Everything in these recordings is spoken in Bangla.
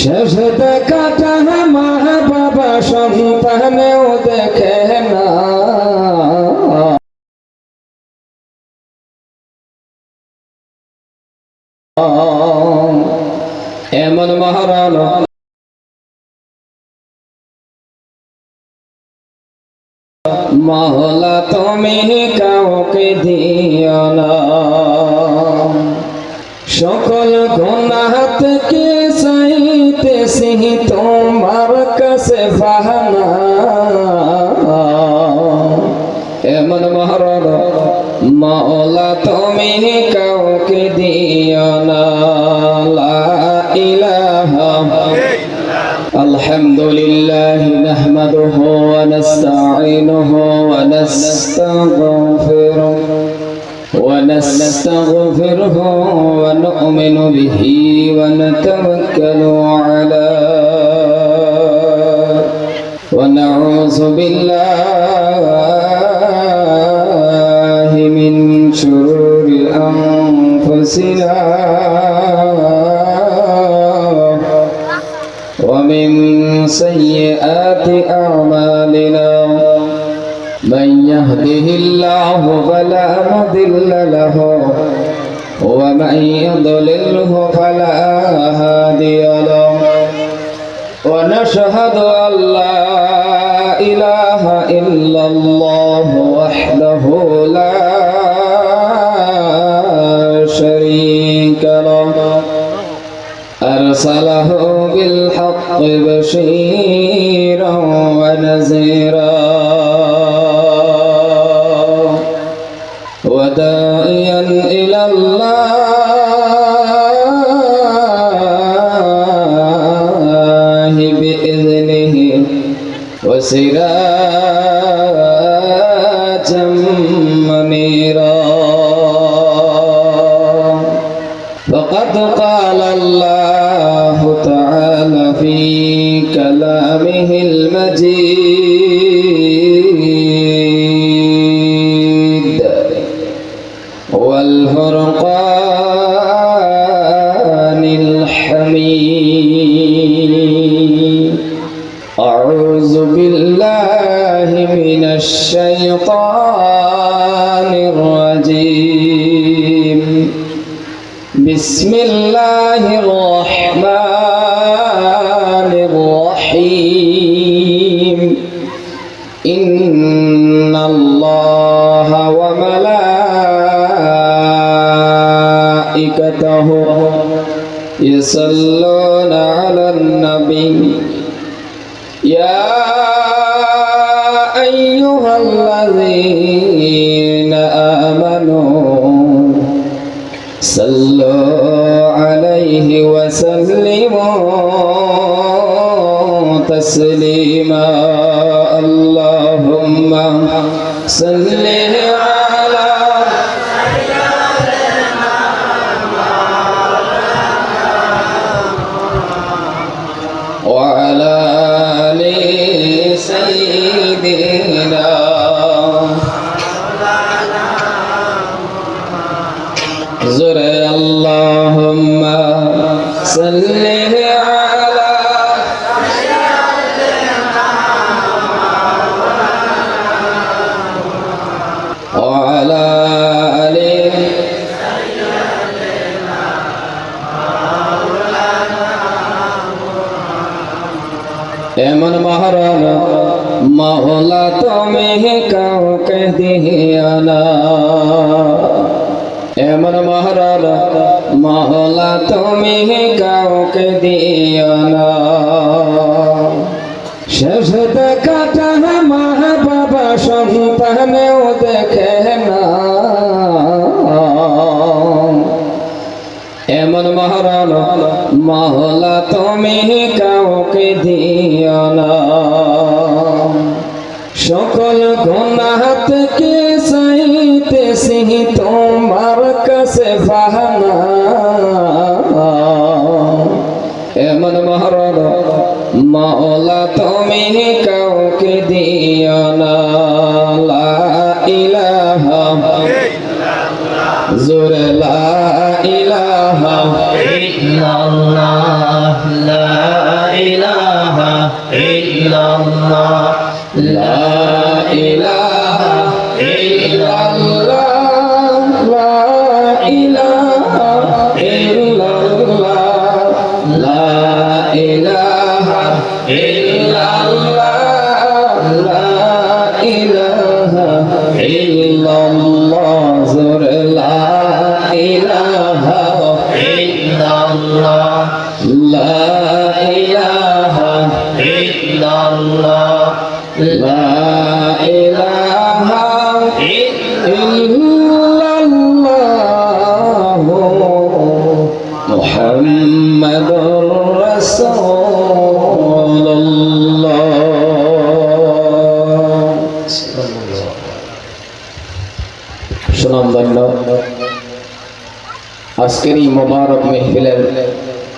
শেষ দেখাটা মা বাবা সন্তানেও দেখে না। এমন মহারণ মহলা তুমি কাউকে দিও না। সকল গুনাহ থেকে চাইতেছি তোমার কাছে বাহানা এমন মহারণ মওলা তুমি কাউকে দিও না লা ইলাহা الحمد لله نحمده ونستعينه ونستغفره ونستغفره ونؤمن به ونتوكل عليه ونعوذ بالله من شرور أنفسنا ومن سيئات أعمالنا. الله فلا مضل له. ومن يضلله فلا هادي له. ونشهد أن لا إله إلا الله وحده لا شريك له. أرسله بالحق بشيرا ونذيرا وسراجا بسم الله الرحمن الرحيم. إن الله وملائكته يصلون على النبي. صلوا عليه وسلموا تسليما. اللهم صل على এমন মহারণ মহলা তুমি কাউকে দিও না এমন মহলা তুমি কাউকে দিও না। শেষ দেখাটা মা বাবা সন্তানেও দেখে না। এমন মহারণ মহলা তুমি কাউকে দিও না। সকল গুনাহ থেকে চাইতেছি তোমার কাছে বাহানা এমন মহারণ মওলা তুমি কাউকে দিও না। জোরে লা ইলাহা ইল্লাল্লাহ।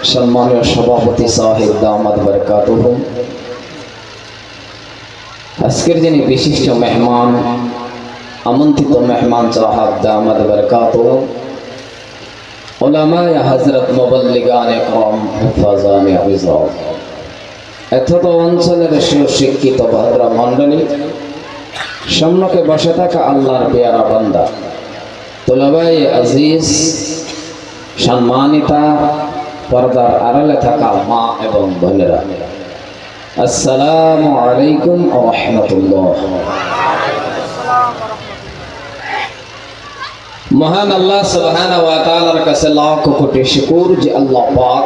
সম্মানীয় সভাপতি সাহেব দামাদ বরকাতুহ। আজকের যিনি বিশিষ্ট মেহমান, আমন্ত্রিত মেহমান সাহাব দামাদ বরকাত ওলামায় হজরত মোবাল্লিগান কম হেফাজান আবিজাব এথত অঞ্চলের সুশিক্ষিত ভদ্র মণ্ডলী, সম্মুখে বসে থাকা আল্লাহর পেয়ারা বান্দা তোলাবাই আজিজ, সম্মানিতা পর্দার আড়ালে থাকা মা এবং বোনেরা। আসসালামু আলাইকুম রহমতুল্লাহ। মহান আল্লাহ সুবহানাহু ওয়া কাছে লাখ কোটি শুকর যে আল্লাহ পাক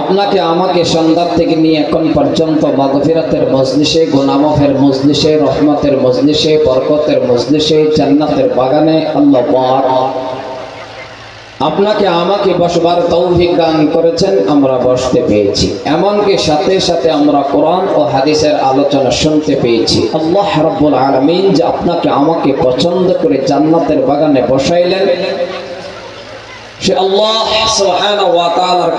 আপনাকে আমাকে সন্ধ্যার থেকে নিয়ে এখন পর্যন্ত মাগফিরাতের মজলিসে, গুনামাফের মজলিসে, রহমতের মজলিসে, বরকতের মজলিসে, জান্নাতের বাগানে আল্লাহ পাক আপনাকে আমাকে বসবার তৌফিক দান করেছেন, আমরা বসতে পেয়েছি। এমনকি সাথে সাথে আমরা কোরআন ও হাদিসের আলোচনা শুনতে পেয়েছি। আল্লাহ রাব্বুল আলামিন যে আপনাকে আমাকে পছন্দ করে জান্নাতের বাগানে বসাইলেন, সে আল্লাহ সুবহানাহু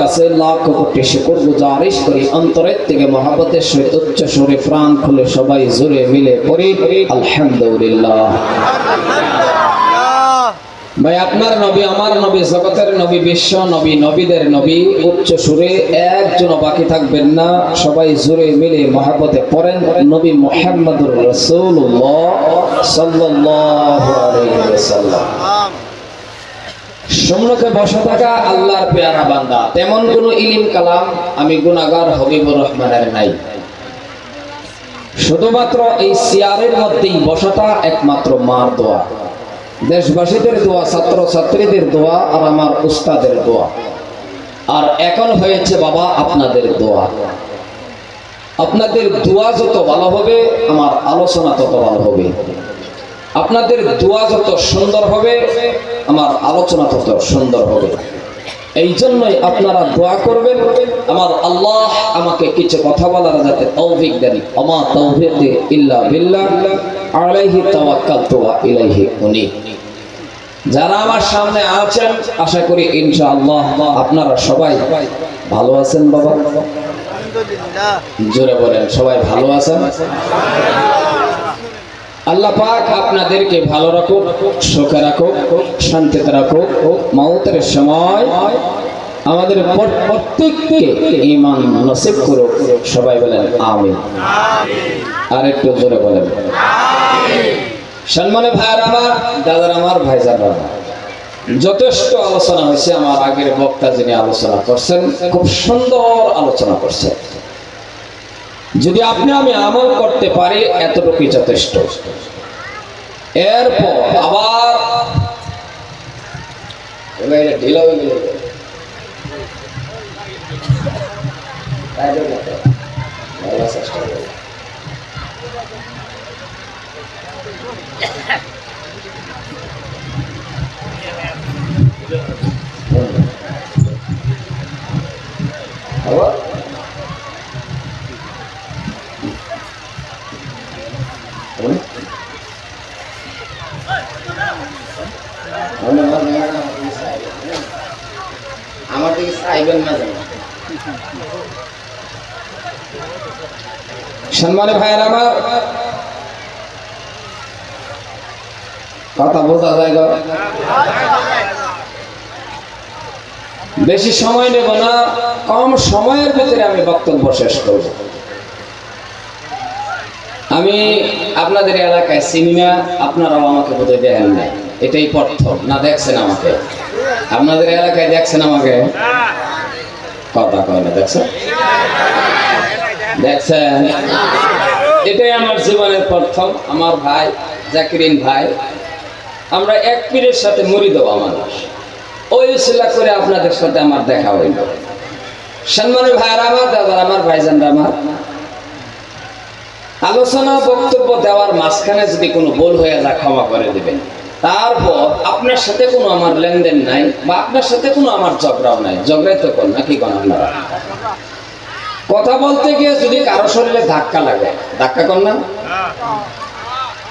কাছে লাখ কোটি শুকর গুজারিশ করি অন্তরের থেকে মহব্বতের সহিত উচ্চ সুরে প্রাণ খুলে সবাই জোরে মিলে পড়ি, আলহামদুলিল্লাহ। ভাই, আপনার নবী, আমার নবী, জগতের নবী, বিশ্ব নবী, নবীদের নবী, উচ্চ সুরে একজন বাকি থাকবেন না। সবাই জুড়ে মিলে পড়েন। নবী মোহাম্মদুর রসুল্লাহ থাকা আল্লাহর পেয়ারা বান্দা। তেমন কোন ইলিম কালাম আমি গুনাগার হবিবুর রহমানের নাই। শুধুমাত্র এই সিয়ারের মধ্যেই বসাটা একমাত্র মার দোয়া। দেশবাসীদের দোয়া ছাত্র ছাত্রীদের দোয়া আর আমার উস্তাদের দোয়া। আর এখন হয়েছে বাবা আপনাদের দোয়া। আপনাদের দোয়া যত ভালো হবে, আমার আলোচনা তত ভালো হবে। আপনাদের দোয়া যত সুন্দর হবে, আমার আলোচনা তত সুন্দর হবে। এই জন্যই আপনারা দোয়া করবেন। আমার আল্লাহ আমাকে কিছু কথা বলার যাতে তৌফিক দেন। আমার তৌফিক ইল্লা বিল্লাহ। আলাইহি তাওয়াক্কালতু ওয়া ইলাইহি উনীব যারা আমার সামনে আছেন আশা করি ইনশাআল্লাহ আপনারা সবাই ভালো আছেন বাবা। জোরে বলেন সবাই ভালো আছেন? আল্লাহ পাক আপনাদেরকে ভালো রাখুক, সুখে রাখুক, শান্তিতে রাখুক, মৌতের সময় আমাদের প্রত- প্রত্যেককে ইমান নসিব করুক। সবাই বলেন, আমিন। আর একটু জোরে বলেন। সম্মানে ভাইয়ার আমার, দাদার আমার ভাইজার যথেষ্ট আলোচনা হয়েছে আমার আগের বক্তা যিনি আলোচনা করছেন, খুব সুন্দর আলোচনা করছেন। যদি আপনি আমি আমল করতে পারি, এতটুকুই যথেষ্ট এরপর আবার এবার এটা ঢিলা হয়ে গেল। তাই জন্য তো। ভালো চেষ্টা করো। আবার হুম? মনে হয় না ভাইয়ের আমার, কথা বোঝা যায় বেশি সময় নেব না, কম সময়ের ভিতরে আমি বক্তব্য শেষ করব। আমি আপনাদের এলাকায় সিনেমা, আপনারাও আমাকে বোধহয় দেখেন নাই। এটাই প্রথম। না, দেখছেন আমাকে? আপনাদের এলাকায় দেখছেন আমাকে? কথা কয় না, দেখছেন? দেখছেন? এটাই আমার জীবনের প্রথম। আমার ভাই, জাকিরিন ভাই, আমরা এক পীরের সাথে মুড়ি দেওয়া মানুষ। ওই শিলা করে আপনাদের সাথে আমার দেখা হইল। সম্মানের ভাইয়ের, আমার দাদার, আমার ভাইজানরা, আমার আলোচনা বক্তব্য দেওয়ার মাঝখানে যদি কোনো ভুল হয়ে যায়, ক্ষমা করে দিবেন। তারপর আপনার সাথে কোনো আমার লেনদেন নাই, বা আপনার সাথে কোনো আমার ঝগড়াও নাই। ঝগড়াই তো কর নাকি কোন আপনারা? কথা বলতে গিয়ে যদি কারও শরীরে ধাক্কা লাগে, ধাক্কা কর না।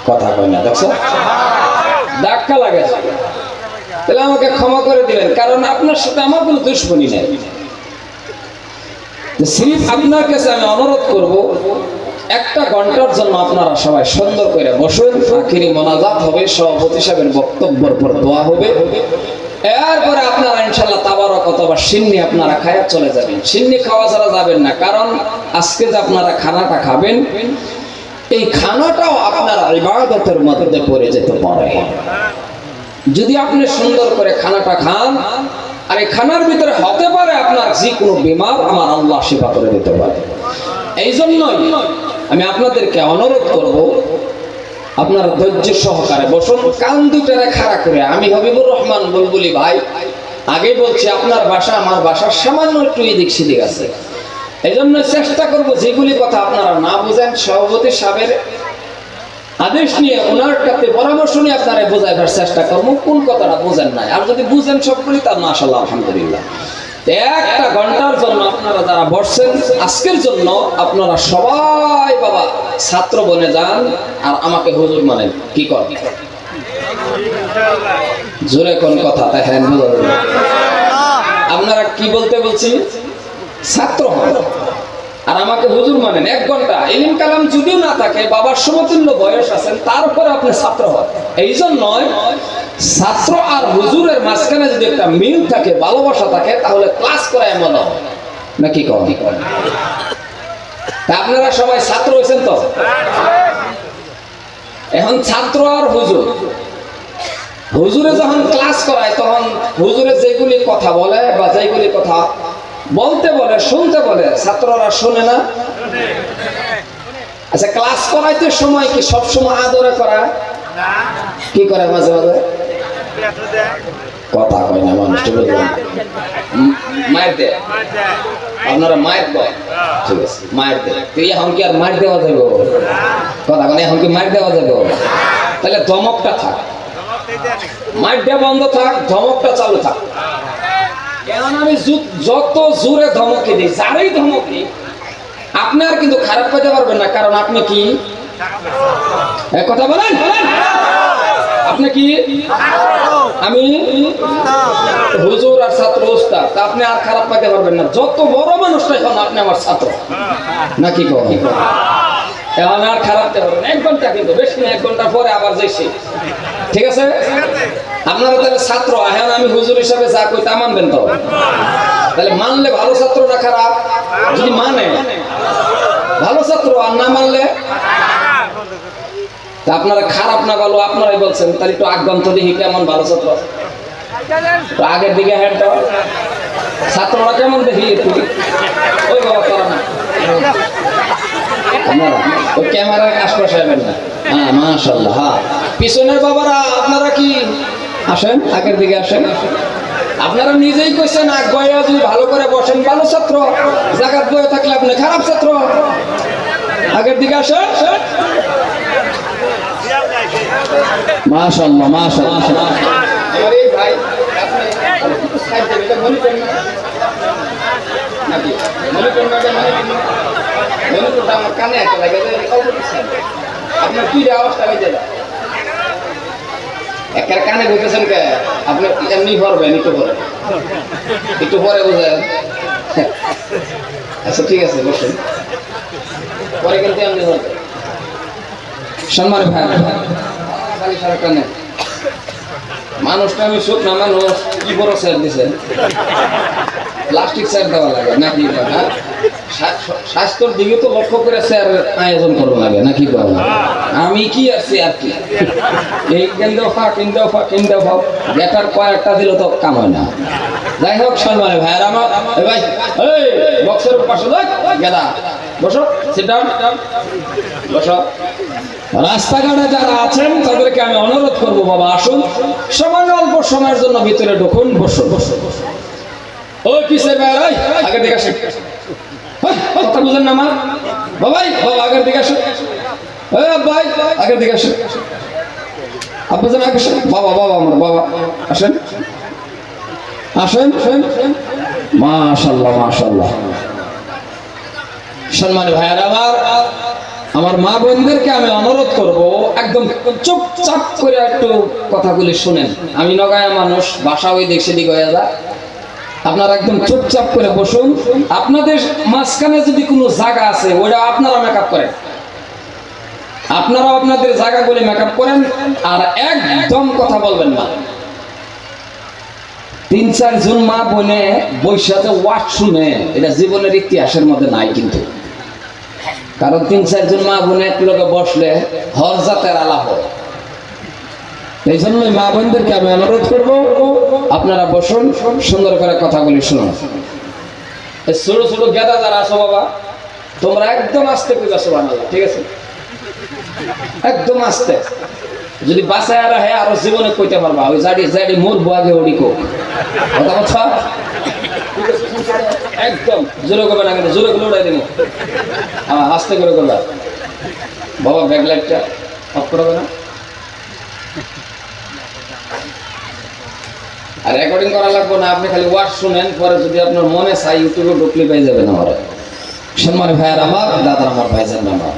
কথা কয় না, দেখছ? ধাক্কা লাগে তাহলে আমাকে ক্ষমা করে দিলেন কারণ আপনার সাথে আমার কোনো দুশ্মনী নেই। সিরিফ আপনার কাছে আমি অনুরোধ করব একটা ঘণ্টার জন্য আপনারা সবাই সুন্দর করে বসুন। আখিরি মোনাজাত হবে, সভাপতি সাহেবের বক্তব্যের পর দোয়া হবে। এরপরে আপনারা ইনশাল্লাহ তাবারক অথবা সিন্নি আপনারা খায়া চলে যাবেন। সিন্নি খাওয়া ছাড়া যাবেন না, কারণ আজকে যে আপনারা খানাটা খাবেন, এই খানাটাও আপনারা ইবাদতের মধ্যে পড়ে যেতে পারে। যদি আপনি সুন্দর করে খানাটা খান, আর এই খানার ভিতরে হতে পারে আপনার যে কোনো বিমার, আমার আল্লাহ সেবা করে দিতে পারে। এই জন্যই আমি আপনাদেরকে অনুরোধ করব, আপনারা ধৈর্য সহকারে বসুন, কান দুটারে খাড়া করে। আমি হবিবুর রহমান বুলবুলি ভাই আগে বলছি আপনার বাসা আমার বাসার সামান্য একটু এদিক সেদিক আছে। এই জন্য চেষ্টা করব যেগুলি কথা আপনারা না বুঝেন, সভাপতি সাহেবের আদেশ নিয়ে ওনার কাছে পরামর্শ নিয়ে আপনারা বোঝাইবার চেষ্টা করব, কোন কথাটা বোঝেন নাই। আর যদি বুঝেন সবগুলি তার মাশাল্লাহ আলহামদুলিল্লাহ। একটা ঘণ্টার জন্য আপনারা যারা বসছেন, আজকের জন্য আপনারা সবাই বাবা ছাত্র বনে যান আর আমাকে হুজুর মানেন। কি কর? জোরে কোন কথা? দেখেন বোঝা আপনারা কি বলতে বলছি ছাত্র হন। আর আমাকে হুজুর মানেন, এক ঘণ্টা। ইলিম কালাম যদিও না থাকে, বাবার সমতুল্য বয়স আছেন তারপরে আপনি ছাত্র হন। এই জন্যই ছাত্র আর হুজুরের মাঝখানে যদি একটা মিল থাকে, ভালোবাসা থাকে, তাহলে ক্লাস করা এমন হয়। নাকি কম? আপনারা সবাই ছাত্র হয়েছেন তো? এখন ছাত্র আর হুজুর। হুজুরে যখন ক্লাস করায়, তখন হুজুরে যেগুলি কথা বলে বা যেগুলি কথা বলতে বলে, শুনতে বলে। ছাত্ররা শোনে না। আচ্ছা ক্লাস করাইতে সময় কি সব সময় আদরে করা? কি করে মাঝে মাঝে? কথা কয় না মানুষ মায়ের দে আপনারা মায়ের কয় ঠিক আছে, মায়ের দে তুই এখন কি আর মায়ের দেওয়া যাবে কথা মানে এখন কি মায়ের দেওয়া যাবে তাহলে ধমকটা থাক। দেওয়া বন্ধ থাক, ধমকটা চালু থাক। আমি যত জোরে ধমকে দিই, যারই ধমক দিই আপনি আর কিন্তু খারাপ পেতে পারবেন না, কারণ আপনি কি? এ কথা বলেন। আপনি কি? আমি? হুজুর আর ছাত্র তা আপনি আর খারাপ পাইতে পারবেন না। যত বড় মানুষটাই এখন আপনি আমার ছাত্র। নাকি কম এখন আর খারাপ পারবেন। এক ঘণ্টা কিন্তু, বেশি না, এক ঘণ্টা পরে আবার যাইছি। ঠিক আছে? আপনারা তাহলে ছাত্র, এখন আমি হুজুর হিসাবে যা কই তা মানবেন তো। তাহলে মানলে ভালো ছাত্র না খারাপ যদি মানে ভালো ছাত্র আর না মানলে আপনারা খারাপ না ভালো, আপনারাই বলছেন, তাহলে একটু আগ্রন্ত দেখি কেমন ভালো ছাত্র আগের দিকে হ্যান্ডটা ছাত্ররা কেমন দেখি একটু? ওই বাবা করা না। না। হ্যাঁ মাশাল্লাহ হ্যাঁ। পিছনের বাবারা, আপনারা কি আসেন, আগের দিকে আসেন। আপনারা নিজেই কইছেন আগ বয়ে যদি ভালো করে বসেন, ভালো ছাত্র। জাগাত বয়ে থাকলে আপনি খারাপ ছাত্র। আগের দিকে আসেন। মাশাল্লাহ মাশাল্লাহ আমার এই ভাই। আপনার কি যে আওয়াজটা হয়ে যায় একের কানে ঢুকেছেন কে? আপনি এমনি ভাই একটু পরে একটু পরে বুঝেন। আচ্ছা ঠিক আছে, বসুন। পরে কিন্তু এমনি হবে সম্মান ভাই খালি মানুষটা আমি শুক না মানুষ, কি বড় স্যার দিছে প্লাস্টিক স্যার দেওয়া লাগে, নাকি হ্যাঁ? স্বা- স্বাস্থ্যর দিকে তো লক্ষ্য করে স্যার আয়োজন করব লাগে, নাকি আমি কি আছি আর কি? এই কেন্দ্র ফা কেন্দ্র ফা কেন্দ্র ফা গেটার কয়েকটা দিলে তো কাম হয় না। যাই হোক সম্মানে ভাইয়ের আমার ভাই বক্সের পাশে দেখ, গেদা। বসো সিট বসো। রাস্তাঘাটে যারা আছেন, তাদেরকে আমি অনুরোধ করব, বাবা, আসুন। সামান্য অল্প সময়ের জন্য ভিতরে ঢুকুন, বসুন। দিকে আসেন। কথা বুঝেন না মা। বাবাই বাবা আগের দিকে আগের দিকে বাবা বাবা আমার, বাবা। আসেন। মাশাল্লাহ মাশাল্লাহ। সম্মানী ভাইয়ার, আমার আমার মা বোনদেরকে আমি অনুরোধ করব, একদম চুপচাপ করে একটু কথাগুলি শুনেন। আমি নগায়া মানুষ বাসা ওই দিক সেদিক হয়ে যা। আপনারা একদম চুপচাপ করে বসুন। আপনাদের মাঝখানে যদি কোনো জায়গা আছে, ওইটা আপনারা মেকআপ করেন। আপনারাও আপনাদের জায়গাগুলি মেকআপ করেন আর একদম কথা বলবেন না। তিন চার জন মা বোনে বৈশাখে ওয়াট শুনে, এটা জীবনের ইতিহাসের মধ্যে নাই কিন্তু। কারণ তিন চারজন মা বোনে এক লোকে বসলে হর জাতের আলাপ হয়। এই জন্যই মা বোনদেরকে আমি অনুরোধ করব, আপনারা বসুন, সুন্দর করে কথাগুলি শুনুন। ছোট ছোট গেদা যারা আছো বাবা, তোমরা একদম আস্তে আছো বানালা ঠিক আছে? একদম আস্তে। যদি বাসায় আর হ্যাঁ আরও জীবনে কইতে পারবা, ওই জাডি জাডি মরবো আগে ওডি কোক। কথা একদম, জোরে করবে না কিন্তু জোরে করে উড়াই দেবো। আস্তে করে করবা বাবা ব্যাক লাইটটা অফ করবে না। আর রেকর্ডিং করা লাগবে না, আপনি খালি ওয়ার্ড শুনেন, পরে যদি আপনার মনে চাই ইউটিউবে পেয়ে যাবেন আমার। সম্মান আমার, দাদার আমার ভাইজান আমার।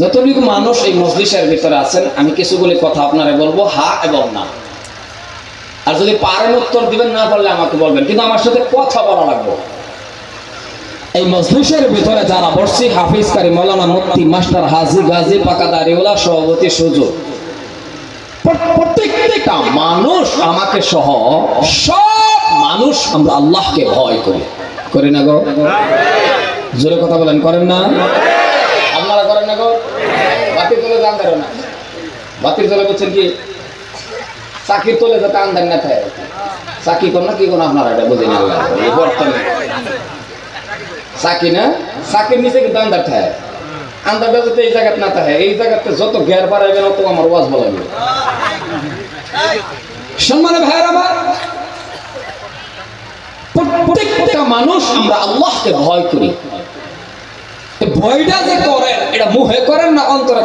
যতটুকু মানুষ এই মজলিসের ভিতরে আছেন, আমি কিছুগুলি কথা আপনারা বলব, হা এবং না। আর যদি পারেন উত্তর দিবেন, না পারলে আমাকে বলবেন। কিন্তু আমার সাথে কথা বলা লাগবে। এই মজলিসের ভিতরে যারা বসছি, হাফিজ কারি, মৌলানা মুফতি, মাস্টার হাজি গাজী পাকাদারিওয়ালা সভাপতি সুযোগ প্রত্যেকটা মানুষ আমাকে সহ সব মানুষ আমরা আল্লাহকে ভয় করি। করি না গো? জোরে কথা বলেন, করেন না? আপনারা করেন না গো? বাতির তোলে দান দেন না। বাতির তোলে বলছেন কি, চাকির তোলে যাতে আন্দান না থাকে। চাকি কোন না, কি কোন আপনারা এটা বুঝে না বর্তমানে। চাকি না? চাকির নিচে কিন্তু আন্দার থাকে। যাতে এই জায়গাতে না থাকে, এই জায়গাতে যত ঘের বাড়াইবে তত আমার ওয়াজ বলাবে সম্মানে ভাইয়ের আমার, প্রত্যেকটা মানুষ আমরা আল্লাহকে ভয় করি। ভয়টা যে করেন, এটা মুহে করেন না অন্তরে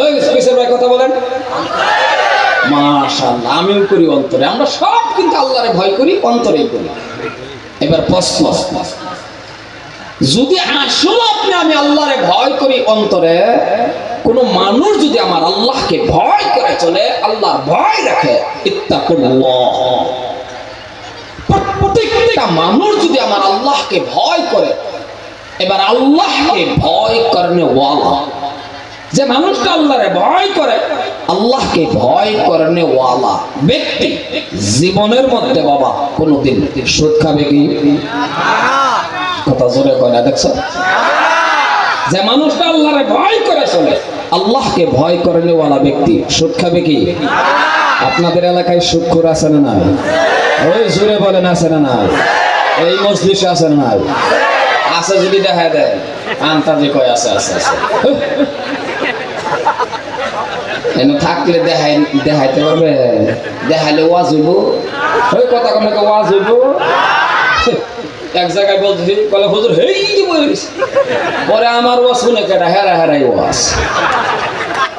ওই ভাই কথা বলেন। মাশাআল্লাহ আমিও করি অন্তরে। আমরা সব কিন্তু আল্লাহরে ভয় করি, অন্তরেই করি। এবার প্রশ্ন যদি আসলে আপনি আমি আল্লাহরে ভয় করি অন্তরে, কোন মানুষ যদি আমার আল্লাহকে ভয় করে চলে, আল্লাহর ভয় রাখে প্রত্যেকটা মানুষ যদি আমার আল্লাহকে ভয় করে, এবার আল্লাহকে ভয় করনে ওয়ালা। যে মানুষটা আল্লাহরে ভয় করে, আল্লাহকে ভয় করনে ওয়ালা। ব্যক্তি জীবনের মধ্যে বাবা কোনোদিন সুদ খাবে কি? কথা জোরে কয় না, দেখছ? যে মানুষটা আল্লাহরে ভয় করে চলে, আল্লাহকে ভয় করনে ওয়ালা ব্যক্তি, সুদ খাবে কি? আপনাদের এলাকায় সুক্ষর আছে না নাই? ওই জোরে বলেন, আছে না নাই? এই মসজিদে আছে না নাই? আছে যদি দেখা দেয়, আন্তাজে কয়, আছে আছে আছে। এনে থাকলে দেখাই, দেখাইতে পারবে? দেখাইলে ওয়াজ হইব ওই কথা কোনো ওয়াজ হইব এক জায়গায় বলছি বলে হুজুর, হেই বলিস পরে আমার ওয়াজ শুনে কেটা হেরা, হেরাই ওয়াজ।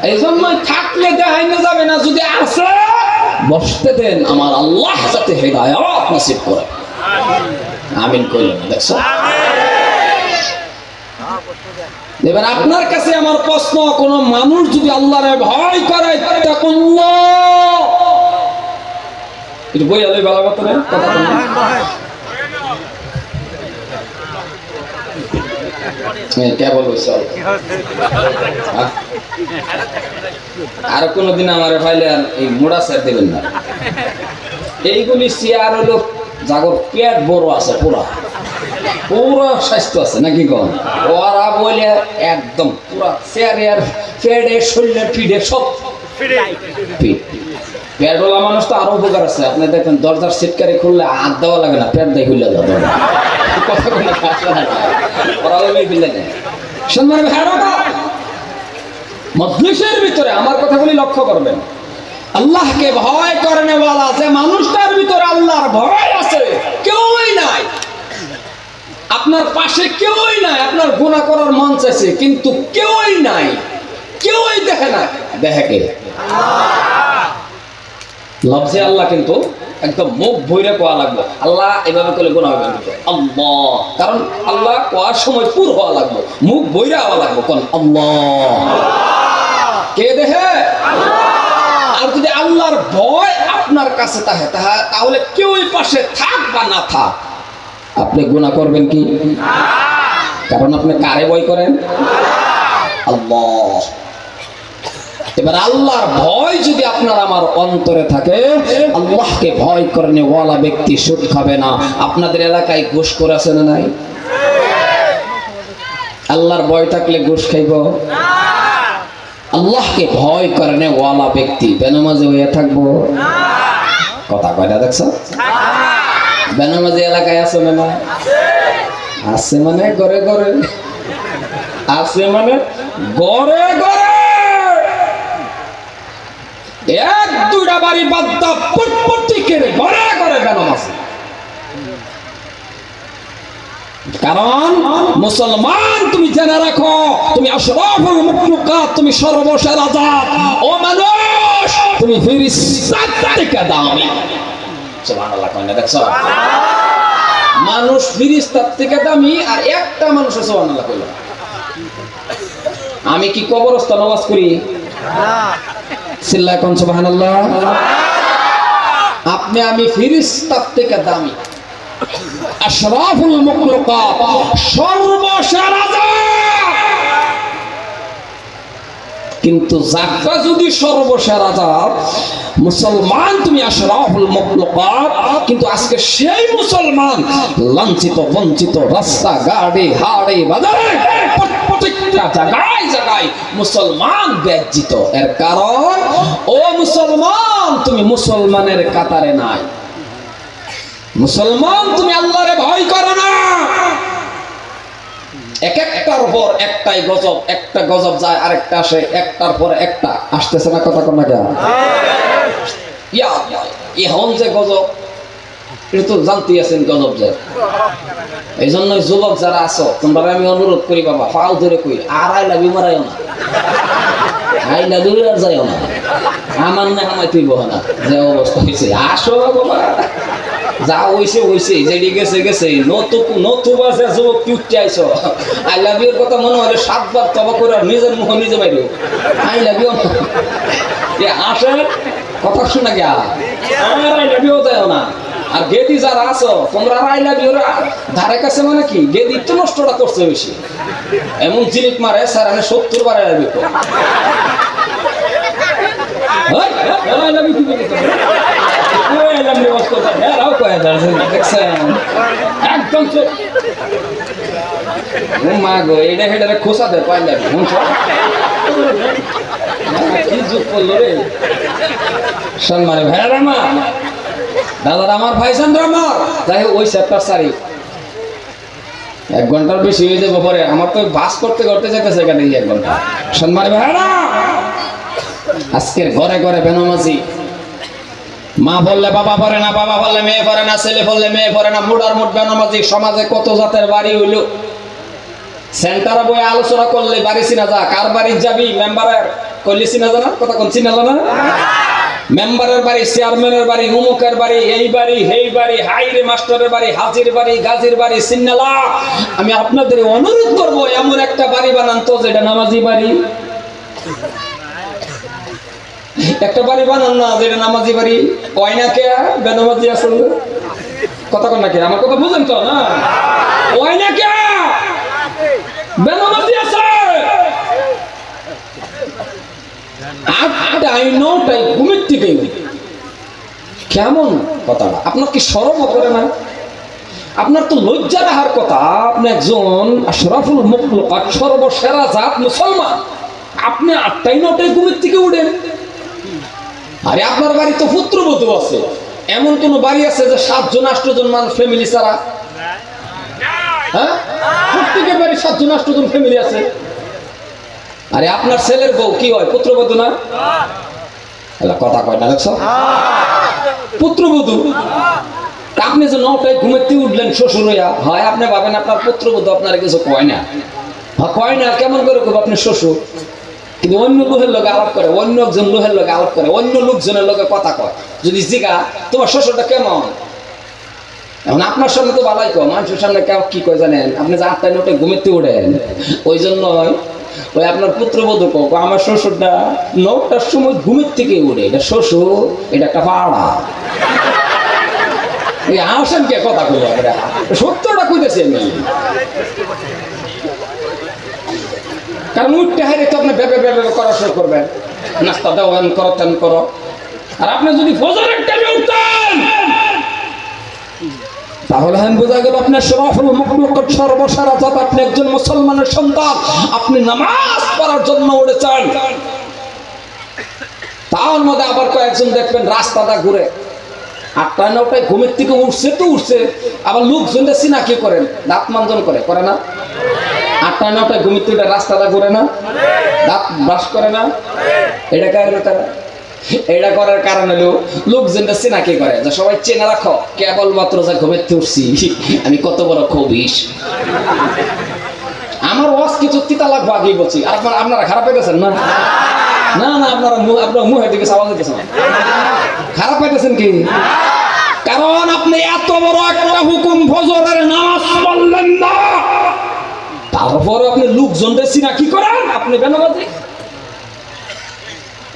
এই জন্য থাকলে দেখাইতে যাবে না, যদি আসে, বসতে দেন আমার আল্লাহ যাতে হেদায়াত নসিব করে। আমিন কইলেন দেখছ? এবার আপনার কাছে আমার প্রশ্ন, কোন মানুষ যদি আল্লাহরে ভয় করে তাকুল্লাহ একটু বই আলোই ভালো কথা কথা হ্যাঁ, হ্যাঁ? আর। কোনোদিন আমার আর এই মোড়া স্যার দেবেন না। এইগুলি চেয়ার হলো জাগর পেট বড় আছে পুরা। পুরো স্বাস্থ্য আছে নাকি কম ওরা বলে একদম পুরা চেয়ারে আর পেটে শরীরে পিঠে সব পিঠ। পেটওয়ালা মানুষ তো আরও উপকার আছে। আপনি দেখবেন দরজার সিটকারি খুললে হাত দেওয়া লাগে না, পেট দিয়ে খুললে যাবে কথা সম্মান মজলিসের ভিতরে আমার কথাগুলি লক্ষ্য করবেন। আল্লাহকে ভয় করেন বলা যে মানুষটার ভিতরে আল্লাহর ভয় আছে, কেউই নাই। আপনার পাশে কেউই নাই, আপনার গুণা করার মন চাইছে, কিন্তু কেউই নাই, কেউই দেখে না দেখে লফজে আল্লাহ কিন্তু একদম মুখ ভৈরে কোয়া লাগবে আল্লাহ এভাবে করলে গুণা হবে। আল্লাহ। কারণ আল্লাহ কোয়ার সময় পুর হওয়া লাগবে মুখ বইরা হওয়া লাগবে কোন আল্লাহ। কে দেখে? আর যদি আল্লাহর ভয় আপনার কাছে থাকে তাহা তাহলে কেউই পাশে থাক বা না থাক। আপনি গুণা করবেন কি? কারণ আপনি কারে ভয় করেন? আল্লাহ। এবার আল্লাহর ভয় যদি আপনার আমার অন্তরে থাকে, আল্লাহকে ভয় করেন ওয়ালা ব্যক্তি সুদ খাবে না। আপনাদের এলাকায় ঘুষ করে আছে না নাই? আল্লাহর ভয় থাকলে ঘুষ খাইব? আল্লাহকে ভয় করেন ওয়ালা ব্যক্তি বেনামাজি হয়ে থাকব? কথা কয়টা দেখছ? বেনামাজি এলাকায় আছে না না আছে মানে ঘরে ঘরে। আছে মানে ঘরে ঘরে। এক দুইটা বাড়ি বাদ দাও প্রত্যেকের ঘরে ঘরে বেনাম আছে। কারণ মুসলমান, তুমি জেনে রাখো, তুমি তুমি সর্বসেরা ও মানুষ, তুমি ফিরিস্তার থেকে দামি দেখছ? মানুষ থেকে দামি আর একটা মানুষ সুবহানাল্লাহ, কইলো। আমি কি কবরস্থান নামাজ করি চিল্লায় কোন, সুবহানাল্লাহ। আপনি, আমি ফিরিস্তার থেকে দামি। কিন্তু যাত্রা যদি সর্বসেরা জাত মুসলমান তুমি আশরাফুল মুখলুকাত, কিন্তু আজকে সেই মুসলমান, লাঞ্ছিত, বঞ্চিত রাস্তা গাড়ি হাড়ে, বাজারে প্রত্যেকটা জায়গায় জায়গায় মুসলমান ব্যাজ্জিত এর কারণ ও মুসলমান তুমি মুসলমানের কাতারে নাই। মুসলমান তুমি আল্লাহরে ভয় করো না। এক একটার পর একটাই গজব একটা গজব যায় আরেকটা আসে একটার পর একটা। আসতেছে না কথা কোন কেন ইয়া এখন যে গজব এটা তো জানতেই আছেন গজব যে এই জন্য যুবক যারা আছো তোমরা আমি অনুরোধ করি বাবা ফাও ধরে কই, আর আই লাভ মারাইও না। আই লাভ আর যাইও না। আমার না আমায় তুই না, যে অবস্থা হয়েছে আসো বাবা। যা গেছে গেছে। আই কথা মনে হলে সাতবার নিজের মুখ নিজে বাইরে। আই লাভ কথা শোনা গিয়া। আর আই লাভ না। আর গেদি যারা আছো তোমরা আই ধারে কাছে মানে কি গেদি তো নষ্টটা করছে বেশি এমন জিনিস মারে স্যার আমি সত্তর বার I love you I love you too. I love you also. হ্যাঁ রাও কয়ে দাঁড়াচ্ছে দেখছেন একদম মা হেডারে খোসা দে করল রে সম্মানে ভাইয়ার আমার দাদার আমার ভাই চন্দ্র আমার যাই হোক, ওই চ্যাপ্টার সারি এক ঘণ্টার বেশি হয়ে যাব পরে। আমার তো বাস করতে করতে যেতেছে এখানে এক ঘণ্টা। সম্মানে ভাইয়ারা আজকের ঘরে ঘরে বেনামাজি। মা বললে বাবা পড়ে না, বাবা বললে মেয়ে পড়ে না, ছেলে বললে মেয়ে পড়ে না, মুডার মুড বেনামাজি। সমাজে কত জাতের বাড়ি হইল? সেন্টারে বই আলোচনা করলে বাড়ি চিনা যা কার বাড়ি যাবি মেম্বারের কইলে চিনা যা না? কথা কোন চিনাল না? মেম্বারের বাড়ি, চেয়ারম্যানের বাড়ি, উমুকের বাড়ি, এই বাড়ি হেই বাড়ি, হাইরে মাস্টারের বাড়ি, হাজির বাড়ি, গাজীর বাড়ি, সিন্নালা। আমি আপনাদের অনুরোধ করব, এমন একটা বাড়ি বানান তো, যেটা নামাজি বাড়ি। একটা বাড়ি বানান না, যেটা নামাজি বাড়ি। কয় না কে? বেনামাজি আসলে কথা কন না কে আমার কথা বুঝেন তো, না? কয় না কে? বেনামাজি আছে কেমন আপনার কি সরম করে না? আপনার তো লজ্জা রাখার কথা, আপনি একজন আশরাফুল মুখলুকাত সর্বসেরা জাত মুসলমান। আপনি আটটাই নটাই ঘুমের থেকে উঠেন। আরে আপনার বাড়ি তো পুত্রবধূ আছে। এমন কোন বাড়ি আছে যে সাতজন আষ্টজন মানুষ ফ্যামিলি ছাড়া? হ্যাঁ? প্রত্যেকের বাড়ি সাতজন আষ্টজন ফ্যামিলি আছে। আরে আপনার ছেলের বউ কি হয়? পুত্রবধূ না? কথা কয় না, দেখছ? পুত্রবধূ? আপনি যে নটায় ঘুমেতে উঠলেন শ্বশুর হইয়া, হয় আপনি ভাবেন আপনার পুত্রবধূ আপনার কিছু কয় না? হ্যাঁ কয় না, কেমন করে আপনি শ্বশুর? কিন্তু অন্য লোকের লোকে আলাপ করে, অন্য একজন লোকের লোকে আলাপ করে, অন্য লোকজনের লোকে কথা কয়। যদি জিগা, তোমার শ্বশুরটা কেমন? এখন আপনার সামনে তো ভালোই কয়, মানুষের সামনে কেউ কি কয় জানেন? আপনি যে আটটায় নোটে ঘুমেতে উঠেন ওই জন্যই ওই আপনার পুত্রবধূ কোক আমার শ্বশুরটা নটার সময় ঘুমের থেকে উঠে। এটা শ্বশুর, এটা একটা পাড়া এই আসেন কে কথা কইল আমরা সত্যটা কইতেছি আমি। কারণ উঠতে হাইরে তো আপনি ভেবে ভেবে করা শুরু করবেন। নাস্তা দেওয়ান করো তেন করো। আর আপনি যদি ফজরের টাইমে উঠতেন তাহলে আমি বোঝা গেল আপনার সরাফুল মুখলুকত সর্বসারা জাত, আপনি একজন মুসলমানের সন্তান। আপনি নামাজ পড়ার জন্য উঠেছেন। তার মধ্যে আবার কয়েকজন দেখবেন রাস্তাটা ঘুরে। আটটা নটায় ঘুমের থেকে উঠছে তো উঠছে। আবার লোকজনটা সিনা কি করেন দাঁত মানজন করে করে না? আটটা নটায় ঘুমের থেকে রাস্তাটা ঘুরে না? দাঁত ব্রাশ করে না? এটা কারণে তারা এটা করার কারণ হলো, লোকজনটা চেনা কি করে সবাই চেনা রাখো, কেবলমাত্র যা ঘুমের উঠছি, আমি কত বড় খবিস আমার ওয়াজ কিছু তিতা লাগবো আগেই বলছি। আপনারা আপনারা খারাপ পেতেছেন না? না না, আপনারা আপনার মুখের দিকে আওয়াজ দিতেছেন খারাপ পাইতেছেন কি? কারণ আপনি এত বড় একটা হুকুম ফজরের নামাজ পড়লেন না। তারপর আপনি লোকজনকে চিনা কি করেন? আপনি বেনাবাজি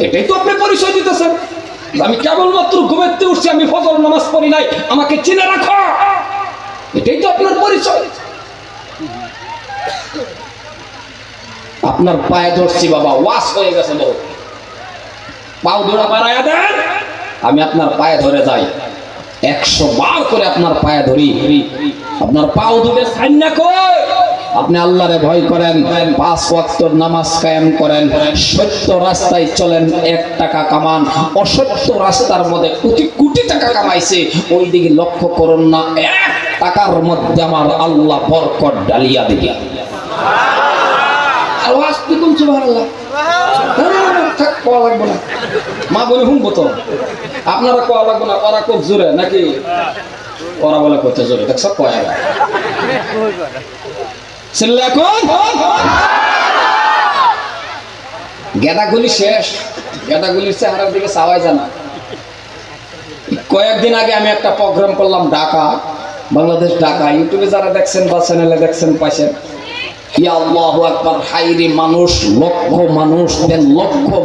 এটাই তো আপনি পরিচয় দিতেছেন। আমি কেবলমাত্র ঘুমেতে উঠছি, আমি ফজর নামাজ পড়ি নাই, আমাকে চিনে রাখো। এটাই তো আপনার পরিচয়। আপনার পায়ে ধরছি বাবা ওয়াশ হয়ে গেছে বহু পাও ধরা বাড়াইয়া দেন। আমি আপনার পায়ে ধরে যাই। একশো বার করে আপনার পায়ে ধরি। আপনার পাও দুটো সাইন্যা কই? আপনি আল্লাহরে ভয় করেন পাঁচ ওয়াক্ত নামাজ কায়েম করেন সত্য রাস্তায় চলেন এক টাকা কামান অসত্য রাস্তার মধ্যে কোটি কোটি টাকা কামাইছে ওই দিকে লক্ষ্য করুন না এক টাকার মধ্যে আমার আল্লাহ বরকত ডালিয়া না, থাক। মা বলে আপনারা কোয়া লাগবে না ওরা জোরে নাকি? ওরা বলে দেখছ গেদাগুলি শেষ। গেদাগুলির চেহারার দিকে চাওয়াই জানা কয়েকদিন আগে আমি একটা প্রোগ্রাম করলাম ঢাকা, বাংলাদেশ ঢাকা। ইউটিউবে যারা দেখছেন বা চ্যানেলে দেখছেন, পাইছেন। মানুষ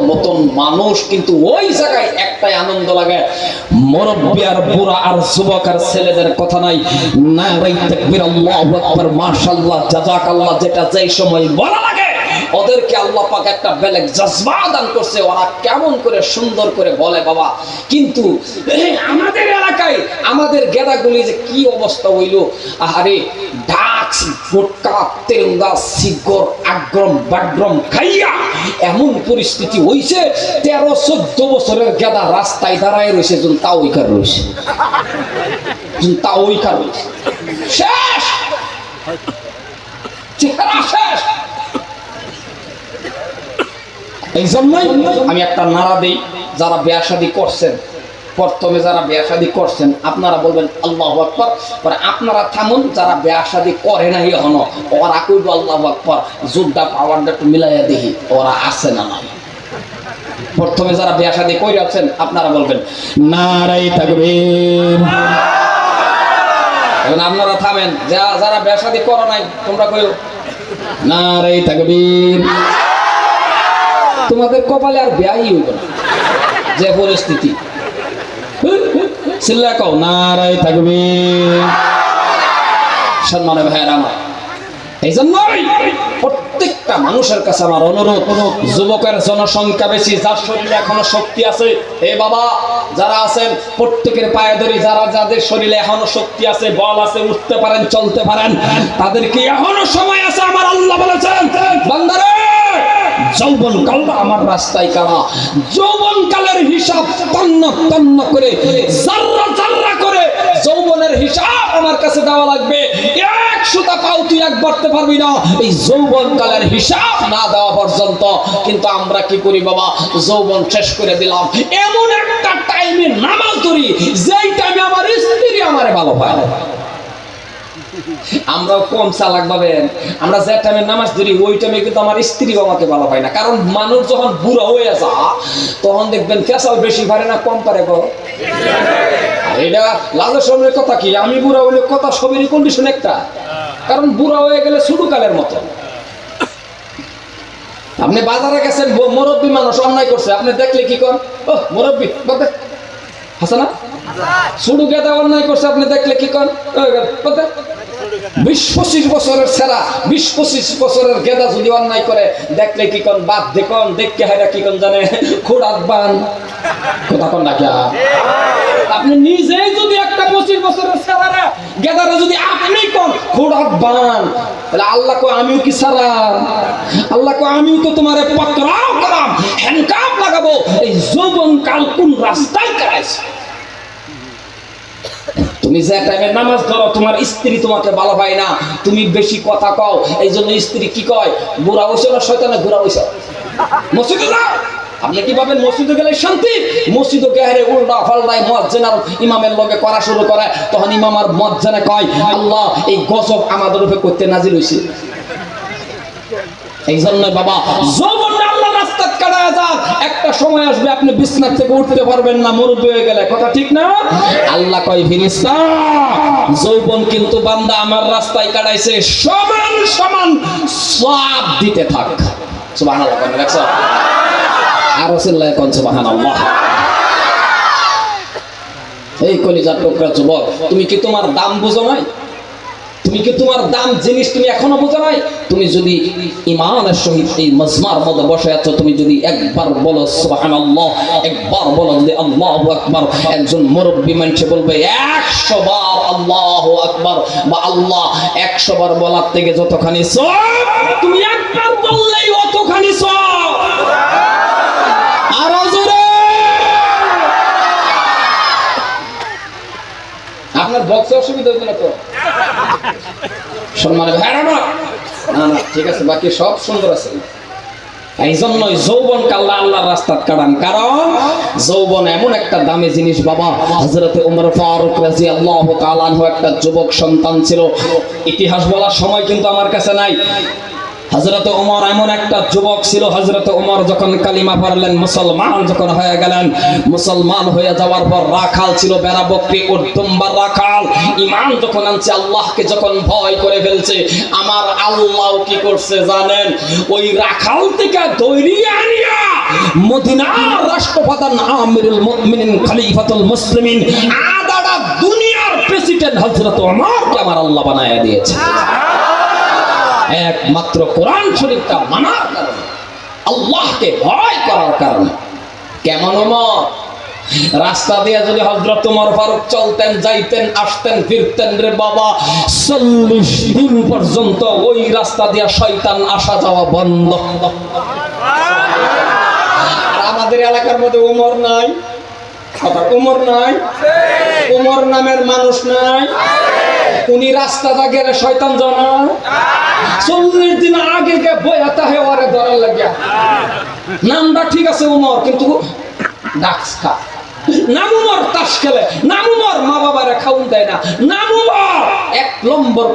মতন মানুষ, কিন্তু ওই জায়গায় একটাই আনন্দ লাগে। আর বুড়া আর যুবক আর ছেলেদের কথা নাই। না যেটা যে সময় বলা ওদেরকে আল্লাহ পাক একটা বেলেগ জজবা দান করছে, ওরা কেমন করে সুন্দর করে বলে, বাবা। কিন্তু আমাদের এলাকায়, আমাদের গেদাগুলি যে কি অবস্থা হইল, আহারে ডাক্স গুটকা তেলঙ্গা সিগর আগ্রম, বাগ্রম খাইয়া এমন পরিস্থিতি হইছে, তেরো চোদ্দ বছরের গেদা রাস্তায় দাঁড়ায় রয়েছে যখন তা ওইকার রয়েছে তা ওইকার রয়েছে শেষ! চেহারা শেষ! এই জন্যই আমি একটা নারা দিই, যারা বিয়া শাদী করছেন, প্রথমে যারা বিয়া শাদী করছেন, আপনারা বলবেন, আল্লাহ আকবর। পরে আপনারা থামুন, যারা বিয়া শাদী করে নাই এখনও, ওরা কইব, আল্লাহ আকবর। যোদ্ধা পাওয়ারটা একটু মিলাইয়া দেখি, ওরা আছে না নাই। প্রথমে যারা বিয়া শাদী করে আছেন, আপনারা বলবেন নারাই তাকবীর। এখন আপনারা থামেন যারা বিয়া শাদী করো নাই, তোমরা কইও নারাই তাকবীর। তোমাদের কপালে আর ব্যয় হইব না। যে পরিস্থিতি। চিল্লা কও থাকবে। সম্মানে ভাইয়ের আমার এই জন্যই প্রত্যেকটা মানুষের কাছে আমার অনুরোধ, যুবকের জনসংখ্যা বেশি, যার শরীরে এখনও শক্তি আছে, এ বাবা, যারা আছেন, প্রত্যেকের পায়ে ধরি যারা, যাদের শরীরে এখনও শক্তি আছে, বল আছে, উঠতে পারেন, চলতে পারেন, তাদেরকে এখনও সময় আছে, আমার আল্লাহ বলেছেন, বান্দারে! যৌবন কালটা আমার রাস্তায় কারা? যৌবন কালের হিসাব তন্ন তন্ন করে, জাররা জাররা করে যৌবনের হিসাব আমার কাছে দেওয়া লাগবে। এক সুতা পাও তুই এক বাড়তে পারবি না। এই যৌবন কালের হিসাব না দেওয়া পর্যন্ত কিন্তু আমরা কি করি বাবা? যৌবন শেষ করে দিলাম। এমন একটা টাইমে নামাজ ধরি, যেই টাইমে আমার স্ত্রী আমারে ভালো পায় আমরাও কম চালাক ভাবেন আমরা যে টাইমে নামাজ ধরি, ওই টাইমে কিন্তু আমার স্ত্রী আমাকে ভালো পায় না। কারণ মানুষ যখন বুড়া হয়ে যা তখন দেখবেন ফেসাল বেশি পারে না, কম পারে গো। এটা সময়ের কথা কি? আমি বুড়া হইলে কথা সবেরই কন্ডিশন একটা। কারণ বুড়া হয়ে গেলে কালের মতো। আপনি বাজারে গেছেন মুরব্বী মানুষ অন্যায় করছে। আপনি দেখলে কি কর ও মুরব্বী বলতে হাসানা শুরু গেদা অন্যায় করছে, আপনি দেখলে কি কর বিশ পঁচিশ বছরের সেরা, বিশ পঁচিশ বছরের গেদা যদি অন্যায় করে, দেখলে কি কন বাদ দেখুন দেখতে হাইরা কি কন জানে? খুড়াত বান কথা কন না আপনি নিজেই যদি একটা পঁচিশ বছরের সেরারা, গেদারা যদি আপনি কন খুড়াত বান তাহলে আল্লাহ কো আমিও কি সারা? আল্লাহ কো আমিও তো তোমারে পকড়াও করাম হ্যান্ডকাপ লাগাবো। এই যৌবন কাল কোন রাস্তায় কাটাইছে? তুমি যে টাইমে নামাজ ধরো তোমার স্ত্রী তোমাকে ভালো পায় না। তুমি বেশি কথা কও এই জন্য স্ত্রী কি কয়? বুড়া বসে না শয়তানে ঘুরা বসে মসজিদে যাও। আপনি কি ভাবেন মসজিদে গেলে শান্তি? মসজিদে গেহারে উল্টা ফাল্টায় মজ্জেন আর ইমামের লগে করা শুরু করে। তখন ইমাম আর মজ্জেনে কয়, আল্লাহ, এই গজব আমাদের উপরে করতে নাজিল হইছে। এই জন্য বাবা, যৌবনটা আল্লাহ রাস্তা কাটায় যান একটা সময় আসবে আপনি বিছনা থেকে উঠতে পারবেন না, মুরব্বী হয়ে গেলে। কথা ঠিক না? আল্লাহ কয় ফিরিস্তা যৌবন কিন্তু বান্দা আমার রাস্তায় কাটাইছে। সমান সমান সব দিতে থাক। আরও চিল্লায় কোন? সুবহানাল্লাহ। এই কলিজার টুকরা, যুবক, তুমি কি তোমার দাম বুঝো নাই? তুমি কি তোমার দাম জিনিস তুমি এখনও বোঝো নাই? তুমি যদি ইমানের সহিত এই মজমার মধ্যে বসে আছো, তুমি যদি একবার বলো, সুবহানাল্লাহ, একবার বলো যদি আল্লাহু আকবার, একজন মুরব্বী মানুষে বলবে, একশো বার আল্লাহু আকবার, বা আল্লাহ একশো বার বলার থেকে যতখানি তুমি একবার বললেই অতখানি সব। আরও আপনার বক্সে অসুবিধা হতো না তো? সম্মানে না না ঠিক আছে, বাকি সব সুন্দর আছে। এই জন্যই যৌবন কাল্লা আল্লাহর রাস্তাত কাটান। কারণ যৌবন এমন একটা দামি জিনিস, বাবা, হযরতে উমর ফারুক রাজি আল্লাহ একটা যুবক সন্তান ছিল। ইতিহাস বলার সময় কিন্তু আমার কাছে নাই। হজরত উমর এমন একটা যুবক ছিল হজরত উমর যখন কালিমা পড়লেন, মুসলমান যখন হয়ে গেলেন, মুসলমান হয়ে যাওয়ার পর রাখাল ছিল বেড়া বকরি উর্দুম্বার রাখাল। ইমান যখন আনছে, আল্লাহকে যখন ভয় করে ফেলছে, আমার আল্লাহ কি করছে জানেন? ওই রাখাল থেকে দৈরিয়ে আনিয়া মদিনার রাষ্ট্রপ্রধান আমিরুল মুমিনিন, খলিফাতুল মুসলিমিন আদাটা দুনিয়ার প্রেসিডেন্ট হজরত উমরকে আমার আল্লাহ বানায় দিয়েছে। একমাত্র কোরআন শরীফটা মানার কারণে আল্লাহকে ভয় করার কারণে। কেমন রাস্তা দিয়ে যদি হজরত উমর ফারুক চলতেন যাইতেন আসতেন ফিরতেন রে বাবা চল্লিশ দিন পর্যন্ত ওই রাস্তা দিয়ে শয়তান আসা যাওয়া বন্ধ। আর আমাদের এলাকার মধ্যে উমর নাই। উমর নাই। উমর নামের মানুষ নাই। উনি রাস্তাটা গেলে শয়তান জানা। চল্লিশ দিন আগে গে তাহে ওরে ধরার লাগিয়া। নামটা ঠিক আছে উমর, কিন্তু তাস খেলে। মা দেয় না। এক নম্বর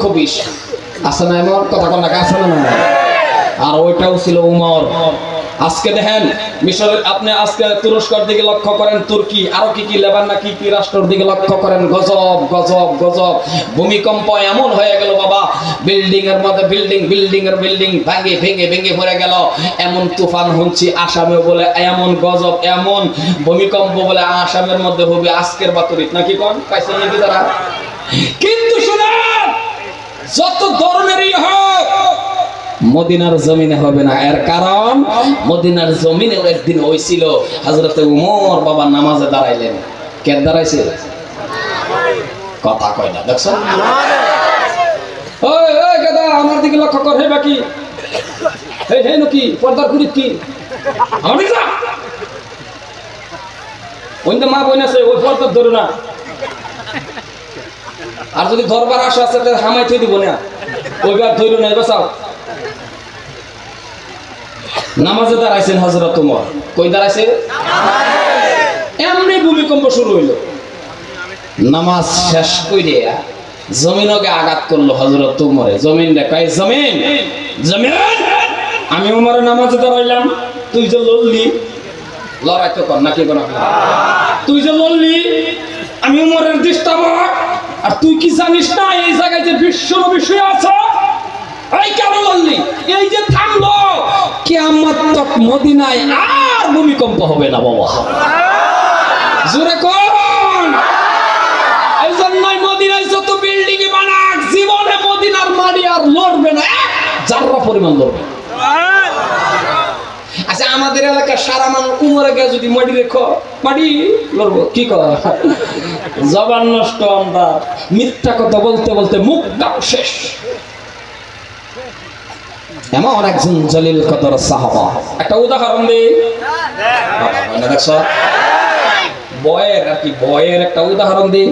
আছে না কথা না? আর ওইটাও ছিল উমর। আজকে দেখেন, মিশরের আপনি আজকে তুরস্কর দিকে লক্ষ্য করেন, তুর্কি, আরও কি কি, লেবান না কি কি রাষ্ট্রের দিকে লক্ষ্য করেন, গজব গজব গজব। ভূমিকম্প এমন হয়ে গেল বাবা বিল্ডিং এর মধ্যে বিল্ডিং বিল্ডিং এর বিল্ডিং ভাঙে, ভেঙে ভেঙে পড়ে গেল। এমন তুফান শুনছি আসামে বলে, এমন গজব, এমন ভূমিকম্প বলে আসামের মধ্যে হবে আজকের বাতরিত। নাকি কোন? পাইছেন নাকি তারা? কিন্তু শুনেন, যত ধরনেরই হোক মদিনার জমিনে হবে না। এর কারণ, মদিনার জমিনে একদিন হয়েছিল হজরতে উমর বাবা নামাজে দাঁড়াইলেন। কে দাঁড়াইছে? কথা কয় না, দেখছ? আমার দিকে লক্ষ্য কর, হে বাকি। এই হে নকি, পর্দার কুড়িত কি? আমার দিকে মা বোন আছে, ওই পর্দার ধরো না। আর যদি ধরবার আশা আছে হামাই থই দিব না। ওইবার ধরো না, এবার নামাজে দাঁড়াইছেন হজরত তোমার কই দাঁড়াইছে? এমনি ভূমিকম্প শুরু হইল। নামাজ শেষ করে জমিনকে আঘাত করল হজরত তুমরে জমিন কয়, জমিন জমিন, আমি উমরে নামাজে দাঁড়াইলাম, তুই যে লড়লি, লড়াই তো কর নাকি কোন তুই যে লড়লি, আমি উমরের দৃষ্টাব আর তুই কি জানিস না, এই জায়গায় যে বিশ্ব বিষয় আছে এই কেন এই যে থামলো, কিয়ামত তক মদিনায় আর ভূমিকম্প হবে না বাবা। জোরে কোন। এই জন্যই মদিনায় যত বিল্ডিং বানাক, জীবনে মদিনার মারি আর লড়বে না, এক পরিমাণ লড়বে। আচ্ছা আমাদের এলাকার সারা মানুষ উমরে গিয়ে যদি মাটি রেখো মাটি লড়বো, কি কর জবান নষ্ট আমরা, মিথ্যা কথা বলতে বলতে মুখটাও শেষ। এমন একজন জলিল কদর সাহাবা। একটা উদাহরণ দিই। দেখছ বয়ের আর কি, বয়ের একটা উদাহরণ দিই।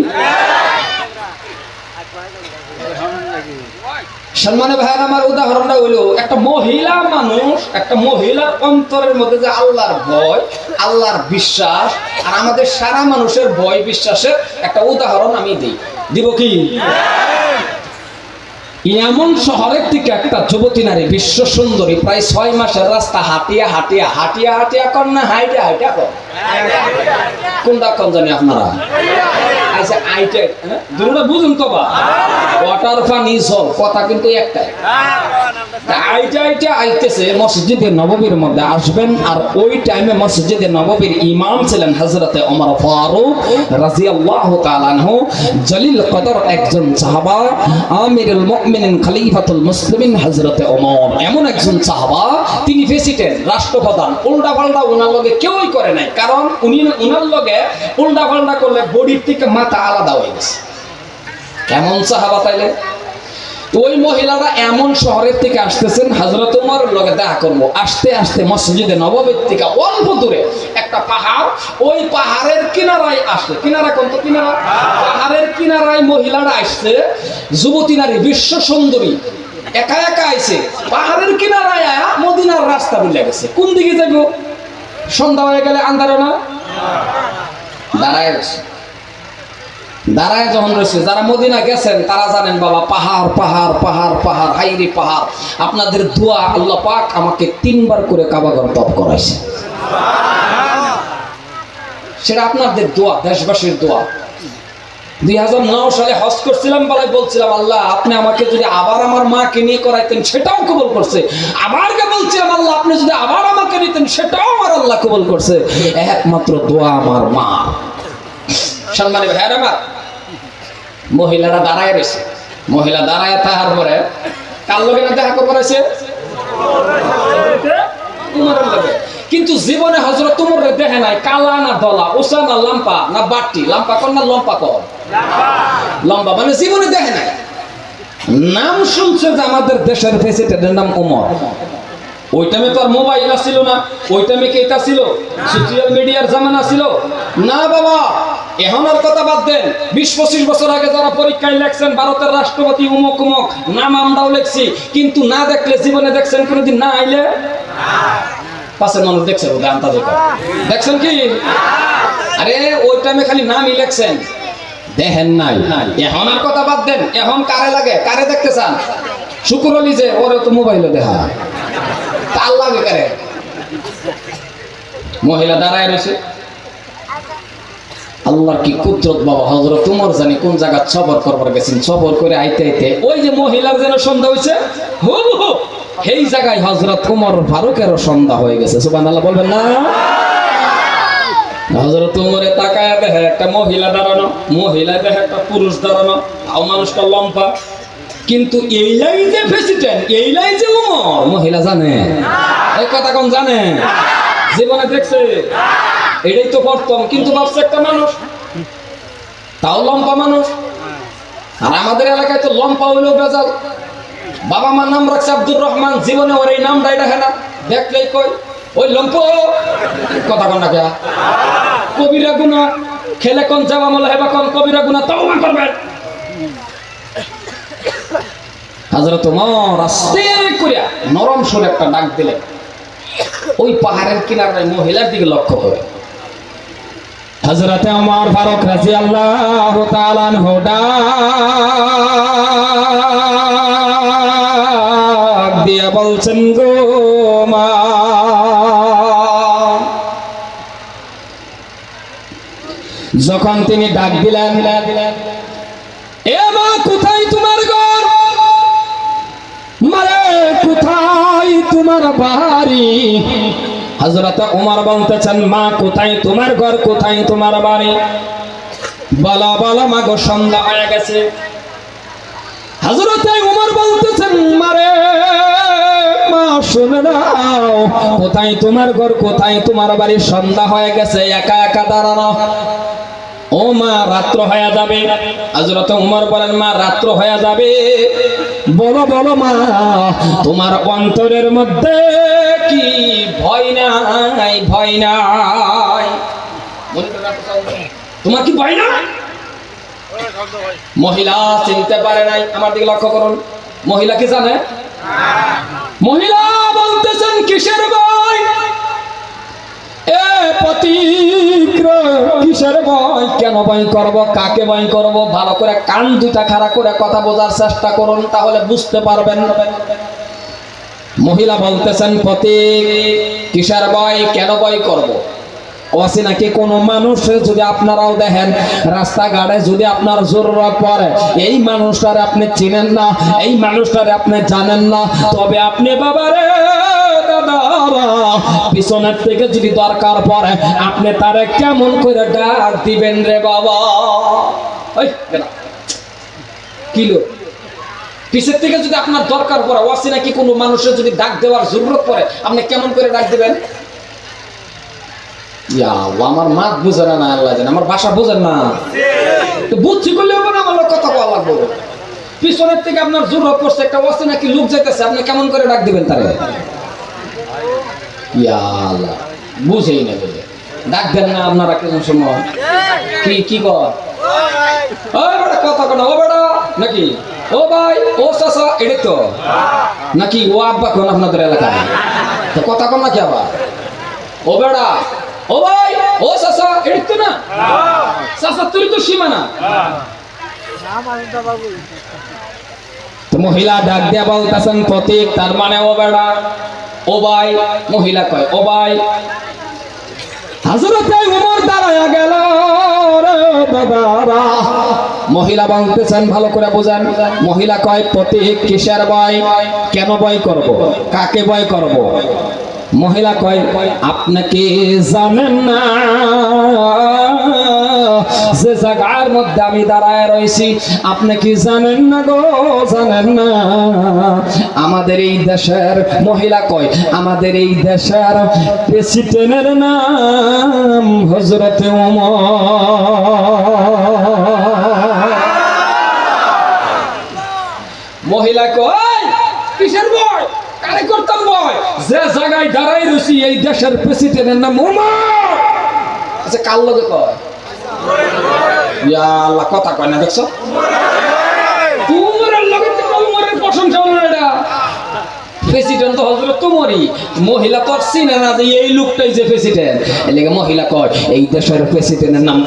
সম্মানে ভাইয়ের, আমার উদাহরণটা হইল একটা মহিলা মানুষ, একটা মহিলার অন্তরের মধ্যে যে আল্লাহর ভয়, আল্লাহর বিশ্বাস, আর আমাদের সারা মানুষের ভয়, বিশ্বাসের একটা উদাহরণ আমি দিই। দিব কি? এমন শহরের থেকে একটা যুবতী নারী, বিশ্ব সুন্দরী, প্রায় ছয় মাসের রাস্তা হাঁটিয়া হাঁটিয়া হাঁটিয়া হাঁটিয়া কর না হাইটা হাইটা কর কোনটা আপনারা? আচ্ছা আইটা হ্যাঁ? বুঝুন তো বা। ওয়াটার কথা কিন্তু একটাই। মধ্যে আসবেন, আর ওই টাইমে নববীর ওমর ফারুক জলিল কদর একজন সাহাবা মুসলিমিন এমন একজন তিনি রাষ্ট্রপ্রধান উল্টা পাল্টা ওনার লগে কেউই করে নাই। কারণ উনি উনার লগে উল্টা পাল্টা করলে বডির থেকে মাথা আলাদা হয়ে গেছে। কেমন সাহাবা তাইলে ওই মহিলারা এমন শহরের থেকে আসতেছেন হজরত উমর লগে দেখা করব। আসতে আসতে মসজিদে নববীর থেকে অল্প দূরে একটা পাহাড়, ওই পাহাড়ের কিনারায় আসছে কিনারা কোন তো কিনারা? পাহাড়ের কিনারায় মহিলারা আসছে, যুবতী নারী, বিশ্ব সুন্দরী। একা একা আইছে। পাহাড়ের কিনারায় আয়া মদিনার রাস্তা বুঝলে গেছে। কোন দিকে যাব সন্ধ্যা হয়ে গেলে আন্ধারে না? দাঁড়ায় রয়েছে। দাঁড়ায় যখন রয়েছে, যারা মদিনা গেছেন, তারা জানেন, বাবা, পাহাড় পাহাড় পাহাড় পাহাড়, হাইরি পাহাড়। আপনাদের দোয়া আল্লাহ পাক আমাকে তিনবার করে কাবাগর তপ করাইছে। সেটা আপনাদের দোয়া, দেশবাসীর দোয়া। দুই হাজার নয় সালে হজ করছিলাম বেলায় বলছিলাম, আল্লাহ, আপনি আমাকে যদি আবার আমার মাকে নিয়ে করাইতেন, সেটাও কবল করছে। আবারকে বলছিলাম, আল্লাহ, আপনি যদি আবার আমাকে নিতেন, সেটাও আমার আল্লাহ কবল করছে। একমাত্র দোয়া আমার মা। সম্মানী ভাইয়ার আমার, মহিলারা দাঁড়ায় রয়েছে। মহিলা দাঁড়ায় তাহার পরে, কার লগে না দেখা করেছে কিন্তু জীবনে হজরত তুমর দেখে নাই, কালা না দলা ওসা না লাম্পা, না বাটি, লাম্পা কর না লম্পা কর। লম্বা মানে জীবনে দেখে নাই। নাম যে আমাদের দেশের প্রেসিডেন্টের নাম ওই টাইমে তো আর মোবাইল ছিল না, ওই টাইমে ছিল? সোশ্যাল মিডিয়ার জামানা ছিল? না বাবা, এখন আর কথা বাদ দেন। বিশ পঁচিশ বছর আগে যারা পরীক্ষায় লেখছেন, ভারতের রাষ্ট্রপতি উমক উমক, নাম আমরাও লেখছি, কিন্তু না দেখলে জীবনে দেখছেন কোনোদিন, না আইলে? পাশের মানুষ দেখছে। দেখছেন কি? আরে, ওই টাইমে খালি নামই লেখছেন। দেখেন নাই। এখন আর কথা বাদ দেন। এখন কারে লাগে? কারে দেখতে চান? শুকুর আলী যে, ওরে তো মোবাইলে দেখা তার লাগে কারে? মহিলা দাঁড়ায় রয়েছে। আল্লাহর কি কুদরত বাবা হজরত তোমার জানি কোন জায়গা সফর করবার গেছেন? সফর করে আইতে আইতে ওই যে মহিলার যেন সন্ধ্যা হয়েছে হুবহু সেই জায়গায় হজরত উমর ফারুকেরও সন্ধ্যা হয়ে গেছে। সুবান আল্লাহ বলবেন না? দেখে একটা মহিলা দাঁড়ানো, মহিলা দেখে একটা পুরুষ দাঁড়ানো মানুষটা কিন্তু যে প্রেসিডেন্ট যে মহিলা জানে? এই কথা জানে? জীবনে দেখছে? এটাই তো প্রথম, কিন্তু ভাবছে একটা মানুষ, তাও লম্পা মানুষ। আর আমাদের এলাকায় তো লম্পা হইলেও বেজাল। বাবা মার নাম রাখছে আব্দুর রহমান, জীবনে ওর এই নামটাই দেখে না। দেখলেই কই ওই লম্প, কথা কন কে কবিরা গুনা খেলে কোন যাওয়া মলে হেবা কোন কবিরা গুনা তাও করবেন হাজরত তোমার আস্তে করিয়া নরম সুর একটা ডাক দিলেন ওই পাহাড়ের কিনারে মহিলার দিকে লক্ষ্য করে। হজরতে আমার ফারুক রাজি আল্লাহ তালান দিয়ে বলছেন, গো মা যখন তিনি ডাক দিলেন, এ মা, কোথায় তোমার ঘর? মারে, কোথায় তোমার বাড়ি? হজরত উমর বলতেছেন, মা, কোথায় তোমার ঘর, কোথায় তোমার বাড়ি? বলো বলো মা গো সন্ধ্যা হয়ে গেছে। হজরত উমর বলতেছেন, মারে, মা, শুনে নাও, কোথায় তোমার ঘর, কোথায় তোমার বাড়ি? সন্ধ্যা হয়ে গেছে, একা একা দাঁড়ানো। ও মা, রাত্র হয়ে যাবে। হজরত উমর বলেন, মা, রাত্র হয়ে যাবে। বলো বলো, মা, তোমার অন্তরের মধ্যে কি ভয় নাই ভয় নাই? তোমার কি ভয় না মহিলা চিনতে পারে নাই, আমার দিকে লক্ষ্য করুন। মহিলা কি জানে? মহিলা বলতেছেন, কিসের ভয়? এ কথা চেষ্টা করুন, তাহলে বুঝতে পারবেন। মহিলা বলতেছেন পতিক কিসের ভয়? কেন ভয় করব? অসে নাকি কোনো মানুষ যদি আপনারাও দেখেন, রাস্তাঘাটে যদি আপনার জরুরত পড়ে, এই মানুষটারে আপনি চিনেন না, এই মানুষটারে আপনি জানেন না, তবে আপনি বাবারে পিছনের থেকে যদি দরকার পড়ে, আপনি তারে কেমন করে ডাক দিবেন রে বাবা? বেটা। পিছের থেকে যদি আপনার দরকার পড়ে, ওয়াসি নাকি কোনো মানুষের যদি ডাক দেওয়ার জরুরত পড়ে, আপনি কেমন করে ডাক দিবেন? আমার মাত বুঝে না আল্লাহ জানে, আমার ভাষা বুঝেন না। বুঝছি করলে আমার কথা বলা লাগবে। পিছনের থেকে আপনার জরুরত পড়ছে, একটা ওয়াসি নাকি লোক যেতেছে আপনি কেমন করে ডাক দিবেন তারে? ইয়া আল্লাহ বুঝেই না বুঝে ডাক দেন না আপনারা কেমন সময়? কি কি কর? ওই বেটা কথা কোনা ও বেটা নাকি? ও ভাই ও চাচা এটাই তো। নাকি ও আব্বা কোন আপনাদের এলাকায়? তো কথা কোন নাকি আবার? ও বেড়া ও ভাই ও চাচা এটাই তো না? চাচা তুই তো সীমানা। তো মহিলা ডাক দিয়া বলতেছেন প্রতীক তার মানে ও বেড়া ও ভাই, মহিলা কয় ওবাই মহিলা উমর দাদারা মহিলা ভালো করে বোঝান। মহিলা কয়, প্রতীক কিসের বয় কেন বয় করব? কাকে বয় করব? মহিলা কয় আপনাকে জানেন না? যে জায়গার মধ্যে আমি দাঁড়ায় রয়েছি, আপনি কি জানেন না গো? জানেন না? আমাদের এই দেশের মহিলা কয়, আমাদের এই দেশের প্রেসিডেন্টের নাম হজরত মহিলা কয়, কিসের বয় কারে করতাম বয় যে জায়গায় দাঁড়াই রয়েছি, এই দেশের প্রেসিডেন্টের নাম উমর। আচ্ছা কার লগে কয়? কথা কয় না, দেখছ? প্রশংসা প্রেসিডেন্ট তো মহিলা না যে এই লোকটাই যে প্রেসিডেন্ট মহিলা এই দেশের প্রেসিডেন্টের নাম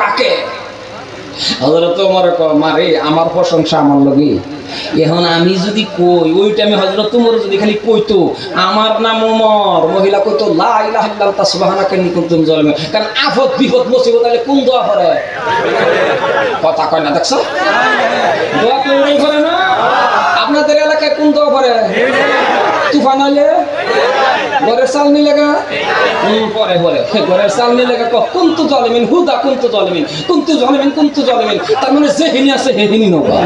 কাকে? মারে আমার প্রশংসা আমার লগে এখন আমি যদি কই ওই টাইমে হজরত তোমার যদি খালি কইতো আমার নাম ওমর মহিলা কইতো লা ইলাহা ইল্লাল্লাহ সুবহানাকা ইন্নী কুনতু মিনাজ জালিমিন কারণ আফত বিপদ মুসিবত আইলে কোন দোয়া করে কথা কয় না দেখছ? দোয়া কোনই করে না? আপনাদের এলাকায় কোন দোয়া করে তুফান চাল নিলে গা? হুম, পরে পরে। ঘরের চাল নিলে গা কহ, কুন্তু জলিমিন হুদা কুন্তু জলিমিন কুন্তু জলিমিন কুন্তু জলিমিন তার মানে যে আছে হে হিনি নবা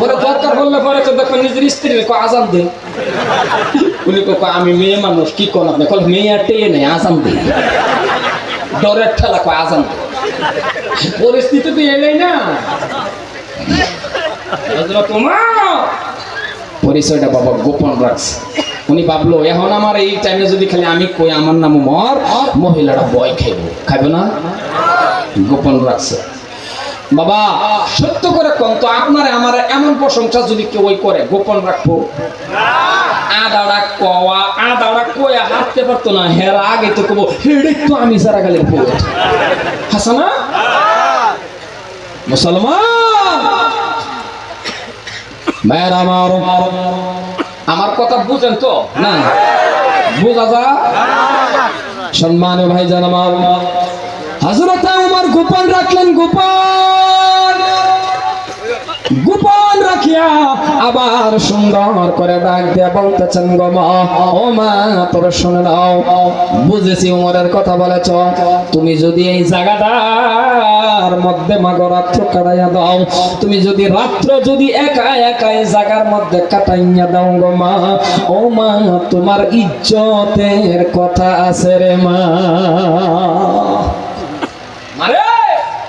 বলে দরকার হলে পরে তো দেখো নিজের স্ত্রী আজান দে। উনি কো আমি মেয়ে মানুষ, কি কোন আপনি? কল মেয়ে টেয়ে নেই, আজান দে। ডরের ঠেলা কো আজান দে। পরিস্থিতি তো এলেই না। তোমার পরিচয়টা বাবা গোপন রাখছে। উনি ভাবলো, এখন আমার এই টাইমে যদি খালি আমি কই, আমার নাম মর মহিলাটা বয় খাইব। খাইব না? গোপন রাখছে। বাবা, সত্য করে কম তো, আপনার আমার এমন প্রশংসা যদি কেউ ওই করে, গোপন রাখব। আদাড়া কওয়া আদাড়া কয়া হাঁটতে পারতো না, হেরা আগে তো কবো হেড়ে তো আমি সারা হাসানা মুসলমান! ভাইয়ের আমার আমার কথা বুঝেন তো? না? বুঝা যা সম্মানে ভাই জান আমার হজরত গোপন রাখলেন, গোপন। গোপন রাখিয়া আবার সুন্দর করে ডাক দিয়া বলতেছেন, গো মা, ও মা, তোর শুনে নাও। বুঝেছি উমরের কথা বলেছ। তুমি যদি এই জায়গাটার মধ্যে মাগো রাত্র কাটাইয়া দাও, তুমি যদি রাত্র যদি একা একা এই জায়গার মধ্যে কাটাইয়া দাও, গো মা, ও মা, তোমার ইজ্জতের কথা আছে রে মা। মারে!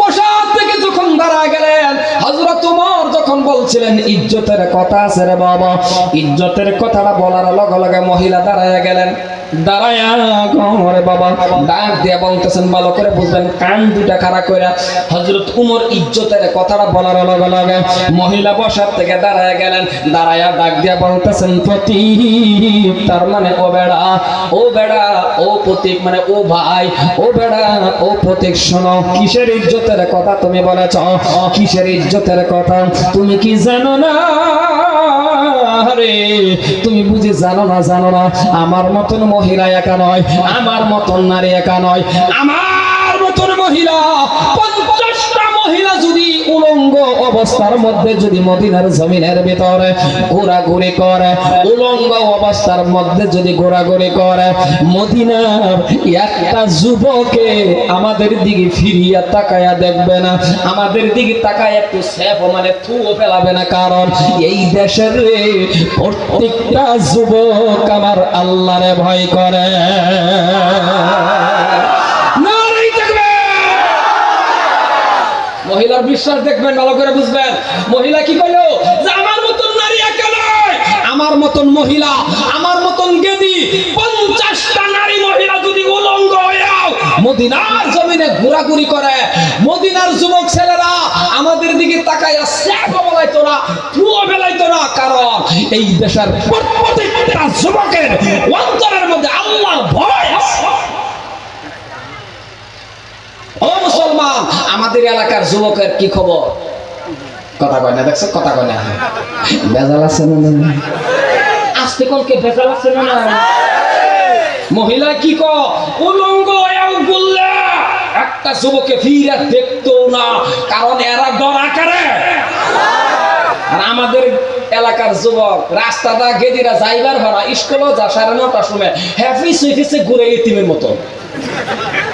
বসার থেকে যখন দাঁড়া গেলেন হজরত উমর যখন বলছিলেন, ইজ্জতের কথা আছে রে বাবা। ইজ্জতের কথাটা বলার লগে লগে মহিলা দাঁড়ায় গেলেন। দাঁড়ায়া বলতেছেন, ভালো করে কান দুটা ইজ্জতের কথাটা মহিলা থেকে গেলেন, দাঁড়ায়া ডাক বলতেছেন প্রতীক তার মানে ও বেড়া ও বেড়া, ও প্রতীক মানে ও ভাই, ও বেড়া, ও প্রতীক শোনো, কিসের ইজ্জতের কথা তুমি বলেছ? কিসের ইজ্জতের কথা? তুমি কি জানো না? রে তুমি বুঝে জানো না জানো না, আমার মতন মহিলা একা নয়, আমার মতন নারী একা নয়, আমার মতন মহিলা পঞ্চাশটা মহিলা যদি উলঙ্গ অবস্থার মধ্যে যদি মদিনার জমিনের ভিতরে ঘোরাঘুরি করে, উলঙ্গ অবস্থার মধ্যে যদি ঘোরাঘুরি করে, মদিনার একটা যুবকে আমাদের দিকে ফিরিয়া তাকায়া দেখবে না। আমাদের দিকে তাকায় একটু সেফ মানে থুও ফেলাবে না, কারণ এই দেশের প্রত্যেকটা যুবক আমার আল্লাহরে ভয় করে নারী দেখবে মহিলার বিশ্বাস দেখবেন, ভালো করে বুঝবেন। মহিলা কি করল যে আমার মতন নারী একা নয়। আমার মতন মহিলা, আমার মতন গেদি। পঞ্চাশটা নারী মহিলা যদি উলঙ্গ হয়েও মদিনার জমিনে ঘোরাঘুরি করে, মদিনার যুবক ছেলেরা আমাদের দিকে তাকাইয়া স্যাপও বেলাইতো না বেলাইতো না। কারণ এই দেশের প্রত্যেকটা যুবকের অন্তরের মধ্যে আল্লাহ ভয় আছে ও মুসলমান আমাদের এলাকার যুবকের কি খবর? কথা কয় না দেখছ? কথা কয় না। বেজাল আছে না? আজকে কোনকে বেজাল আছে না মহিলা কি ক? উলঙ্গ বললে একটা যুবকে ফিরে দেখতো না কারণ এরা ডরা করে আর আমাদের এলাকার যুবক রাস্তাটা গেদিরা যাইবার ভাড়া স্কুলও যা সাড়ে নটার সময় হ্যাপি সুইফিসে ঘুরে এতিমের মতো।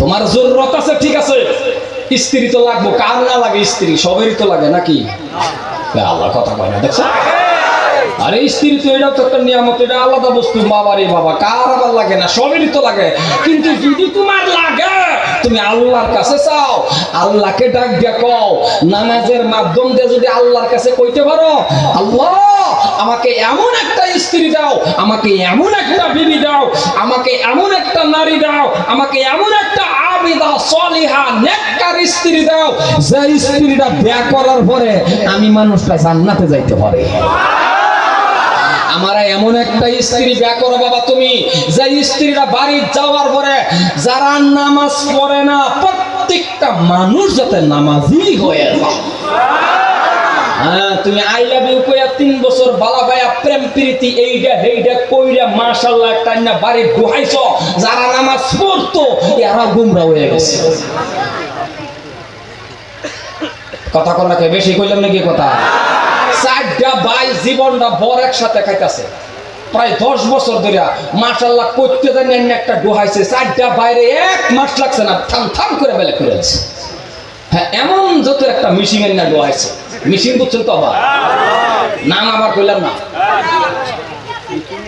তোমার জরুরত আছে, ঠিক আছে। স্ত্রী তো লাগবো, কার না লাগে স্ত্রী? সবেরই তো লাগে নাকি? আল্লাহ কথা কয় না, দেখছ? আরে স্ত্রী তো এটা তো একটা নিয়ামত, এটা আলাদা বস্তু। বাবা রে বাবা, কার আবার লাগে না? সবেরই তো লাগে। কিন্তু যদি তোমার লাগে তুমি আল্লাহর কাছে চাও, আল্লাহকে ডাক দিয়া কও, নামাজের মাধ্যম দিয়ে যদি আল্লাহর কাছে কইতে পারো, আল্লাহ, আমাকে এমন একটা স্ত্রী দাও, আমাকে এমন একটা বিবি দাও, আমাকে এমন একটা নারী দাও, আমাকে এমন একটা আবিদা, সলিহা, নেককার স্ত্রী দাও, যে স্ত্রীটা বিয়া করার পরে আমি মানুষটা জান্নাতে যাইতে পারে। আমার এমন একটা স্ত্রী বিয়া করো বাবা তুমি যে স্ত্রীরা বাড়ি যাওয়ার পরে যারা নামাজ পড়ে না, প্রত্যেকটা মানুষ যাতে নামাজি হয়ে হ্যাঁ তুমি তিন বালা কথা কর নাকি বেশি কইলাম নাকি কথা? চারটা ভাই জীবনটা বর একসাথে খাইতেছে। প্রায় দশ বছর ধরে মাসাল্লাহ করতে জানি এমনি একটা ডোহাইছে, চারটা বাইরে এক মাস লাগছে না, থাম থাম করে বেলে আছে হ্যাঁ এমন যত একটা মিশিং এর না ডোহাইছে। মিশিং বুঝছেন তো আবার? না আবার কইলাম না।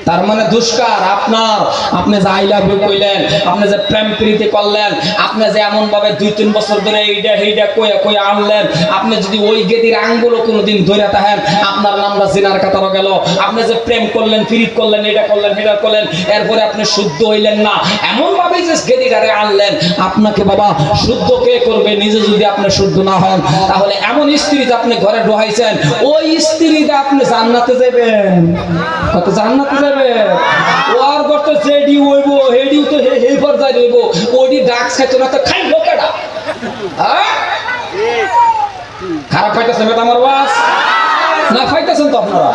তার মানে দুষ্কার, আপনার, আপনি যে আই লাভ কইলেন, আপনি যে প্রেম প্রীতি করলেন, আপনি যে এমন ভাবে দুই, তিন বছর ধরে এইটা এইটা কইয়া কইয়া আনলেন, আপনি যদি ওই গেদির আঙ্গুলো কোনোদিন ধরে থাকেন, আপনার নামটা জিনার কাতারও গেল। আপনি যে প্রেম করলেন ফিরিত করলেন এটা করলেন এটা করলেন, এরপরে আপনি শুদ্ধ হইলেন না এমন ভাবে যে গেদিটারে আনলেন, আপনাকে বাবা শুদ্ধ কে করবে? নিজে যদি আপনি শুদ্ধ না হন, তাহলে এমন স্ত্রী যে আপনি ঘরে ডোহাইছেন ওই স্ত্রীটা আপনি জান্নাতে যাবেন কত জান্নাতে ওর করতে জেডি হইব, হেডিও তো হে হে পর্যায়ে হইব ওডি ডাক খাইতো না তো খাইব কেডা? হ্যাঁ? খারাপ পাইতেছে মেটা আমার বাস? না পাইতেছেন তো আপনারা?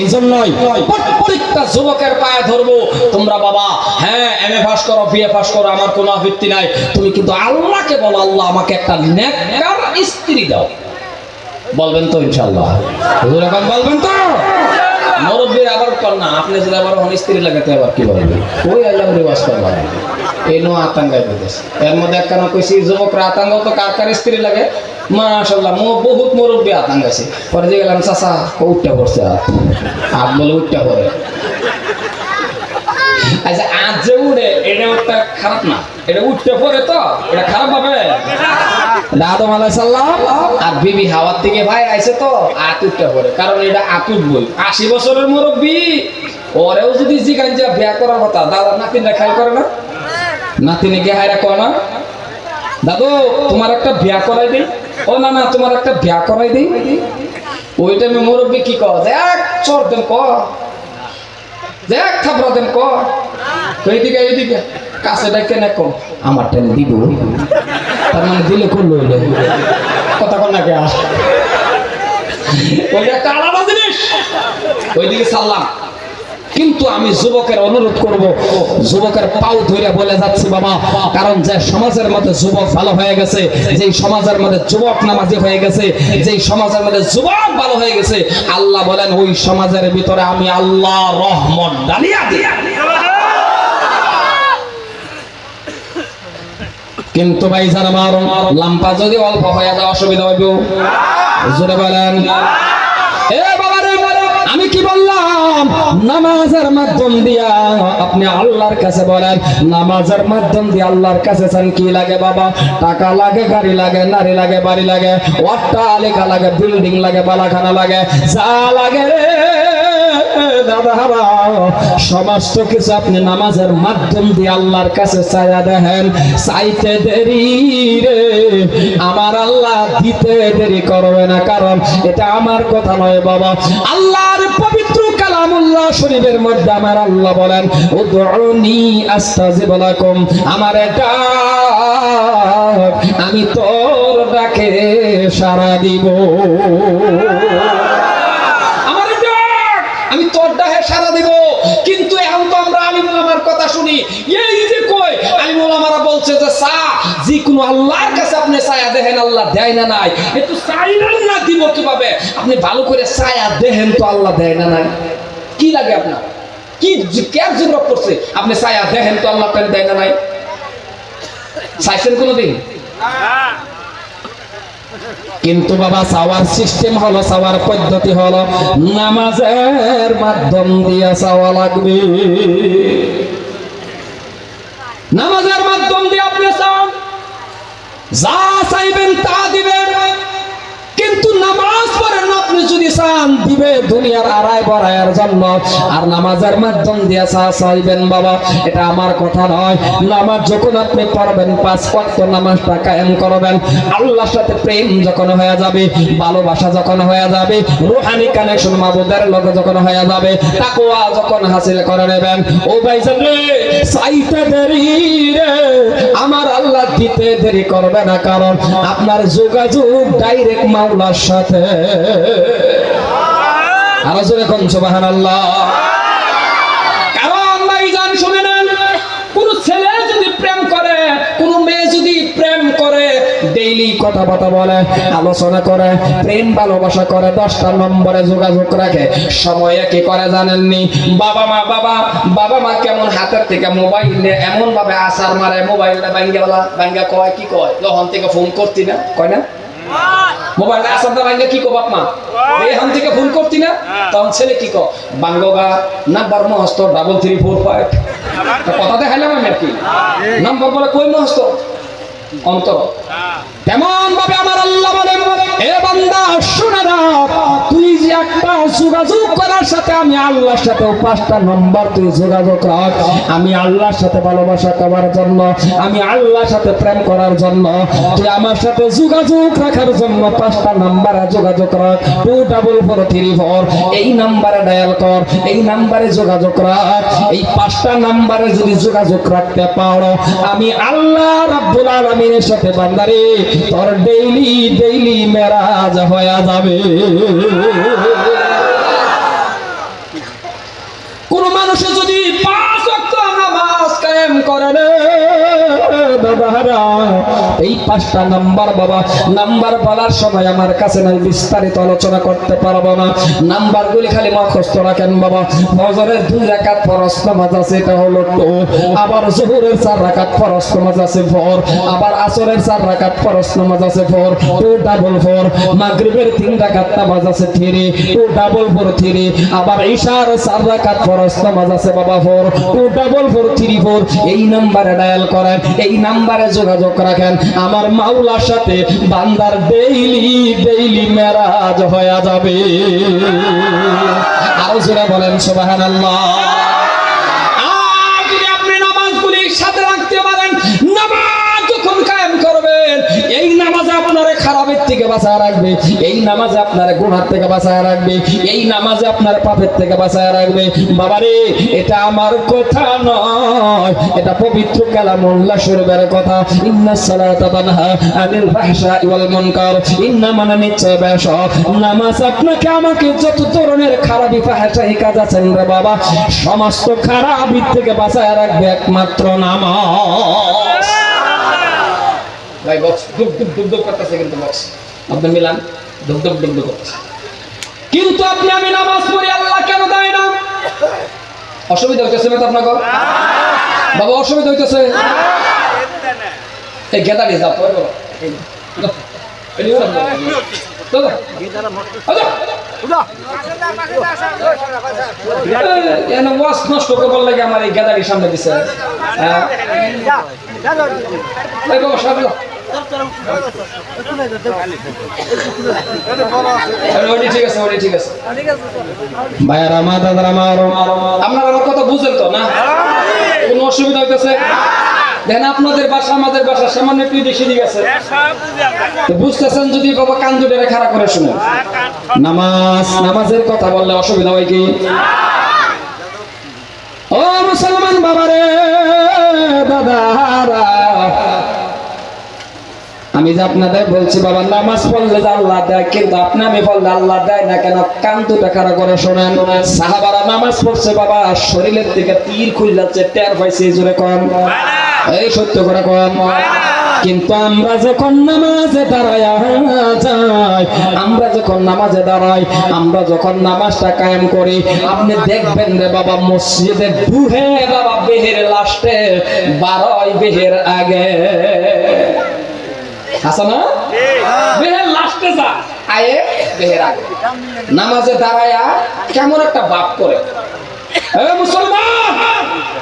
এই জন্যই প্রত্যেকটা যুবকের পায়ে ধরবো। তোমরা বাবা হ্যাঁ এম এ পাস করো বিএ পাস করো, আমার কোনো আপত্তি নাই। তুমি কিন্তু আল্লাহকে বলো, আল্লাহ আমাকে একটা নেককার স্ত্রী দাও। বলবেন তো ইনশাল্লাহ বলবেন তো? মুরব্বীর আবার কন্যা আপনি যদি আবার হন স্ত্রী লাগাতে আবার কি ওই আল্লাহ রেওয়াজ এই নো আতঙ্গায় এর মধ্যে একখানা কইছি যুবকরা আতঙ্ক তো কার কার স্ত্রী লাগে? মুরব্বী পরে যে গেলাম বলে আচ্ছা আজ যে উড়ে মুরব্বী করে হায়রা কো না? দাদু, তোমার একটা বিয়া করাই দিই। ও না না, তোমার একটা বিয়া করাই দিই। ওই টাইমে মুরব্বী কি কয়? যে এক চোর দেন ক দেখ, থাপড়া দেন ক মানে কিন্তু আমি যুবকের অনুরোধ করব, যুবকের পাও ধরে বলে যাচ্ছি বাবা, কারণ যে সমাজের মধ্যে যুবক ভালো হয়ে গেছে, যেই সমাজের মধ্যে যুবক নামাজি হয়ে গেছে, যেই সমাজের মধ্যে যুবক ভালো হয়ে গেছে, আল্লাহ বলেন, ওই সমাজের ভিতরে আমি আল্লাহ রহমত ডালিয়া দিয়া কিন্তু ভাই যারা আমার লাম্পা যদি অল্প হয়ে যায় অসুবিধা হইব। জোরে বলেন। নামাজের মাধ্যম দিয়া আপনি আল্লাহর কাছে বলেন, নামাজের মাধ্যম দিয়ে আল্লাহর কাছে চান, কি লাগে বাবা? টাকা লাগে, গাড়ি লাগে, নারী লাগে, বাড়ি লাগে, অট্টালিকা লাগে, বিল্ডিং লাগে, বালাখানা লাগে, যা লাগে সমস্ত কিছু আপনি নামাজের মাধ্যম দিয়ে আল্লাহর কাছে চায়া দেখেন, চাইতে দেরি রে, আমার আল্লাহ দিতে দেরি করবে না, কারণ এটা আমার কথা নয় বাবা। আল্লাহর পবিত্র কালামুল্লাহ শরীফের মধ্যে আমার আল্লাহ বলেন আমার আমি তোর ডাকে সাড়া দিব। আমি তোর ডাকে দিব। কিন্তু এখন তো আমরা আলিমুল আমার কথা শুনি। এই যে বলছে যে কাছে আপনি আল্লাহ দেয় না নাই? না দিব আপনি ভালো করে ছায়া দেখেন তো আল্লাহ দেয় না নাই। কি লাগে আপনার? কি কেয়ার জরুরত করছে? আপনি ছায়া দেখেন তো আল্লাহ তাআলা দেয় না নাই? চাইছেন কোনোদিন? কিন্তু বাবা, চাওয়ার সিস্টেম হলো, চাওয়ার পদ্ধতি হলো, নামাজের মাধ্যম দিয়ে চাওয়া লাগবে। নামাজের মাধ্যম দিয়ে আপনি চান, যা চাইবেন তা দিবেন। কিন্তু নামাজ আপনি যদি চান, দিবে দুনিয়ার আড়াই বড়াইয়ের জন্য। আর নামাজের মাধ্যম দিয়ে চা চাইবেন বাবা, এটা আমার কথা নয়। নামাজ যখন আপনি পড়বেন, পাঁচ ওয়াক্ত নামাজটা কায়েম করবেন। আল্লাহর সাথে প্রেম যখন হয়ে যাবে, ভালোবাসা যখন হয়ে যাবে, রুহানি কানেকশন মাবুদের লগে যখন হয়ে যাবে, তাকওয়া যখন হাসিল করে নেবেন। ও রে চাইতে দেরি রে, আমার আল্লাহ দিতে দেরি করবে না, কারণ আপনার যোগাযোগ ডাইরেক্ট মাওলার সাথে। বলে, আলোচনা করে, প্রেম ভালোবাসা করে, দশটা নম্বরে যোগাযোগ রাখে। সময়ে কি করে, জানেননি? বাবা মা, বাবা বাবা মা কেমন হাতের থেকে মোবাইল নিয়ে এমন ভাবে আসার মারে, মোবাইলটা ব্যাঙ্গেওয়ালা ব্যাঙ্গা কয়, কি কয়? তখন থেকে ফোন করতি না, কয় না? মোবাইল আসার দা ব্যাঙ্গা কি কো বাপ মা এখান থেকে ফোন করতি না? তখন ছেলে কি কো বাঙ্গগা নাম্বার মহস্ত ডাবল থ্রি ফোর ফাইভ কথা দেখাইলাম আমি আর কি। নাম্বার বলে কই মহস্ত? অন্তর। তেমন ভাবে আমার আল্লাহ বলেন, এ বান্দা, শুনে রাখ তুই যে একটা যোগাযোগ করার সাথে আমি আল্লাহর সাথে পাঁচটা নম্বর তুই যোগাযোগ রাখ। আমি আল্লাহর সাথে ভালোবাসা করার জন্য, আমি আল্লাহর সাথে প্রেম করার জন্য, তুই আমার সাথে যোগাযোগ রাখার জন্য পাঁচটা নাম্বারে যোগাযোগ রাখ। Two double four three four এই নাম্বারে ডায়াল কর, এই নাম্বারে যোগাযোগ রাখ। এই পাঁচটা নাম্বারে যদি যোগাযোগ রাখতে পারো, আমি আল্লাহ রাব্বুল আলামিনের সাথে বান্দারে তোর ডেইলি ডেইলি মেরাজ হয়ে যাবে। কোন মানুষে বাবারা এই পাঁচটা নাম্বার বাবা, নাম্বার বলার সময় আমার কাছে নাই বিস্তারিত আলোচনা করতে পারব না। নাম্বার গুলি খালি মুখস্থ রাখেন বাবা। ফজরের দুই রাকাত ফরজ নামাজ আছে, এটা হলো টু। আবার জোহরের চার রাকাত ফরজ নামাজ আছে, ফোর। আবার আসরের চার রাকাত ফরজ নামাজ আছে, ফোর। Two double four. মাগরিবের তিন রাকাত নামাজ আছে, three. Two double four, three. আবার ঈশার চার রাকাত ফরজ নামাজ আছে, বাবা, four. Two double four, three, four. এই নাম্বারে ডায়াল করেন। এই নাম্বারে যোগাযোগ রাখেন। আমার মাওলার সাথে বান্দার ডেইলি ডেইলি মেরাজ হয়ে যাবে। আরও জোরে বলেন, সুবহানাল্লাহ। খারাপের থেকে বাঁচায় রাখবে। এই নামাজে আপনার গুণার থেকে বাঁচায় রাখবে। এই নামাজে আপনার পাপের থেকে বাঁচায় রাখবে। বাবারে, এটা আমার কথা নয়। এটা পবিত্র কালামুল্লাহ শরীফের কথা। ইন্না সালাতা তানহা আনিল ফাহশাই ওয়াল মুনকার। ইন্না মানে নিশ্চয় বেশ নামাজ আপনাকে আমাকে যত ধরনের খারাপি ফাহশাই কাজ আছেন রে বাবা, সমস্ত খারাপি থেকে বাঁচায় রাখবে একমাত্র নামাজ। ভাই বক্স দুব দুব দুব দুব করতেছে কিন্তু বক্স আপনি মিলান দুব দুব দুব দুব করতেছে। কিন্তু আপনি, আমি নামাজ পড়ি, আল্লাহ কেন দেয় না? অসুবিধা হইতেছে না তো আপনাকে বাবা, অসুবিধা হইতেছে? এই। এই নিয়ে নষ্ট করবার লাগে আমার এই গেদারি সামনে দিছে। কথা বুঝেন তো, না? অসুবিধা হইতেছে? দেখেন আপনাদের বাসা, আমাদের বাসা, সামান্য একটু বেশি দিকে আছে বুঝতেছেন যদি বাবা কান দুটো খারাপ করে শুনেন। নামাজ, নামাজের কথা বললে অসুবিধা হয় কি? ও মুসলমান বাবারে, দাদারা আমি যে আপনাদের বলছি, বাবা, নামাজ পড়লে যে আল্লাহ দেয়, কিন্তু আপনি আমি পড়লে আল্লাহ দেয় না কেন? কান দুটা করে শোনেন? সাহাবারা নামাজ পড়ছে, বাবা, শরীরের দিকে তীর খুল যাচ্ছে টের পাইছে, এই জোরে কম এই সত্য করে কম কিন্তু আমরা যখন নামাজে দাঁড়াই আমরা যখন নামাজে দাঁড়াই আমরা যখন নামাজটা কায়েম করি, আপনি দেখবেন রে বাবা, মসজিদে বুহে বাবা, বেহের লাস্টে বারোই বেহের আগে।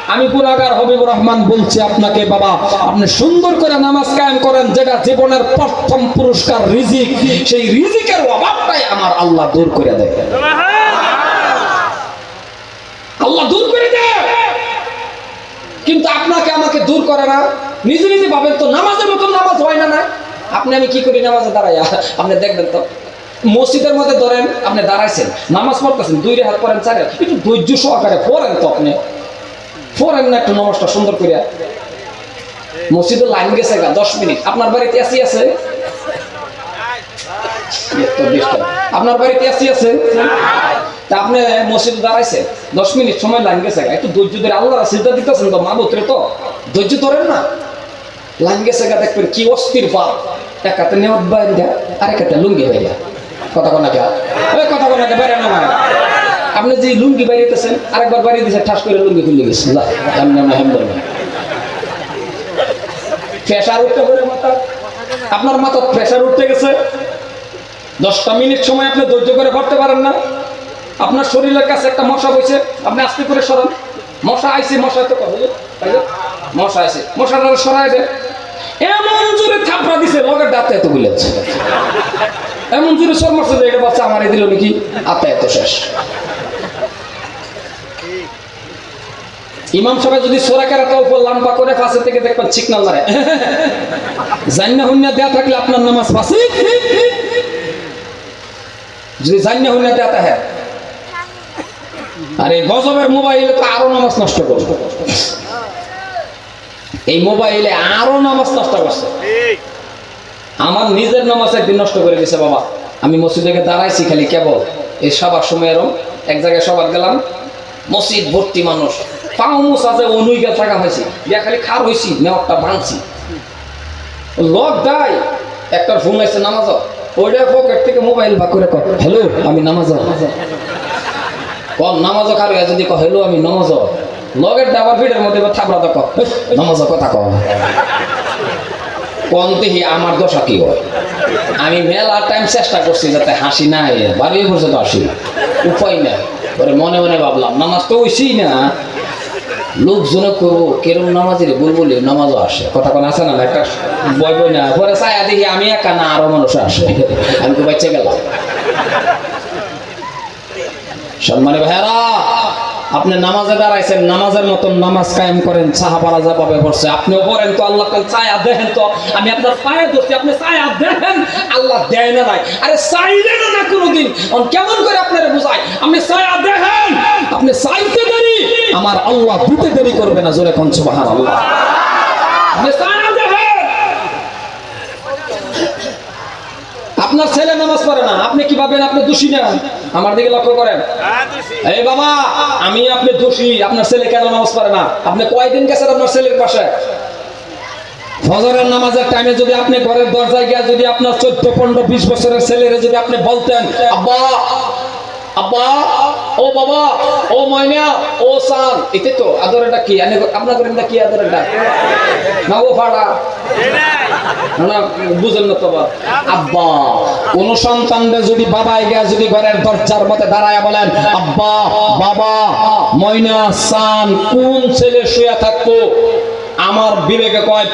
আমি হবিবুর রহমান বলছি আপনাকে, বাবা, আপনি সুন্দর করে নামাজ করেন, যেটা জীবনের প্রথম পুরস্কার, রিজিক। সেই রিজিকের অভাবটাই আমার আল্লাহ দূর করে দেয়। আল্লাহ দূর করে দেয়। কিন্তু আপনাকে আমাকে দূর করে না। নিজে নিজে ভাবেন তো, নামাজের মতন নামাজ হয় না না? আপনি আমি কি করি নামাজে দাঁড়াই আপনি দেখবেন তো মসজিদের মধ্যে ধরেন আপনি দাঁড়াইছেন নামাজ পড়তেছেন দুই হাত পড়েন চার একটু ধৈর্য সহকারে পড়েন তো আপনি। পড়েন না একটু নমস্কার সুন্দর করিয়া। মসজিদের লাইন গেছে গা দশ মিনিট। আপনার বাড়িতে এসি আছে? আপনার বাড়িতে এসি আছে? তা আপনি মসজিদে দাঁড়াইছে দশ মিনিট সময় লাইন গেছে গা, একটু ধৈর্য ধরে আল্লাহ সিদ্ধা দিতেছেন তো মা তো। ধৈর্য ধরেন না। লাইন গেছে গা দেখবেন কি অস্থির ভাব। এক হাতে নেওয়ার বাইরে দেয় আর হাতে লুঙ্গি বাইরে কথা কোনা কে ওই কথা কোনা কে বাইরে না। আপনি যে লুঙ্গি বাইরেতেছেন আরেকবার বাইরে দিয়েছে ঠাস করে লুঙ্গি খুলে গেছে লা, এমনি না হেমদর প্রেশার উঠতে পারে মাথা। আপনার মাথা প্রেশার উঠতে গেছে। দশটা মিনিট সময় আপনি ধৈর্য করে পড়তে পারেন না। আপনার শরীরের কাছে একটা মশা বইছে আপনি আস্তে করে সরান। মশা আইছে মশা তো না? মশা আইছে মশাটা সরাই এমন জোরে থাপড়া দিছে, লগের দাঁতে এত গুলেছে এমন জোরে সর মারছে এটা বাচ্চা আমারে দিল নাকি? আত্মা এত শেষ। ইমাম সাহেব যদি সোরা কেরাটা উপর লাম্বা করে ফাঁসে থেকে দেখবেন চিকনাল মারে জান্না হুন্না দেয়া থাকলে আপনার নামাজ ফাঁসি। যদি জান্না হুন্না দেয়া থাকে। আর এই গজবের মোবাইলে তো আরও নামাজ নষ্ট করবে। এই মোবাইলে আরও নামাজ নষ্ট করছে। আমার নিজের নামাজ একদিন নষ্ট করে দিছে বাবা। আমি মসজিদে দাঁড়াইছি খালি কেবল। এই সবার সময় এরম। এক জায়গায় সবার গেলাম। মসজিদ ভর্তি মানুষ। পাও মুস আছে অনুই থাকা হয়েছি। ইয়া খালি খার হয়েছি নেওয়ারটা ভাঙছি। লক দাই একটার ফোন আছে নামাজ ওইটা পকেট থেকে মোবাইল বা করে কর হ্যালো আমি নামাজ কম নামাজ কার যদি কহ হ্যালো আমি নামাজ লগের ডাবার ভিড়ের মধ্যে থাপড়া তো কথা কহ কমতেহি আমার দশা কি আমি টাইম চেষ্টা করছি যাতে হাসি না হয় বাড়ি পর্যন্ত হাসি উপায় পরে মনে মনে ভাবলাম, নামাজ তো হইসি না। লোকজনে করব কেরম নামাজের বুলবুলি, নামাজও আসে। কথা কোন না একটা বই বই না। পরে দেখি আমি একা না, আরও মানুষ আসে। আমি তো বাচ্চা গেলাম সম্মানে ভাইয়ারা আপনি নামাজে দাঁড়াইছেন, নামাজের মতন নামাজ কায়েম করেন, সাহাবারা যাভাবে করছে আপনিও পড়েন তো, আল্লাহ ছায়া দেখেন তো, আমি আপনার পায়ে ধরছি, আপনি ছায়া দেখেন আল্লাহ দেয় না নাই আরে চাইলেন না কোনোদিন। অন, কেমন করে আপনারা বুঝায় আপনি ছায়া দেখেন আপনি চাইতে দেরি, আমার আল্লাহ দিতে দেরি করবে না, জোরে কোন সুবহান আল্লাহ আপনার ছেলে নামাজ পড়ে না, আপনি কি ভাবেন আপনি দোষী না? আমার দিকে লক্ষ্য করেন। এই বাবা আমি আপনি দোষী আপনার ছেলে কেন নামাজ পারে না? আপনি কয়দিন গেছেন আপনার ছেলের পাশে? ফজরের নামাজের টাইমে যদি আপনি ঘরের দরজায় গিয়ে যদি আপনার চোদ্দ পনেরো বিশ বছরের ছেলেরে যদি আপনি বলতেন আব্বা আব্বা, ও বাবা, ও ময়না, ও সান। এতে তো আদরেটা কি? আপনার করেন কি আদরেটা না, ও ফাড়া না না তো কোন সন্তানদের যদি বাবা গিয়া যদি ঘরের দরজার মধ্যে দাঁড়ায় বলেন, আব্বা, বাবা, ময়না, সান, কোন ছেলে শুয়ে থাকব? আমার বিবেকে কয়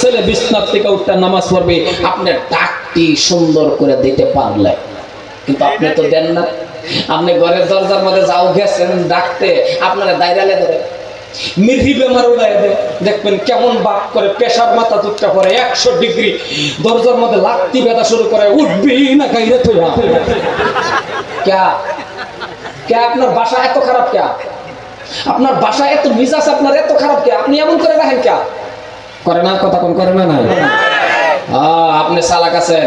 ছেলে বিছনার থেকে উঠতে নামাজ পড়বে। আপনার ডাকটি সুন্দর করে দিতে পারলে। কিন্তু আপনি তো দেন না। আপনি ঘরের দরজার মধ্যে যাও গেছেন ডাকতে। আপনারা দায়রালে ধরে। বেমার দেখবেন কেমন বাপ করে পেশার মাথা দুধটা পরে একশো ডিগ্রি। দরজার মধ্যে লাত্তি ব্যথা শুরু করে উঠবি না গাইরে তুই ক্যা? ক্যা আপনার বাসা এত খারাপ ক্যা? আপনার বাসা এত মিজাজ আপনার এত খারাপ কে আপনি এমন করে রাখেন কে করে না কথা কোন করে না আহ, আপনি সালাক আছেন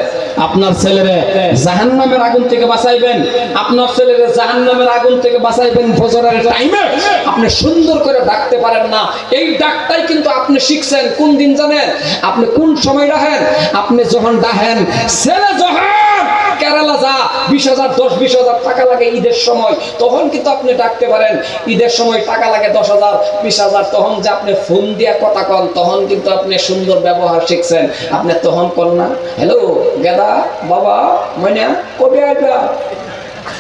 আপনার ছেলেরে জাহান্নামের আগুন থেকে বাঁচাইবেন। আপনার ছেলেরে জাহান্নামের আগুন থেকে বাঁচাইবেন ফজরের টাইমে আপনি সুন্দর করে ডাকতে পারেন না। এই ডাকটাই কিন্তু আপনি শিখছেন। কোন দিন জানেন? আপনি কোন সময় ডাহেন আপনি যখন ডাহেন ছেলে যখন কেরালা যা, বিশ হাজার, দশ, বিশ হাজার টাকা লাগে ঈদের সময়, তখন কিন্তু আপনি ডাকতে পারেন। ঈদের সময় টাকা লাগে দশ হাজার, বিশ হাজার, তখন যে আপনি ফোন দিয়া কথা কন, তখন কিন্তু আপনি সুন্দর ব্যবহার শিখছেন। আপনি তখন কন না, হ্যালো, গেদা, বাবা ময়না কবে আসবা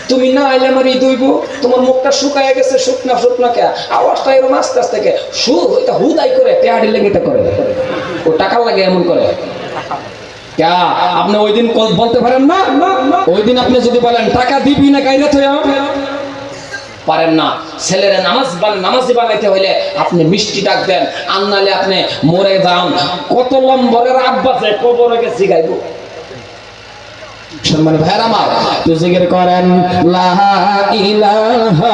তুমি না আইলে আমার ঈদ হইব, তোমার মুখটা শুকায় গেছে, শুকনা শুকনা কে? আওয়াজটা এরকম আস্তে আস্তে কে সু এটা হুদাই করে পেহাড়ি লেগে করে। ও টাকা লাগে এমন করে? আপনি ওই দিন বলতে পারেন না? ওই দিন আপনি যদি বলেন, টাকা দিবি না কাইরা তো পারেন না। ছেলেরা নামাজ নামাজি বানাইতে হইলে আপনি মিষ্টি ডাক দেন। আর নাহলে আপনি মরে যান। কত লম্বরের আব্বাসে কবরে গেছি গাইব। সম্মানিত ভাইয়ের আমার, তো করেন, লা ইলাহা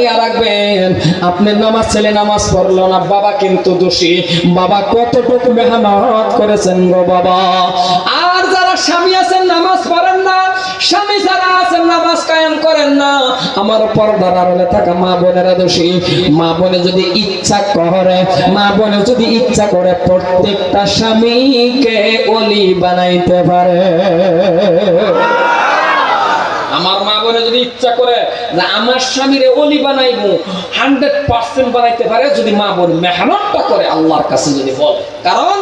জানিয়ে রাখবেন। আপনি নামাজ ছেলে নামাজ পড়ল না, বাবা কিন্তু দোষী। বাবা কতটুকু মেহনত করেছেন গো বাবা? আর যারা স্বামী আছেন, নামাজ পড়েন না, স্বামী যারা আছেন, নামাজ কায়েম করেন না, আমার পর্দার আড়ালে থাকা মা বোনেরা দোষী। মা বোনে যদি ইচ্ছা করে, মা বোনে যদি ইচ্ছা করে প্রত্যেকটা স্বামীকে অলি বানাইতে পারে। আমার মা বোনে যদি ইচ্ছা করে যে আমার স্বামীরে অলি বানাইবো, হান্ড্রেড পার্সেন্ট বানাইতে পারে যদি মা বোন মেহনতটা করে আল্লাহর কাছে যদি বলে। কারণ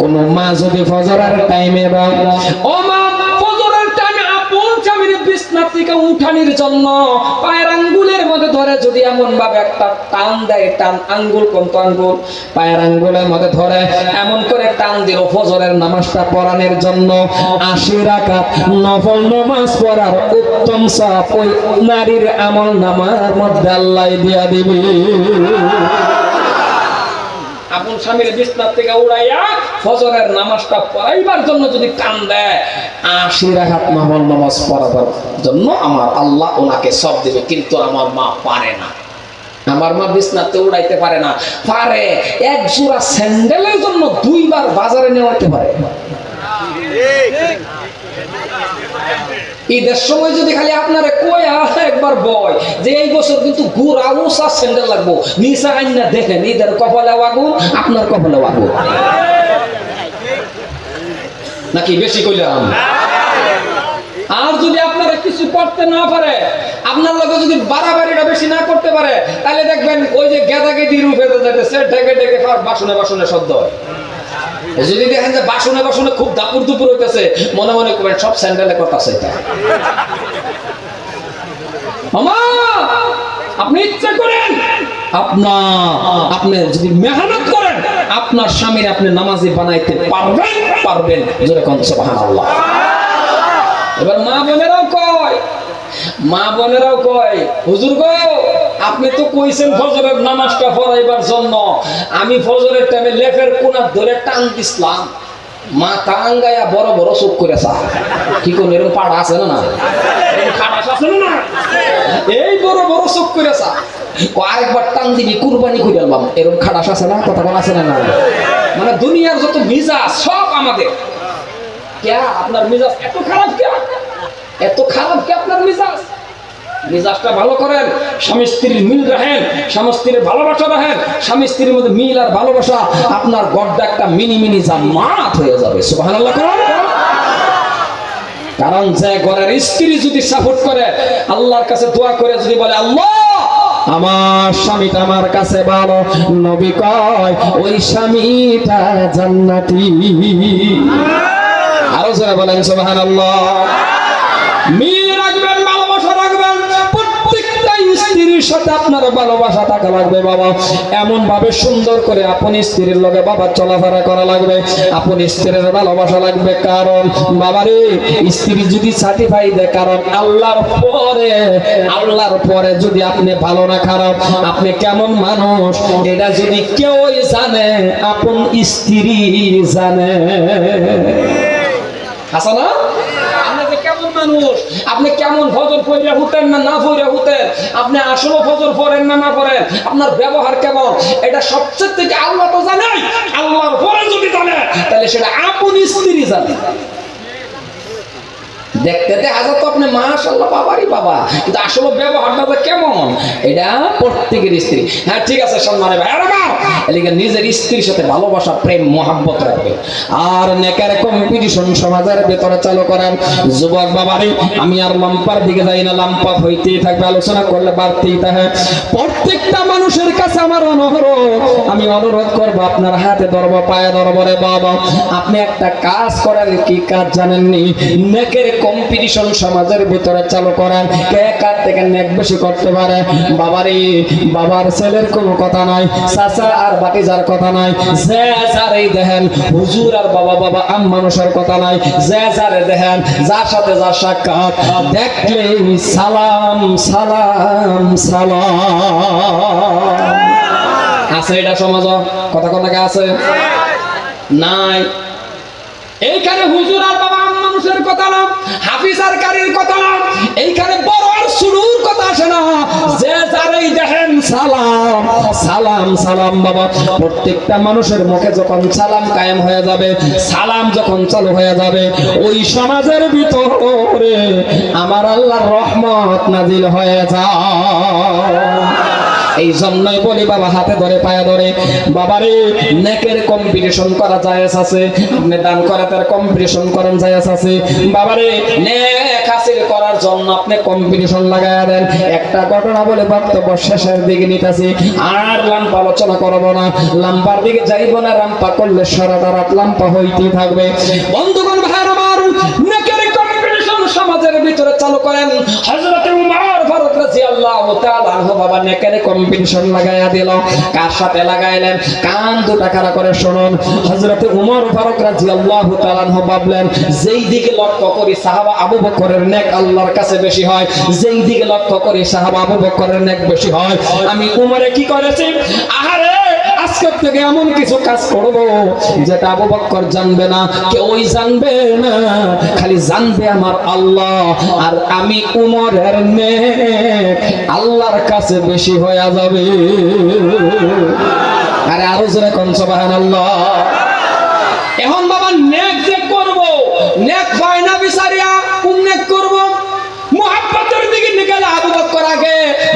কোন মা যদি ফজরের টাইমে বা ও মা স্বামীর বিছনা থেকে উঠানির জন্য পায়ের আঙ্গুলের মধ্যে ধরে যদি এমন ভাবে একটা টান দেয়, টান আঙ্গুল, কোন আঙ্গুল? পায়ের আঙ্গুলের মধ্যে ধরে, এমন করে টান দিল ফজরের নামাজটা পড়ানোর জন্য। আশি রাকাত নফল নামাজ পড়ার উত্তম সাপ ওই নারীর আমল নামার মধ্যে আল্লাহ দিয়া দিবি। আপন স্বামীর বিছনার থেকে উড়াইয়া ফজরের নামাজটা পড়াইবার জন্য যদি টান দেয়, আশি নফল নামাজ পড়াবার জন্য আমার আল্লাহ ওনাকে সব দেবে, কিন্তু আমার মা পারে না। আমার মা বিছনাতে উড়াইতে পারে না। পারে, এক জোড়া স্যান্ডেলের জন্য দুইবার বাজারে নেওয়াতে পারে। ঈদের সময় যদি খালি আপনারা কই একবার বয়। যে এই বছর কিন্তু আউস আর স্যান্ডেল লাগবো। নিচা আইন দেখেন, ঈদের কপালে আগুন, আপনার কপালে আগুন। নাকি বেশি কইলাম? আর যদি আপনারা কিছু করতে না পারে, আপনার লগে যদি বাড়াবাড়িটা বেশি না করতে পারে, তাহলে দেখবেন ওই যে গেদা গেদি রূপে যেতেছে খাওয়ার বাসনে বাসনে শব্দ হয়। যদি দেখেন যে বাসনে বাসনে খুব দাপুর দুপুর হইতেছে, মনে মনে করবেন সব স্যান্ডেলে আপনি যদি মেহনত করেন, আপনার স্বামীর আপনি নামাজি বানাইতে পারবেন পারবেন সুবহানাল্লাহ। এবার মা বোনেরাও কয়, মা বোনেরাও কয়, হুজুর গো আপনি তো কইছেন ফজরের নামাজটা পড়াইবার জন্য। আমি ফজরের টাইমে লেফের কোনা ধরে টান দিছিলাম। মা টাঙ্গায়া বড় বড় চোখ করে কি কোন এরকম পাড়া আছে না না? এই বড় বড় চোখ করে আরেকবার টান দিবি, কুরবানি করে আলবাম এরকম খাটাস আছে না? কথা বলা আছে না না? মানে দুনিয়ার যত মিজাজ, সব আমাদের। क्या আপনার মিজাজ এত খারাপ কে এত খারাপ কে আপনার মিজাজ? মিজাজটা ভালো করেন, স্বামী স্ত্রীর মিল রাখেন, স্বামী স্ত্রীর ভালোবাসা রাখেন, স্বামী স্ত্রীর মধ্যে মিল আর ভালোবাসা, আপনার গড্ডা একটা মিনি মিনি জান্নাত হয়ে যাবে। কারণ যে ঘরের স্ত্রী যদি সাপোর্ট করে, আল্লাহর কাছে দোয়া করে যদি বলে, আল্লাহ, আমার স্বামীটা আমার কাছে ভালো। নবী কয়, ওই স্বামীটা জান্নাতি। আরও যারা বলেন, সুবহানাল্লাহ। স্ত্রীর সাথে আপনার ভালোবাসা থাকা লাগবে, বাবা। এমন ভাবে সুন্দর করে আপন স্ত্রীর লগে বাবা চলাফেরা করা লাগবে। আপন স্ত্রীর ভালোবাসা লাগবে, কারণ বাবারে, স্ত্রী যদি সার্টিফাই দেয় কারণ আল্লাহর পরে আল্লাহর পরে যদি আপনি ভালো না, খারাপ, আপনি কেমন মানুষ, এটা যদি কেউই জানে, আপন স্ত্রী জানে। আছে না? মানুষ। আপনি কেমন ফজর ফইরা হুতেন না না ফইরা হুতেন আপনি আসলে ফজর পড়েন না না পড়েন? আপনার ব্যবহার কেমন? এটা সবচেয়ে থেকে আল্লাহ তো জানেন আল্লাহর পরে যদি জানে, তাহলে সেটা আপন স্ত্রী জানে। দেখতে দেখা আপনি মাশাল্লাহ বাবারই বাবা। কিন্তু আসলে ব্যবহারটা কেমন? এটা প্রত্যেকের স্ত্রী। হ্যাঁ ঠিক আছে ভাই। নিজের স্ত্রীর সাথে ভালোবাসা, প্রেম, মহাব্বত রাখবে। আর কম্পিটিশন সমাজের ভেতরে চালু যুবক বাবারে, আমি আর লাম্পার দিকে যাই না। লাম্পা হইতেই থাকবে, আলোচনা করলে বাড়তেই থাকে। প্রত্যেকটা মানুষের কাছে আমার অনুরোধ, আমি অনুরোধ করব, আপনার হাতে ধরবো, পায়ে ধরবো রে বাবা। আপনি একটা কাজ করেন, কি কাজ জানেননি? নেকের কম্পিটিশন সমাজের ভিতরে চালু করেন। কে কার থেকে নেক বেশি করতে পারে? বাবারে বাবার ছেলের কোনো কথা নাই, চাচা আর বাটিজার কথা নাই। যে যার এই দেখেন, হুজুর আর বাবা বাবা, আম মানুষের কথা নাই। যে যারে দেখেন, যার সাথে যার সাক্ষাৎ দেখলে সালাম সালাম সালাম। আছে এটা সমাজ? কথা কথা আছে? নাই। এইখানে হুজুর আর বাবা মানুষের কথা না, হাফিজ আর কারির কথা না, এইখানে বড় আর শুরুর কথা আসে না। যে যারেই দেখেন, সালাম সালাম সালাম বাবা। প্রত্যেকটা মানুষের মুখে যখন সালাম কায়েম হয়ে যাবে, সালাম যখন চালু হয়ে যাবে, ওই সমাজের ভিতরে আমার আল্লাহর রহমত নাজিল হয়ে যায়। এই জন্যই বলি বাবা, হাতে ধরে, পায়ে ধরে। বাবারে, নেকের কম্পিটিশন করা যায় আছে। আপনি দান করে, তার কম্পিটিশন করেন যায় আছে। বাবারে, নেক হাসিল করার জন্য আপনি কম্পিটিশন লাগায় দেন। একটা ঘটনা বলে বক্তব্য শেষের দিকে নিতেছি। আর লাম্পা আলোচনা করব না। লাম্পার দিকে যাইব না, রাম্পা করলে সারাটা রাত লাম্পা হইতেই থাকবে। বন্ধুগণ ভিতরে চালু করেন। হযরত উমর ফারুক রাদিয়াল্লাহু তাআলা আনহু বাবা নেকের কম্পিটিশন লাগায়া দিল। কার সাথে লাগাইলেন? কান খাড়া করে শুনুন। হযরত উমর ফারুক রাদিয়াল্লাহু তাআলা আনহু যেই দিকে লক্ষ্য করি সাহাবা আবু বকরের নেক আল্লাহর কাছে বেশি হয়, যেই দিকে লক্ষ্য করি সাহাবা আবু বকরের নেক বেশি হয়, আমি উমরে কি করেছি? আহারে আজকের থেকে এমন কিছু কাজ করব যেটা আবু বক্কর জানবে না, কেউই জানবে না। খালি জানবে আমার আল্লাহ, আর আমি উমরের নেক, আল্লাহর কাছে বেশি হয়ে যাবে। আরে আরও জোরে কোন আল্লাহ এখন বাবা নেক যে করব, নেক হয় না বিচারিয়া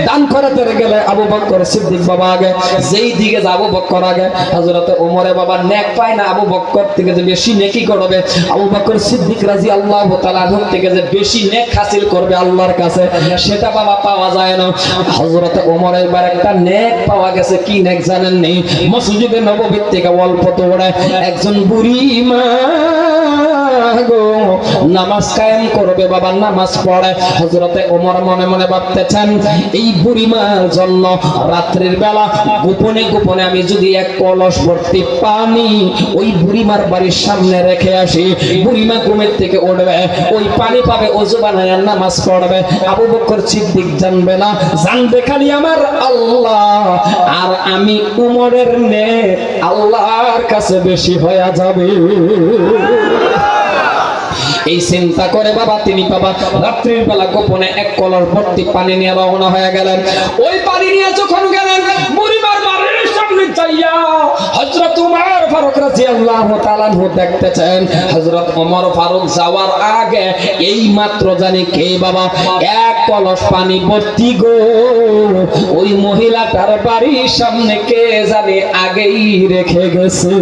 দান করাতে গেলে আবু বক্কর সিদ্দিক বাবা আগে, যেই দিকে যাব বক্কর আগে, হযরতে ওমরে বাবা নেক পায় না আবু বক্কর থেকে যে বেশি নেকি করবে, আবু বক্কর সিদ্দিক রাজি আল্লাহ তাআলা থেকে যে বেশি নেক হাসিল করবে আল্লাহর কাছে, সেটা বাবা পাওয়া যায় না। হযরতে ওমর এবার একটা নেক পাওয়া গেছে, কি নেক জানেন নেই মসজিদে নববী থেকে অল্প দৌড়ে একজন বুড়ি মা নামাজ কায়েম করবে, বাবা নামাজ পড়ে। হজরতে ওমর মনে মনে ভাবতেছেন, এই বুড়িমার জন্য রাত্রির বেলা গোপনে গোপনে আমি যদি এক কলস ভর্তি পানি ওই বুড়িমার বাড়ির সামনে রেখে আসি, বুড়িমা ঘুমের থেকে উঠবে, ওই পানি পাবে অজু বানায় নামাজ পড়বে, আবু বকর সিদ্দিক জানবে না, জানবে খালি আমার আল্লাহ, আর আমি উমরের নে আল্লাহর কাছে বেশি হয়ে যাবে। এই চিন্তা করে বাবা, তিনি বাবা রাত্রির বেলা গোপনে এক কলর ভর্তি পানি নিয়ে রওনা হয়ে গেলেন। ওই পানি নিয়ে যখন গেলেন বাড়ির সামনে উমর ফারুক দেখতেছেন। ফারুক যাওয়ার আগে এই মাত্র জানি কে বাবা, এক কলস পানি গো। ওই মহিলাটার বাড়ির সামনে কে জানি আগেই রেখে গেছে।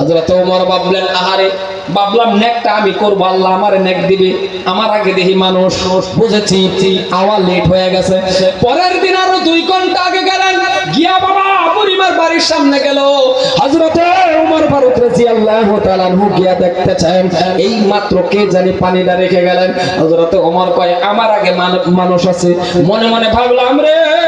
হযরত ওমর ভাবলেন, আহারে, ভাবলাম নেকটা আমি করব, আল্লাহ নেক দিবে। আমার আগে দেখি মানুষ বুঝেছি আওয়ার লেট হয়ে গেছে। পরের দিন আরও দুই ঘণ্টা আগে গেলেন, গিয়া বাবা পরিবার বাড়ির সামনে গিয়া দেখতেছেন, এই মাত্র কে জানি পানিটা রেখে গেলেন। হযরতে ওমর কয়, আমার আগে মান- মানুষ আছে। মনে মনে ভাবলাম, রে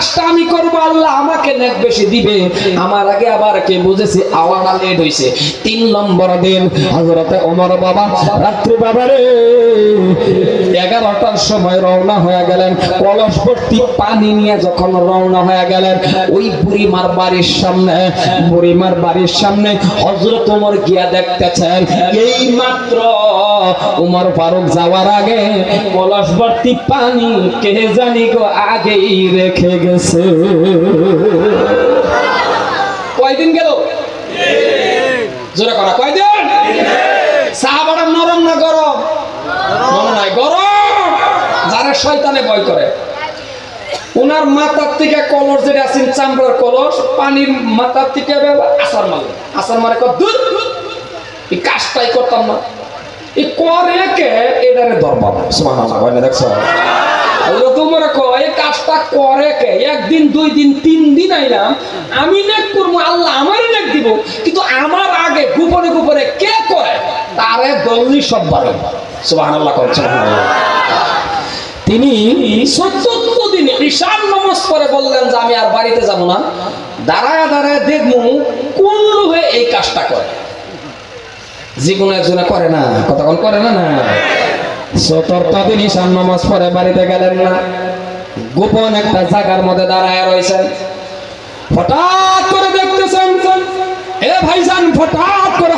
কাজটা আমি করব, আল্লাহ আমাকে নেক বেশি দিবে। আমার আগে আবার কে বুঝেছি? আওয়ারা লেট হইছে। তিন নম্বর দিন, হযরতে ওমর বাবা, রাত্রি বাবারে এগারোটার সময় রওনা হয়ে গেলেন। কলস ভর্তি পানি নিয়ে যখন রওনা হয়ে গেলেন, ওই বুড়িমার বাড়ির সামনে, বুড়িমার বাড়ির সামনে হযরত ওমর গিয়া দেখতেছেন। এই মাত্র উমর ফারুক যাওয়ার আগে কলস ভর্তি পানি কে জানি গো আগেই রেখে গেছে। কয়দিন গেল? জোরে করা, কয়দিন? সাহাবারা নরম না গরম? মনে নাই, গরম। যারা শয়তানে ভয় করে। ওনার মাথার থেকে কলস যেটা আছেন চামড়ার কলস, পানির মাথার থেকে আসার মারলেন আসার মারে কর দূর? কাজটাই করতাম না। এই করে কে? এটারে হয় কয় এই কাজটা করে কে? একদিন, দুই দিন, তিন দিন আমি করব, আল্লাহ আমারই দিব। কিন্তু আমার আগে গোপনে গোপনে কে করে তারে দলনি সব কর সুবহানাল্লাহ তিনি চতুর্থ দিন ঈশান নামাজ পরে বললেন যে, আমি আর বাড়িতে যাব না। দাঁড়ায় দাঁড়ায় দেখব কোন লোকে এই কাজটা করে। যে কোনো একজনে করে না কতক্ষণ করে না না। চতুর্থ দিন ঈশান নামাজ পরে বাড়িতে গেলেন না। গোপন একটা জায়গার মধ্যে দাঁড়ায় রয়েছেন। হঠাৎ করে দেখতেছেন এ হঠাৎ করে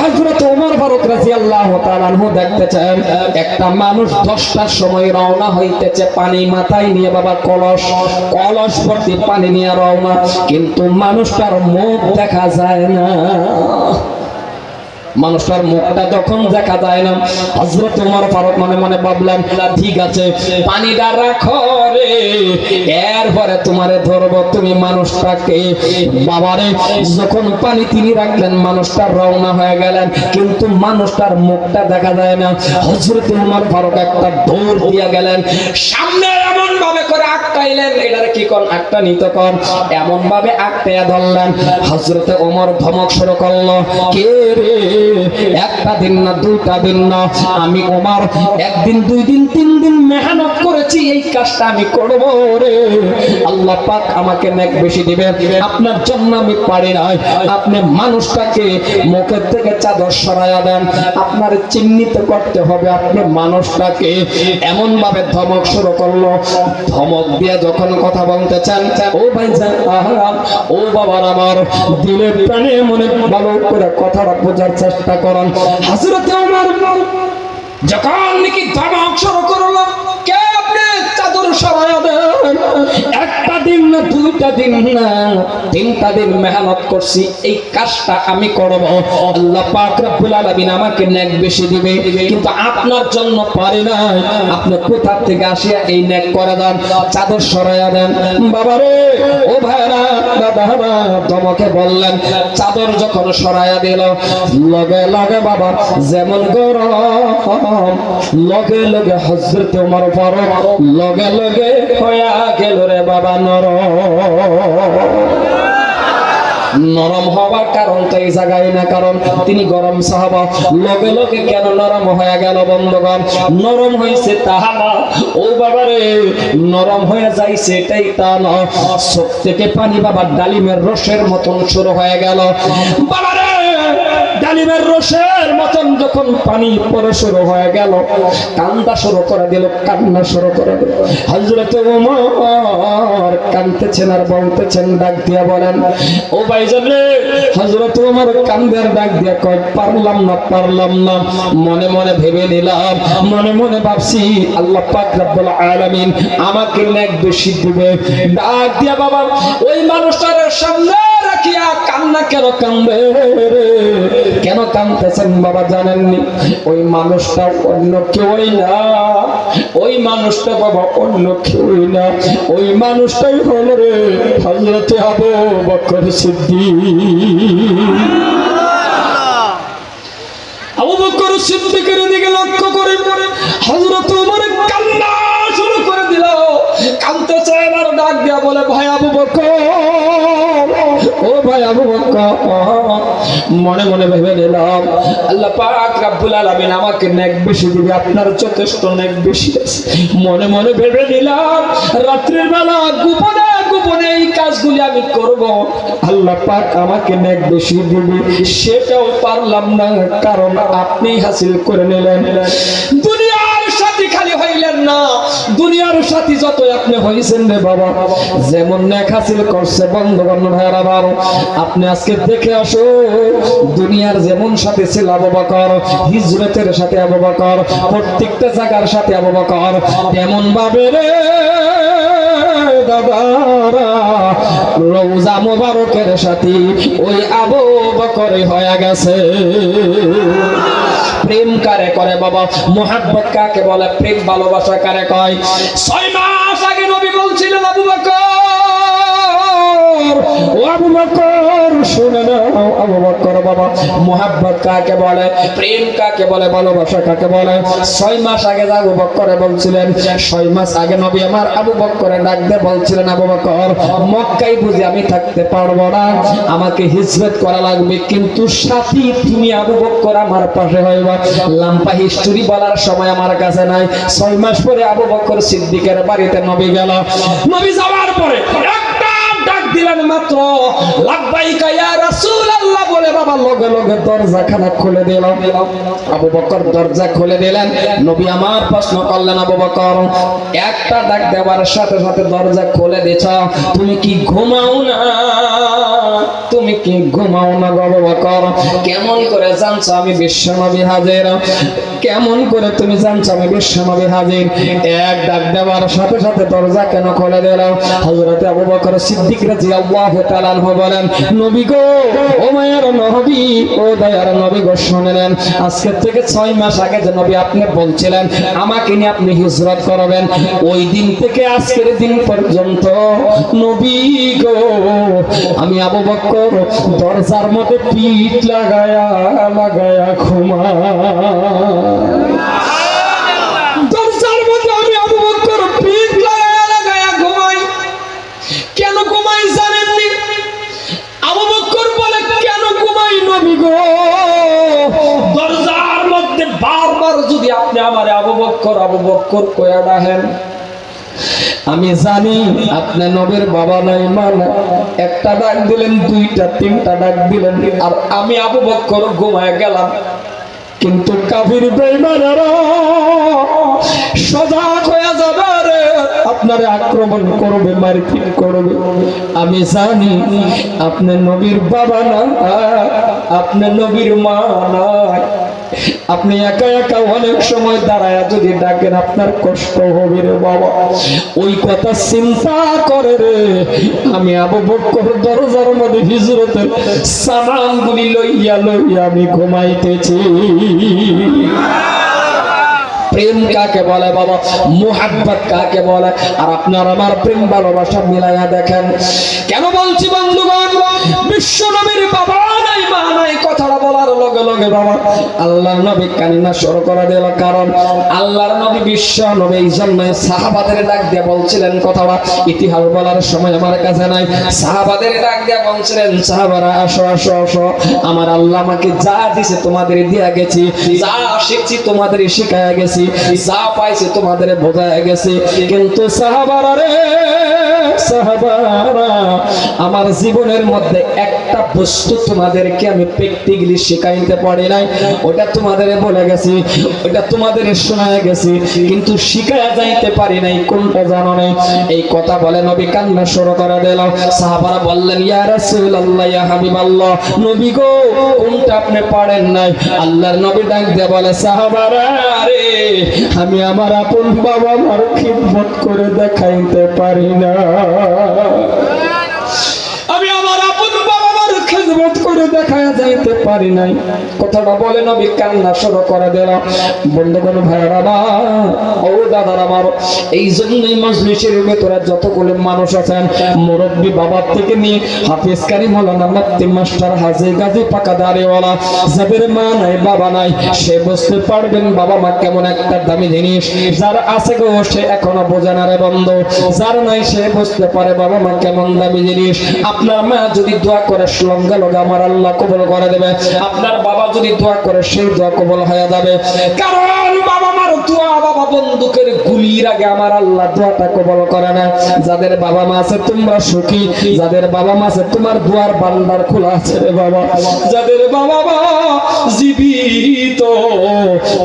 দেখতেছেন, একটা মানুষ 10টার সময় রওনা হইতেছে পানি মাথায় নিয়ে, বাবা, কলস কলস ভর্তি পানি নিয়ে রওনা। কিন্তু মানুষটার মুখ দেখা যায় না। মানুষটার মুখটা যখন দেখা যায় না হজরত উমর ফারুক মনে মনে ভাবলেন ঠিক আছে, পানিটা রাখো রে, এরপরে তোমারে ধরবো, তুমি মানুষটাকে। বাবারে, যখন পানি তিনি রাখলেন, মানুষটা রওনা হয়ে গেলেন, কিন্তু মানুষটার মুখটা দেখা যায় না। হজরত উমর ফারুক একটা দৌড় দিয়ে গেলেন, সামনে এমন ভাবে করে আটকাইলেন, এটারে কি কোন আটটা নিত কর। এমন ভাবে আটকাইয়া ধরলেন হজরতে ওমর ধমক শুরু করল, কে রে? একটা দিন না, দুইটা দিন না। আমি ওমর, একদিন, দুই দিন, তিন দিন মেহনত করেছি, এই কাজটা আমি করব রে। আল্লাহ পাক আমাকে নেক বেশি দিবে আপনার জন্য আমি পারি নাই। আপনি মানুষটাকে মুখের থেকে চাদর সরাইয়া দেন। আপনার চিহ্নিত করতে হবে আপনি মানুষটাকে। এমন ভাবে ধমক শুরু করল। ধমক দিয়ে যখন কথা বলতে চান, ও ভাই ও বাবার আমার, দিলে প্রাণে মনে ভালো করে কথাটা বোঝার করেন। হাজরতে আমার যখন নাকি ধমক শুরু করল কে আপনি চাদর সরায় দেন? একটা দিন না, দুইটা দিন না, তিনটা দিন মেহনত করছি, এই কাজটা আমি করব। আল্লাহ পাক রব্বুল আলামিন আমাকে নেক বেশি দিবে, কিন্তু আপনার জন্য পারি না। আপনি কোথা থেকে আসিয়া এই নেক করে দেন? চাদর সরাইয়া দেন। বাবারে ও ভাইরা দাদারা তোমাকে বললেন, চাদর যখন সরাইয়া দিল, লগে লগে বাবা, যেমন গরম, লগে লগে হজরত উমর ফারুক, লগে লগে হইয়া গেল রে বাবা নরম হওয়ার কারণ তো এই জায়গায় না, কারণ তিনি গরম সাহাবা। লগে লগে কেন নরম হয়ে গেল বন্ধুগণ? নরম হয়েছে তাহা ও বাবারে, নরম হয়ে যাইছে এটাই তা না চোখ থেকে পানি বাবা ডালিমের রসের মতন শুরু হয়ে গেল। বাবারে ডালিমের রসের মতন যখন পানি পরে শুরু হয়ে গেল, কান্দা শুরু করে দিল, কান্না শুরু করে দিল। হজরত উমর কান্দতেছেন আর বলতেছেন, ডাক দিয়া বলেন, ও ভাইজান রে হজরত উমর কান্দের ডাক দিয়া কয়, পারলাম না পারলাম না। মনে মনে ভেবে নিলাম, মনে মনে ভাবছি, আল্লাহ পাক রব্বুল আলামিন আমাকে নেক বেশি দিবে। ডাক দিয়া, বাবা, ওই মানুষটার সামনে রাখিয়া কান্না কেন কান্দে কেন কান্দতেছেন বাবা জানেননি? ওই মানুষটা অন্য কেউই না। ওই মানুষটা বাবা অন্য কেউই না। ওই মানুষটাই হলো রে হজরতে আবু বকর সিদ্দিক। আবু বকর সিদ্দিকের দিকে লক্ষ্য করে হযরত ওমর কান্না শুরু করে দিল। কাঁদতে চায় ডাক দিয়া বলে, ভাই আবু বকর ও ভাই আবু মনে মনে ভেবে নিলাম, আল্লাহ পাক রাব্বুল আলামিন আমাকে নেক বেশি দিবে, আপনার যথেষ্ট নেক বেশি আছে। মনে মনে ভেবে নিলাম, রাত্রির বেলা গোপনে গোপনে এই কাজগুলি আমি করব। আল্লাহ পাক আমাকে নেক বেশি দিবে, সেটাও পারলাম না, কারণ আপনি হাসিল করে নিলেন। না, দুনিয়ার সাথী যত আপনি হয়েছেন রে বাবা, যেমন নেক হাসিল করছে বন্ধু বান্ধব ভাইয়ারা বাবা আপনি আজকে দেখে আসো, দুনিয়ার যেমন সাথে ছিল আবু বকর, হিজরতের সাথে আবু বকর, প্রত্যেকটা জায়গার সাথে আবু বকর, তেমন ভাবে রে রোজা মোবারকের সাথে ওই আবু বকরে হয়ে গেছে। প্রেম কারে করে বাবা? মোহাব্বত কাকে বলে? প্রেম ভালোবাসা কারে কয়? ছয় মাস আগে নবী বলছিলেন, আবু বকর আমাকে হিজরত করা লাগবে, কিন্তু সাথী তুমি আবু বকর আমার পাশে হইবা। লাম্পা হিস্টোরি বলার সময় আমার কাছে নাই। ছয় মাস পরে আবু বকর সিদ্দিকের বাড়িতে নবী গেল। নবী যাওয়ার পরে দিলেন। মাত্র তুমি কি ঘুমাও না? বকর? কেমন করে জানছো আমি বিশ্বনবী হাজির? কেমন করে তুমি জানছো আমি বিশ্বনবী হাজির? এক ডাক দেওয়ার সাথে সাথে দরজা কেন খুলে দিল? হযরতে আবু বকর সিদ্দিক রাদিয়াল্লাহু তাআলা বলেন, নবী গো ও মায়ের নবী, ও দয়ার নবী গো শুনলেন। আজকে থেকে ছয় মাস আগে যে নবী আপনি বলছিলেন, আমাকে নিয়ে আপনি হিজরত করবেন। ওই দিন থেকে আজকের দিন পর্যন্ত, নবী গো, আমি আবু বকর দরজার মধ্যে পিঠ লাগায়া লাগায়া ঘুমা আমি জানি আপনি নবীর বাবা নাই, মা একটা ডাক দিলেন, দুইটা, তিনটা ডাক দিলেন, আর আমি আবু বকর ঘুমায় গেলাম। কিন্তু কাফির বেঈমানেরা সজাগ আপনারে আক্রমণ করবে, মারপিট করবে। আমি জানি আপনি নবীর বাবা না আপনি নবীর মা নাই আপনি একা একা অনেক সময় দাঁড়ায় যদি ডাকেন, আপনার কষ্ট হবে রে বাবা। ওই কথা চিন্তা করে রে। আমি আবু বকর দরজার মধ্যে হিজরতের সামানগুলি লইয়া লইয়া আমি ঘুমাইতেছি। প্রেম কাকে বলে বাবা? মোহাব্বত কাকে বলে? আর আপনার আমার প্রেম ভালোবাসা মিলাইয়া দেখেন। কেন বলছি বন্ধুগণ? বিশ্ব নবীর বলার লগে লগে বাবা, আল্লাহর নবী কান্না শুরু করে দিল। কারণ আল্লাহর নবী বিশ্ব নবী এই সাহাবাদের ডাক দিয়ে বলছিলেন কথাটা, ইতিহাস বলার সময় আমার কাছে নাই। সাহাবাদের ডাক দিয়ে বলছিলেন, সাহাবারা, আসো আসো আসো, আমার আল্লাহ আমাকে যা দিছে তোমাদের দিয়া গেছি, যা শিখছি তোমাদের শিখায় গেছি, যা পাইছে তোমাদের বোঝায় গেছে। কিন্তু সাহাবারা রে আমার জীবনের মধ্যে একটা বস্তু তোমাদেরকে আমি প্র্যাকটিক্যালি শেখাইতে পারি নাই। ওটা তোমাদের বলে গেছি, ওটা তোমাদের শোনায় গেছি, কিন্তু শিখায়া যাইতে পারি নাই, কোনটা জানো নাই? এই কথা বলে নবী কান্না শুরু করে দিল। সাহাবারা বললেন, ইয়া রাসূলুল্লাহ, ইয়া হাবিবাল্লাহ, নবী গো, কোনটা আপনি পারেন নাই? আল্লাহর নবী ডাক দিয়ে বলে, সাহাবারা রে আমি আমার আপন বাবা মার খিদমত করে দেখাইতে পারি না। Ah, ah, ah, ah. করে দেখা যাইতে পারি নাই। কথাটা বলে নবী কান্না শুরু করে দিল। বন্ধুগণ আমার, ও দাদার আমার, এই মজলিসের ভেতরে মানুষ আছেন, মুরব্বী বাবার থেকে নিয়ে হাফিজ কারি মৌলানা মাস্টার হাজি গাজী পাকা যাদের মা নাই, বাবা নাই, সে বুঝতে পারবেন বাবা মা কেমন একটা দামি জিনিস। যার আছে গো, সে এখনও বোঝে না রে বন্ধু। যার নাই, সে বুঝতে পারে বাবা মা কেমন দামি জিনিস। আপনার মা যদি দোয়া করে লঙ্গা লঙ্গা আমার আল্লাহ কবল করে দেবে। আপনার বাবা যদি দোয়া করে, সেই দোয়া কবল হয়ে যাবে। কারণ বাবা মার দোয়া বাবা বন্দুকের গুলির আগে আমার আল্লাহ দোয়াটা কবল করে না। যাদের বাবা মা আছে, তোমরা সুখী। যাদের বাবা মা আছে, তোমার দুয়ার বান্দার খোলা আছে রে বাবা। যাদের বাবা মা জীবিত,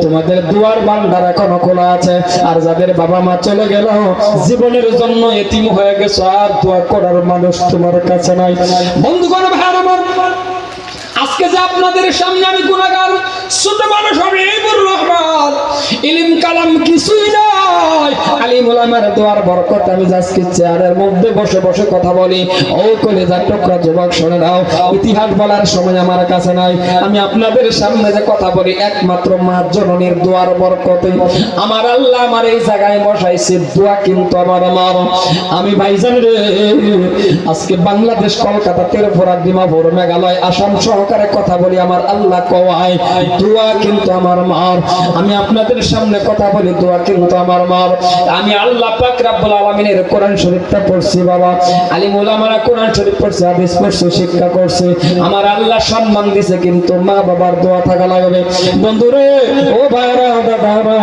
তোমাদের দুয়ার বান্দার এখনও খোলা আছে। আর যাদের বাবা মা চলে গেল, জীবনের জন্য এতিম হয়ে গেছো, আর দোয়া করার মানুষ তোমার কাছে নাই। বন্ধুগণ, ভাই আমার আজকে যে আপনাদের সামনে আমি গুণাগার, ছোট মানুষ আমি এইবুর রহমান। ইলিম কালাম কিছুই নয় আলিম ওলামার দোয়ার বরকত আমি আজকে চেয়ারের মধ্যে বসে বসে কথা বলি, ও কলেজার টুকরা যুবক শুনে দাও ইতিহাস বলার সময় আমার কাছে নাই। আমি আপনাদের সামনে যে কথা বলি, একমাত্র মা জননীর দোয়ার বরকতে। আমার আল্লাহ আমার এই জায়গায় বসাইছে, দোয়া কিন্তু আমার আমার। আমি ভাইজান রে, আজকে বাংলাদেশ কলকাতা তেরপুরা ডিমাপুর, মেঘালয়, আসাম সহকারে কথা বলি, আমার আল্লাহ কওয়ায়, দোয়া কিন্তু আমার মার। আমি আপনাদের সামনে কথা বলি, দোয়া কিন্তু আমার মার। আমি আল্লাহ পাক রাব্বুল আলামিনের কোরআন শরীফটা পড়ছি, বাবা। আলিম ওলামারা কোরআন শরীফ পড়ছে, হাদিস পড়ছে, শিক্ষা করছে। আমার আল্লাহ সম্মান দিছে কিন্তু মা বাবার দোয়া থাকা লাগবে। বন্ধুরে, ও ভাইরা, দাদারা,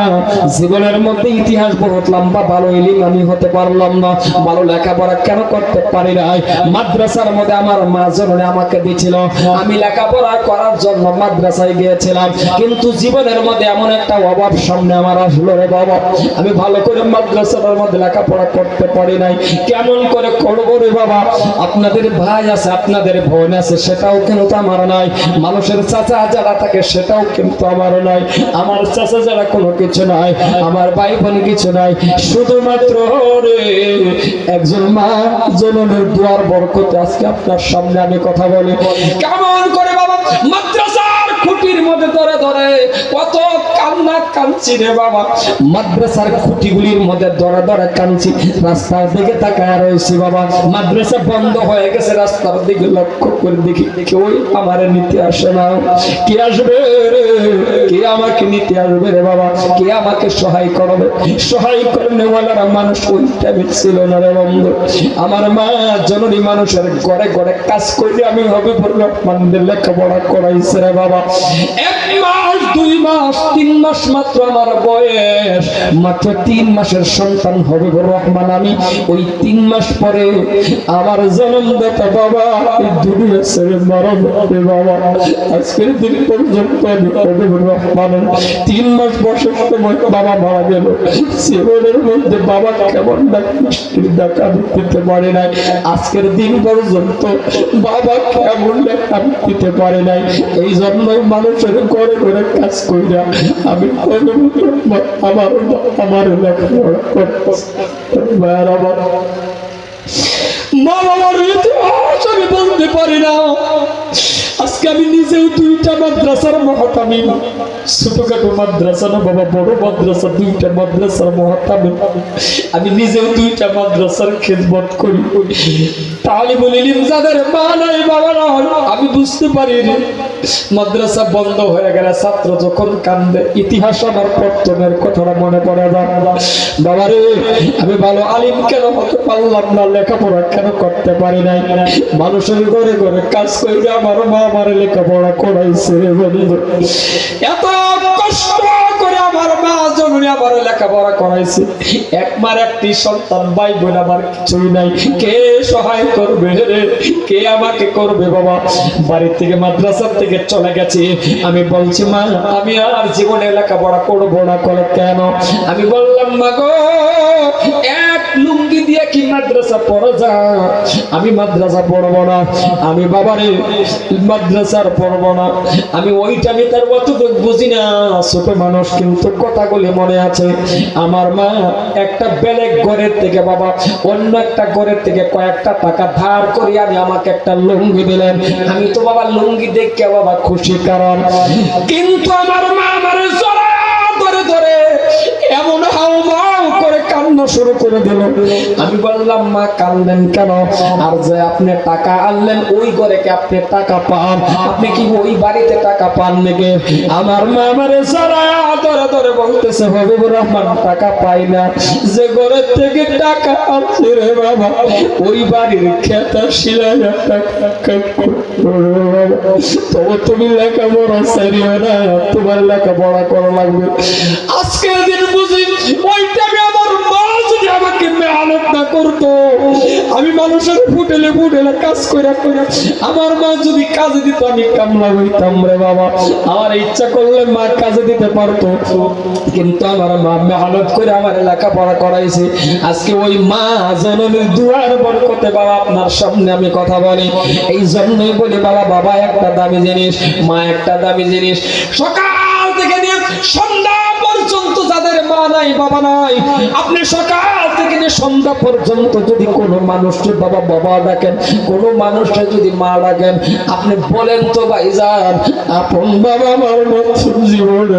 জীবনের মধ্যে ইতিহাস বহুত লম্বা, ভালো ইলিম আমি হতে পারলাম না। ভালো লেখাপড়া কেন করতে পারি নাই? মাদ্রাসার মধ্যে আমার মা জননী আমাকে দিয়েছিল আমি লেখাপড়া করার জন্য মাদ্রাসায় গিয়েছিলাম। কিন্তু জীবনের মধ্যে এমন একটা অভাব সামনে আমার আসলো রে বাবা। আমি ভালো করে মাদ্রাসার মধ্যে লেখাপড়া করতে পারি নাই। কেমন করে করব রে বাবা? আপনাদের ভাই আছে, আপনাদের বোন আছে, সেটাও কিন্তু আমার নাই। মানুষের চাচা যারা থাকে, সেটাও কিন্তু আমার নাই। আমার চাচা যারা কোনো কিছু নাই, আমার ভাই বোন কিছু নাই। শুধুমাত্র রে, একজন মা, জননের দুয়ার বরকতে আজকে আপনার সামনে আমি কথা বলি। কেমন করে বাবা। মাদ্রাসার খুঁটির মধ্যে ধরে ধরে কত মাদ্রাসার খুঁটিগুলির মধ্যে রাস্তার দিকে তাকায় রয়েছি বাবা। মাদ্রাসা বন্ধ হয়ে গেছে, রাস্তার দিকে লক্ষ্য করে দেখি আমার নিতে আসে না। কে আসবে কে আমাকে নিতে আসবে রে বাবা? কে আমাকে সহায় করবে? সহায় মানুষ ওই টাইমে ছিল না রে আমার মা জননী মানুষের ঘরে ঘরে কাজ করলে আমি হবে বললাম লেখাপড়া করাইছে রে বাবা। এক মাস, দুই মাস, তিন মাস মাত্র আমার বয়স। মাত্র তিন মাসের সন্তান হবে রহমান আমি। ওই তিন মাস পরে আমার জন্মদাতা বাবা দুনিয়া ছেড়ে বাবা। আজকের দিন পর্যন্ত আমি হবে রহমান তিন মাস বয়সের সময় বাবা মারা গেল। মধ্যে বাবা কেমন দিতে পারি নাই। আজকের দিন পর্যন্ত বাবা কেমন দিতে পারি নাই। এই জন্যই মানুষের ঘরে ঘরে কাজ কইরা আমি আমি বলতে পারি না। আজকে আমি নিজেও দুইটা মাদ্রাসার মহাতামি। ছোটখাটো মাদ্রাসা না বাবা, বড় মাদ্রাসা, দুইটা মাদ্রাসার আমি নিজেও দুইটা মাদ্রাসার খেদমত করি। তাহলে বলিলিম যাদের মা নাই, বাবা নাই। আমি বুঝতে পারি মাদ্রাসা বন্ধ হয়ে গেলে ছাত্র যখন কান্দে, ইতিহাস আমার পত্তনের কথাটা মনে পড়ে বাবা রে আমি ভালো আলিম কেন হতে পারলাম না? লেখাপড়া কেন করতে পারি নাই? মানুষের ঘরে ঘরে কাজ করে আমার মা আমার লেখাপড়া করাইছে বন্ধু। এত আমার করাইছে। আমার কিছুই নাই। কে সহায় করবে রে? কে আমাকে করবে বাবা? বাড়ি থেকে মাদ্রাসার থেকে চলে গেছে। আমি বলছি, মা, আমি আর জীবনে লেখাপড়া করব না। করে কেন? আমি বললাম, মা গো, এক লুঙ্গি কি মাদ্রাসা পড়া আমি মাদ্রাসা পড়ব না। আমি বাবারে মাদ্রাসার পড়ব না। আমি ওইটা আমি তার বুঝি না। ছোট মানুষ কিন্তু কথাগুলি মনে আছে। আমার মা একটা বেলেগ ঘরের থেকে বাবা, অন্য একটা ঘরের থেকে কয়েকটা টাকা ধার করে আমি আমাকে একটা লুঙ্গি দিলেন। আমি তো বাবা লুঙ্গি দেখে বাবা খুশি, কারণ কিন্তু আমার মা আমার ধরে ধরে এমন করে শুরু করে দিল। আমি বললাম, মা কান্দেন কেন? আর যে আপনি টাকা আনলেন, ওই ঘরে কি আপনি টাকা পান? আপনি কি ওই বাড়িতে টাকা পান নাকি? আমার মা আমারে সারা ধরে ধরে বলতেছে, হবিবুর রহমান, টাকা পাই না। যে ঘরের থেকে টাকা আনছে রে বাবা, ওই বাড়ির খেতা শিলায় টাকা তবে তুমি লেখাপড়া না, তোমার লেখাপড়া করা লাগবে। আজকের দিন বুঝি ওই আমার মা যদি আমাকে মেহনত না করতো, আমি মানুষের ফুটেলে ফুটেলে কাজ করে আমার মা যদি কাজে দিত, আমি কামলা হইতাম রে বাবা। আমার ইচ্ছা করলে মা কাজে দিতে পারতো, কিন্তু আমার মা মেহনত করে আমার লেখাপড়া করাইছে। আজকে ওই মা জননীর দুয়ার বরকতে বাবা, আপনার সামনে আমি কথা বলি। এই জন্যই বলি বাবা বাবা, একটা দামি জিনিস, মা একটা দামি জিনিস। সকাল থেকে নিয়ে সন্ধ্যা পর্যন্ত যাদের মা নাই, বাবা নাই, আপনি সকাল থেকে নিয়ে সন্ধ্যা পর্যন্ত যদি কোনো মানুষকে বাবা বাবা ডাকেন, কোনো মানুষকে যদি মা ডাকেন, আপনি বলেন তো ভাই যান আপন বাবা আমার মতো জীবনে?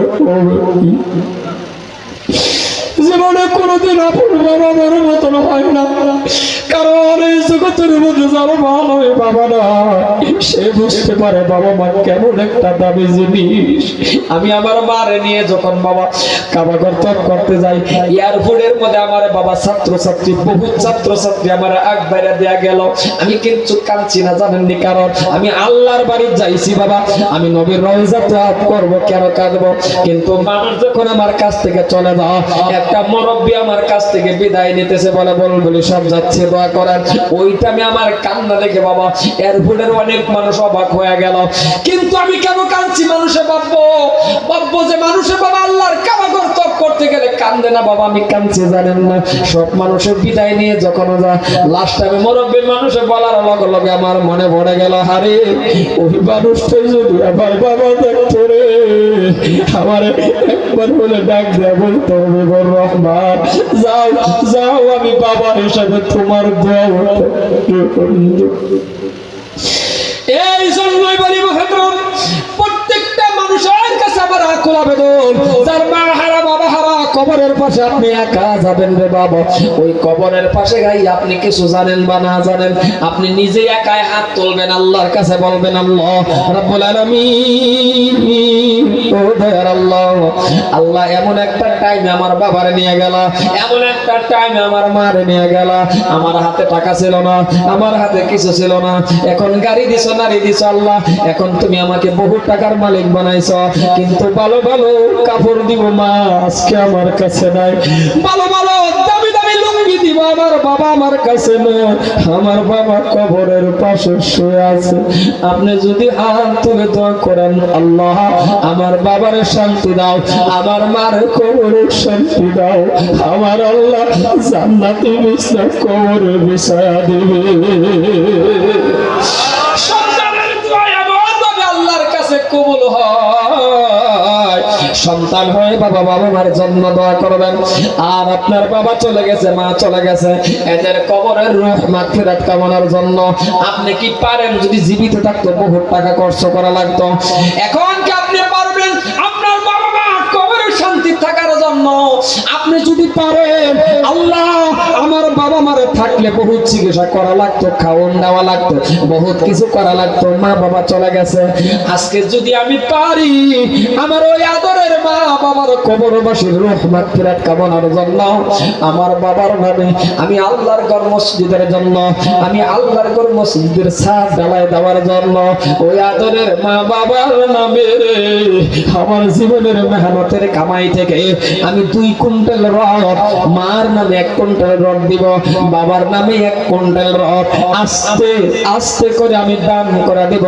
জীবনে কোনোদিন আপন মার মতন হয় না। কারণ এই জগতের মধ্যে যার নয় বাবা না, সে বুঝতে পারে বাবা মা কেমন একটা দামি জিনিস। আমি আমার মারে নিয়ে যখন বাবা কাবাগর তপ করতে যাই, এয়ারপোর্টের মধ্যে আমার বাবা ছাত্র ছাত্রী বহু ছাত্র ছাত্রী আমার আগ বাইরে দেয়া গেল। আমি কিন্তু কাঁদছি না জানেননি কারণ আমি আল্লাহর বাড়ি যাইছি বাবা। আমি নবীর তওয়াফ করব, কেন কাঁদবো? কিন্তু মানুষ যখন আমার কাছ থেকে চলে যাও একটা মুরব্বী আমার কাছ থেকে বিদায় নিতেছে বলে বল বলি সব যাচ্ছে, দোয়া করার। ওইটা আমি আমার কান্না দেখে বাবা এয়ারপোর্টের অনেক মানুষ অবাক হয়ে গেল। কিন্তু আমি কেন কাঁদছি মানুষে ভাববো? ভাববো যে মানুষে বাবা আল্লাহর কাবাগর তপ করতে গেলে কান্দে না বাবা, আমি কাঁদছি, জানেন না। সব মানুষের বিদায় নিয়ে যখন যায় লাস্ট টাইমে মুরব্বী মানুষে বলার লগে লগে আমার মনে পড়ে গেল, হারে, ওই মানুষটা যদি আমার বাবা দেখতো রে, আমার একবার বলে ডাক দেয়া বলতে হবে বর রহমান যাও যাও আমি বাবা হিসাবে তোমার এই জন্যই বলি প্রত্যেকটা মানুষের কাছে আমার আকুল আবেদন। যার মা হারা বাবা হারা কবরের পাশে আপনি একা যাবেন রে বাবা। ওই কবরের পাশে গাই, আপনি কিছু জানেন বা না জানেন? আপনি নিজে একাই হাত তুলবেন, আল্লাহর কাছে বলবেন, আল্লাহ, রাব্বুল আলামিন, ও দয়ার আল্লাহ আল্লাহ, এমন একটা টাইম আমার বাবারে নিয়ে গেল, এমন একটা টাইম আমার মারে নিয়ে গেল। আমার হাতে টাকা ছিল না, আমার হাতে কিছু ছিল না। এখন গাড়ি দিছো, নারী দিছো, আল্লাহ, এখন তুমি আমাকে বহু টাকার মালিক বানাইছো। কিন্তু ভালো ভালো কাপড় দিব মা, আজকে আমার কাছে নাই। ভালো ভালো, দামি দামি লুঙ্গি দিব আমার বাবা আমার কাছে নয় আমার বাবা কবরের পাশে শুয়ে আছে। আপনি যদি হাত তুলে দোয়া করেন, আল্লাহ, আমার বাবার শান্তি দাও, আমার মার কবরের শান্তি দাও। আমার আল্লাহ জান্নাতি বিছনা কবরে বিছায়া দিবে। কবুল হয়। সন্তান হয়ে বাবা বাবা মার জন্ম দোয়া করবেন। আর আপনার বাবা চলে গেছে, মা চলে গেছে। এদের কবরের রূহ মাগফিরাত কামনার জন্য আপনি কি পারেন? যদি জীবিত থাকতো বহু টাকা খরচ করা লাগতো। এখন কি আপনি পারবেন আপনার বাবা মা কবরের শান্তি থাকার জন্য আপনি যদি পারেন, আল্লাহ আমার বাবা মারে থাকলে বহুত চিকিৎসা করা লাগতো খাওয়ান দেওয়া লাগতো, বহুত কিছু করা লাগতো, মা বাবা চলে গেছে। আজকে যদি আমি পারি, আমার ওই আদরের মা বাবার কবরবাসীর রহমত ফিরাত কামনার জন্য, আমার বাবার নামে আমি আল্লাহর ঘর মসজিদের জন্য, আমি আল্লাহর ঘর মসজিদের ছাদ ঢালাই দেওয়ার জন্য, ওই আদরের মা বাবার নামে আমার জীবনের মেহনতের কামাই থেকে আমি দুই কুইন্টাল রড, মার নামে এক কুইন্টাল রড দিব, বাবার নামে এক কুইন্টাল রড। আস্তে আস্তে করে আমি দান করে দিব,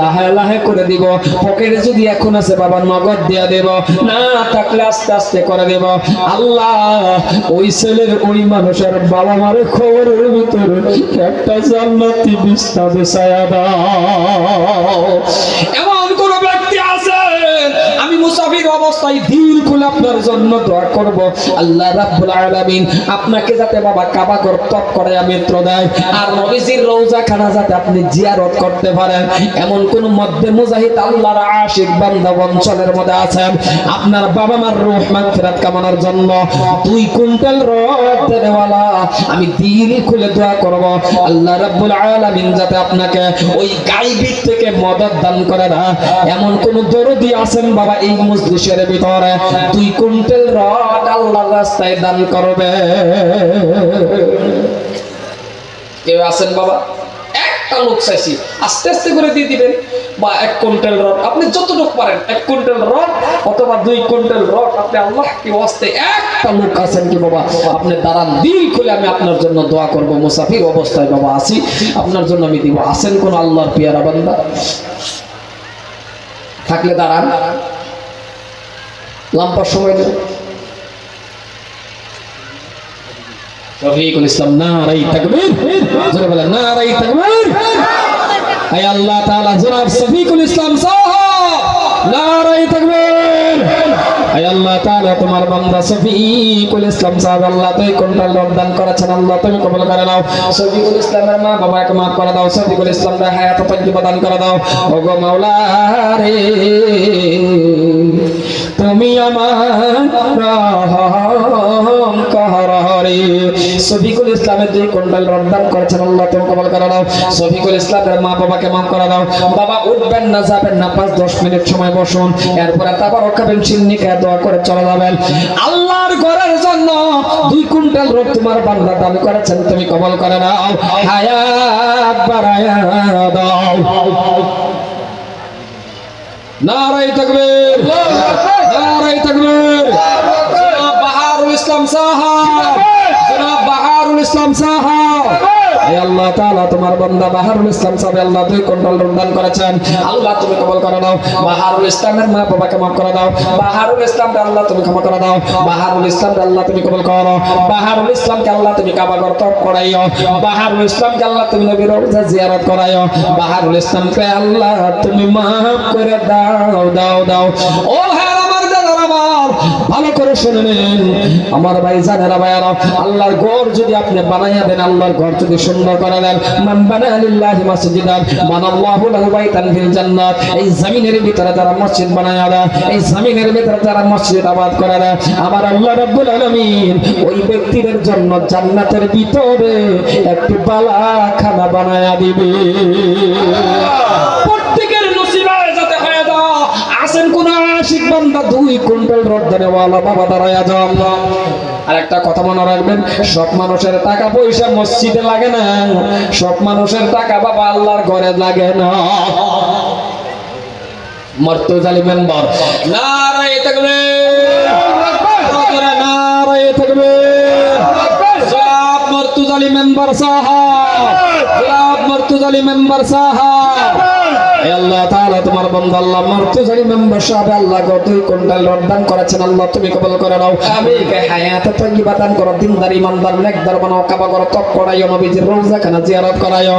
লাহে লাহে করে দিব। পকেটে যদি এখন আছে বাবা নগদ দিয়া দেব, না থাকলে আস্তে আস্তে করে দেব। আল্লাহ, ওই ছেলের, ওই মানুষের বাবা মারে খবরের ভিতরে একটা জান্নাতি বিছনা বিছায়া দাও। এমন মুসাফির অবস্থায় দিল খুলে আপনার জন্য দোয়া করব। আল্লাহ রাব্বুল আলামিন আপনাকে যাতে বাবা কাবা ঘর তপ করে, মিত্র দেয়। আর নবীজির রওজা খানা যাতে আপনি জিয়ারত করতে পারেন। এমন কোন মধ্যে মুজাহিদ আল্লাহর আশিক বান্দা অঞ্চলের মধ্যে আছেন। আপনার বাবা মার রূহ মাগফিরাত কামনার জন্য দুই কুইন্টাল রড দেনেওয়ালা আমি দিল খুলে দোয়া করব। আল্লাহ রাব্বুল আলামিন যাতে আপনাকে ওই গাইবিক থেকে মদত দান করে না। এমন কোন দরদি আছেন বাবা, এই মজলিসের ভিতরে দুই কুইন্টাল রড আল্লাহর রাস্তায় দান করবে। কেউ আছেন বাবা? একটা লোক চাইছি। আস্তে আস্তে করে দিয়ে দিবেন। বা এক কুইন্টাল রড, আপনি যতটুকু পারেন, এক কুইন্টাল রড অথবা দুই কুইন্টাল রড, আপনি আল্লাহ কি ওয়াস্তে একটা লোক আছেন কি বাবা? আপনি দাঁড়ান, দিল খুলে আমি আপনার জন্য দোয়া করব। মুসাফির অবস্থায় বাবা আছি। আপনার জন্য আমি দিব। আছেন কোন আল্লাহর পিয়ারা বান্দা? থাকলে দাঁড়ান। লাম্পার সময় দেবেন রফিকুল ইসলাম, নারাই তাকবীর। জোরে বলেন, নারাই তাকবীর। আয় আল্লাহ তাআলা, জনাব সফিকুল ইসলাম সাহেব, নারাই তাকবীর। আল্লাহ তাআলা, তোমার বান্দা শফিকুল ইসলাম সাহেব, আল্লাহ তুই কোনটাল দান করেছেন? আল্লাহ তুমি কবুল করে নাও। শফিকুল ইসলামের মা বাবাকে মাফ করে দাও। শফিকুল ইসলামের হায়াত তজ্জিবা দান করে দাও। ওগো মাওলা রে তুমি আমার রহম কররে শফিকুল ইসলামের দুই কুইন্টাল রমদান করেছেন আল্লাহ তুমি কবল করে দাও শফিকুল ইসলামের মা বাবাকে মাফ করে দাও বাবা উঠবেন না যাবেন না পাঁচ দশ মিনিট সময় বসুন। এরপরে তারপর চিন্নি খেয়ে দোয়া করে চলে যাবেন। আল্লাহর ঘরের জন্য দুই কুইন্টাল রোগ তোমার বান্দা দান করেছেন তুমি কবল করে নাও। হায়াত বাড়ায়া দাও। নারাই তাকবীর। নারাই তাকবীর। বাহারুল ইসলাম সাহাব। ইসলাম সাহাব। হে আল্লাহ তাআলা তোমার বান্দা বাহারুল ইসলাম সাহেব আল্লাহ দুই কুইন্টাল রমদান করেছেন। আল্লাহ তুমি কবুল করে দাও বাহারুল ইসলামের মা বাবাকে মাফ করে দাও। বাহারুল ইসলামকে আল্লাহ তুমি ক্ষমা করে দাও। বাহারুল ইসলামকে আল্লাহ তুমি কবুল করো। বাহারুল ইসলামকে আল্লাহ তুমি কাবা ঘর তপ করাইও। বাহারুল ইসলামকে আল্লাহ তুমি নবীর রওজা জিয়ারত করাইও। বাহারুল ইসলামকে আল্লাহ তুমি মাফ করে দাও দাও দাও। ও হ্যাঁ ভালো করে শুনে নিন। আমার ভাই, জানেরা ভাইয়ারা, আল্লাহর ঘর যদি আপনি বানাইয়া দেন, আল্লাহর ঘর যদি সুন্দর করে দেন, মান বানা লিল্লাহি জান্নাত, এই ভিতরে মসজিদ এই ভিতরে মসজিদ আবাদ করে আমার আল্লাহ ওই জন্য জান্নাতের ভিতরে একটি বালাখানা বানায়া দিবে প্রত্যেকের নসিবায় যাতে হয়ে দাও আসেন কোন আশিক বান্দা দুই কুইন্টাল রড দেনেওয়ালা বাবা দাঁড়ায়া যাও আর একটা কথা মনে রাখবেন, সব মানুষের টাকা পয়সা মসজিদে লাগে না, সব মানুষের টাকা বাবা আল্লাহর ঘরে লাগে না। মর্তুজালি মেম্বার, নারায়ে তাকবীর নারায়ে তাকবীর জনাব মর্তুজালি মেম্বার সাহাব, জনাব মর্তুজালি মেম্বার সাহাব। হে আল্লাহ তাআলা তোমার বান্দা আল্লাহ মেম্বার সাহেব আল্লাহ গো দুই কুইন্টাল রদান করেছেন। আল্লাহ তুমি কবুল করে নাও। আমি কে হায়াত তৈয়বা দান করো দিনদার ইমানদার নেকদার বানাও কাবা করো তপ করাইও নবীজির রওজা খানা জিয়ারত করাইও।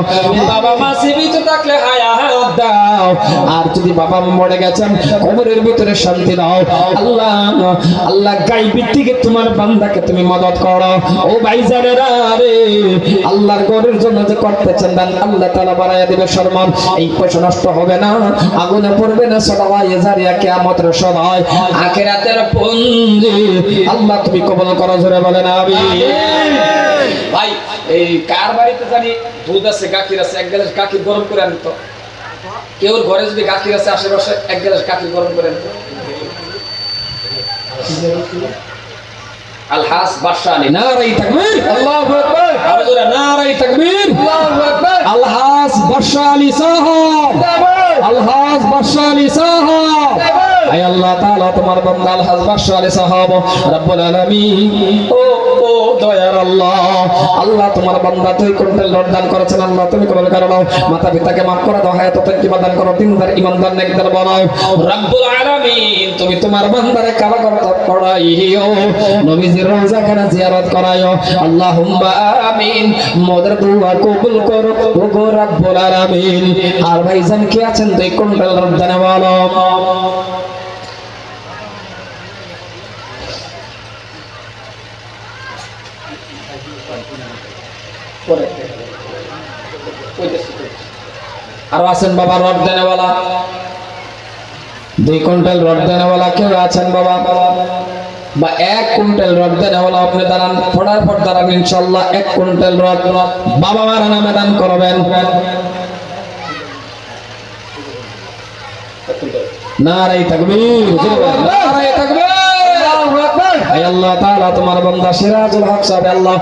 বাবা মা জীবিত থাকলে হায়াত দাও। আর যদি বাবা মরে গেছেন কবরের ভিতরে শান্তি দাও। আল্লাহ আল্লাহ গাইবি থেকে তোমার বান্দাকে তুমি মদত করো। ও ভাইজানেরা রে আল্লাহর ঘরের জন্য যে করতেছেন দান আল্লাহ তাআলা বাড়াইয়া দিবে সম্মান এই পয়সা নষ্ট হবে না। আগুনে পড়বে না সদা জারিয়া কিয়ামতের সময়। আখিরাতের পুঞ্জি। আল্লাহ, তুমি কবুল করো, জোরে বলেন, আমিন। ভাই, এই কার বাড়িতে জানি দুধ আছে, গাখির আছে, এক গ্লাস গাখির গরম করে আনি তো কেউ ঘরে যদি গাখির আছে, আশেপাশে এক গ্লাস গাখির গরম করে আনি তো আলহাস বাদশাহ আলী নারাই তাকবীর আল্লাহু আকবার আরও জোরে নারাই তাকবীর আল্লাহু আকবার আলহাস বাদশাহ আলী আলী আয় আল্লাহ তাআলা, তোমার বান্দা আলহাস বাদশাহ আলী সাহাব, রব্বুল আলামিন। ও ও দয়ার আল্লাহ আল্লাহ তোমার বান্দা তুই রড দান করেছেন। আল্লাহ, তুমি কবুল করে নাও। মাতা পিতাকে মাফ করে দাও হায়াত তৈবা দান করো। দিনদার ইমানদার নেকদার বানাও। রব্বুল আলামিন, তুমি তোমার বান্দারে করতে পড়াইও নবীজির রওজা খানা জিয়ারত করাইও আল্লাহুম্মা আমিন, মোদের দোয়া কবুল করো। ও গো রব্বুল আলামিন, আর ভাইজান কে আছেন তুই রড দান বলো আরও আছেন বাবা রড দেনেওয়ালা? দুই কুইন্টাল রড দেনেওয়ালা কেউ আছেন বাবা? বা এক কুইন্টাল রড দেনেওয়ালা আপনি দাঁড়ান। পড়ার পর দাঁড়ান ইনশাল্লাহ এক কুইন্টাল রড বাবা মারা নামে দান করবেন। নারাই তাকবীর নারাই তাকবীর। আয় আল্লাহ তাআলা তোমার বান্দা সিরাজুল হক সাহেব আল্লাহ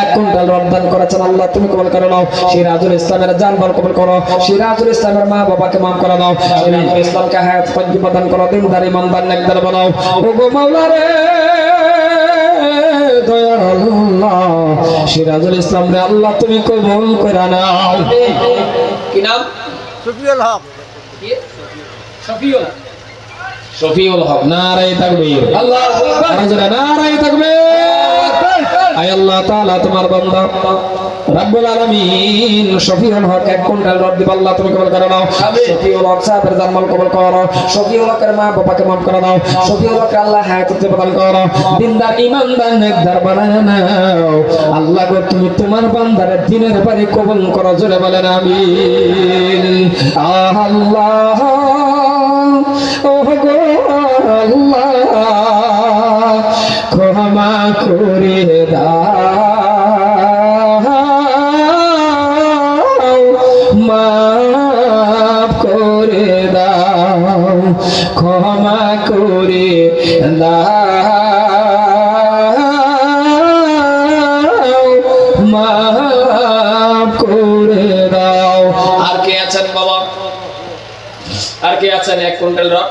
এক কুইন্টাল রড দান করেছেন। আল্লাহ তুমি কবুল করে নাও। সিরাজুল ইসলামের জানবার কবুল করো। সিরাজুল ইসলামের মা বাবাকে মাফ করে দাও সিরাজুল ইসলামকে হায়াত পঞ্জি প্রদান করো। দিনদার ইমানদার নেকদার বানাও। ও মাওলা রে দয়ার আল্লাহ। সিরাজুল ইসলাম রে আল্লাহ তুমি কবুল করে নাও। কি নাম? সুফিউল হক। শফিউল শফিউল হক নারাই তাকবীর। আল্লাহ নারাই তাকবীর। আয় আল্লাহ তাআলা তোমার বান্দা। রব্বুল আলামিন শফিউল হক এক কুইন্টাল রড দিব আল্লাহ তুমি কবুল করে নাও। শফিউল হক সাহেবের জানমাল কবুল করো। শফিউল হকের মা বাবাকে মাফ করে দাও। শফিউল হক আল্লাহ হায়াত প্রদান করো। দিনদার ইমানদার নেকদার বানায় নাও। আল্লাহ গো তুমি তোমার বান্দারের দিনের বাড়ি কবুল করো জোরে বলেন আমিন। আল্লাহ ও গো আল্লাহ ক্ষমা করে দাও মাফ করে দাও ক্ষমা করে দাও। আর আছেন এক কুইন্টাল রক।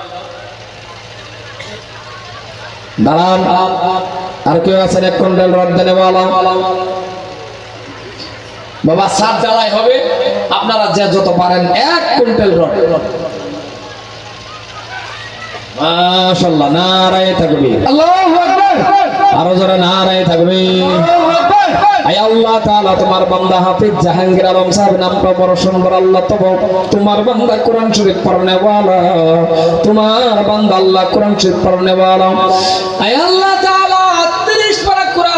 দাঁড়ান। আর কেউ আছেন এক কুইন্টাল রড দেনে বাবা সাত জ্বালাই হবে। আপনারা যে যত পারেন এক কুইন্টাল রড মাশাআল্লাহ নারায়ে তাকবীর আল্লাহু আকবার। আরও জোরে নারায়ে তাকবীর আয় আল্লাহ তোমার বান্দা হাফিজ জাহাঙ্গীর আলম সাহেব নামটা বড় সুন্দর তোমার বান্দা কোরআন শরীফ পড়নে তোমার আল্লাহ কোরআন শরীফ পড়নে আয় আল্লাহ তাআলা 30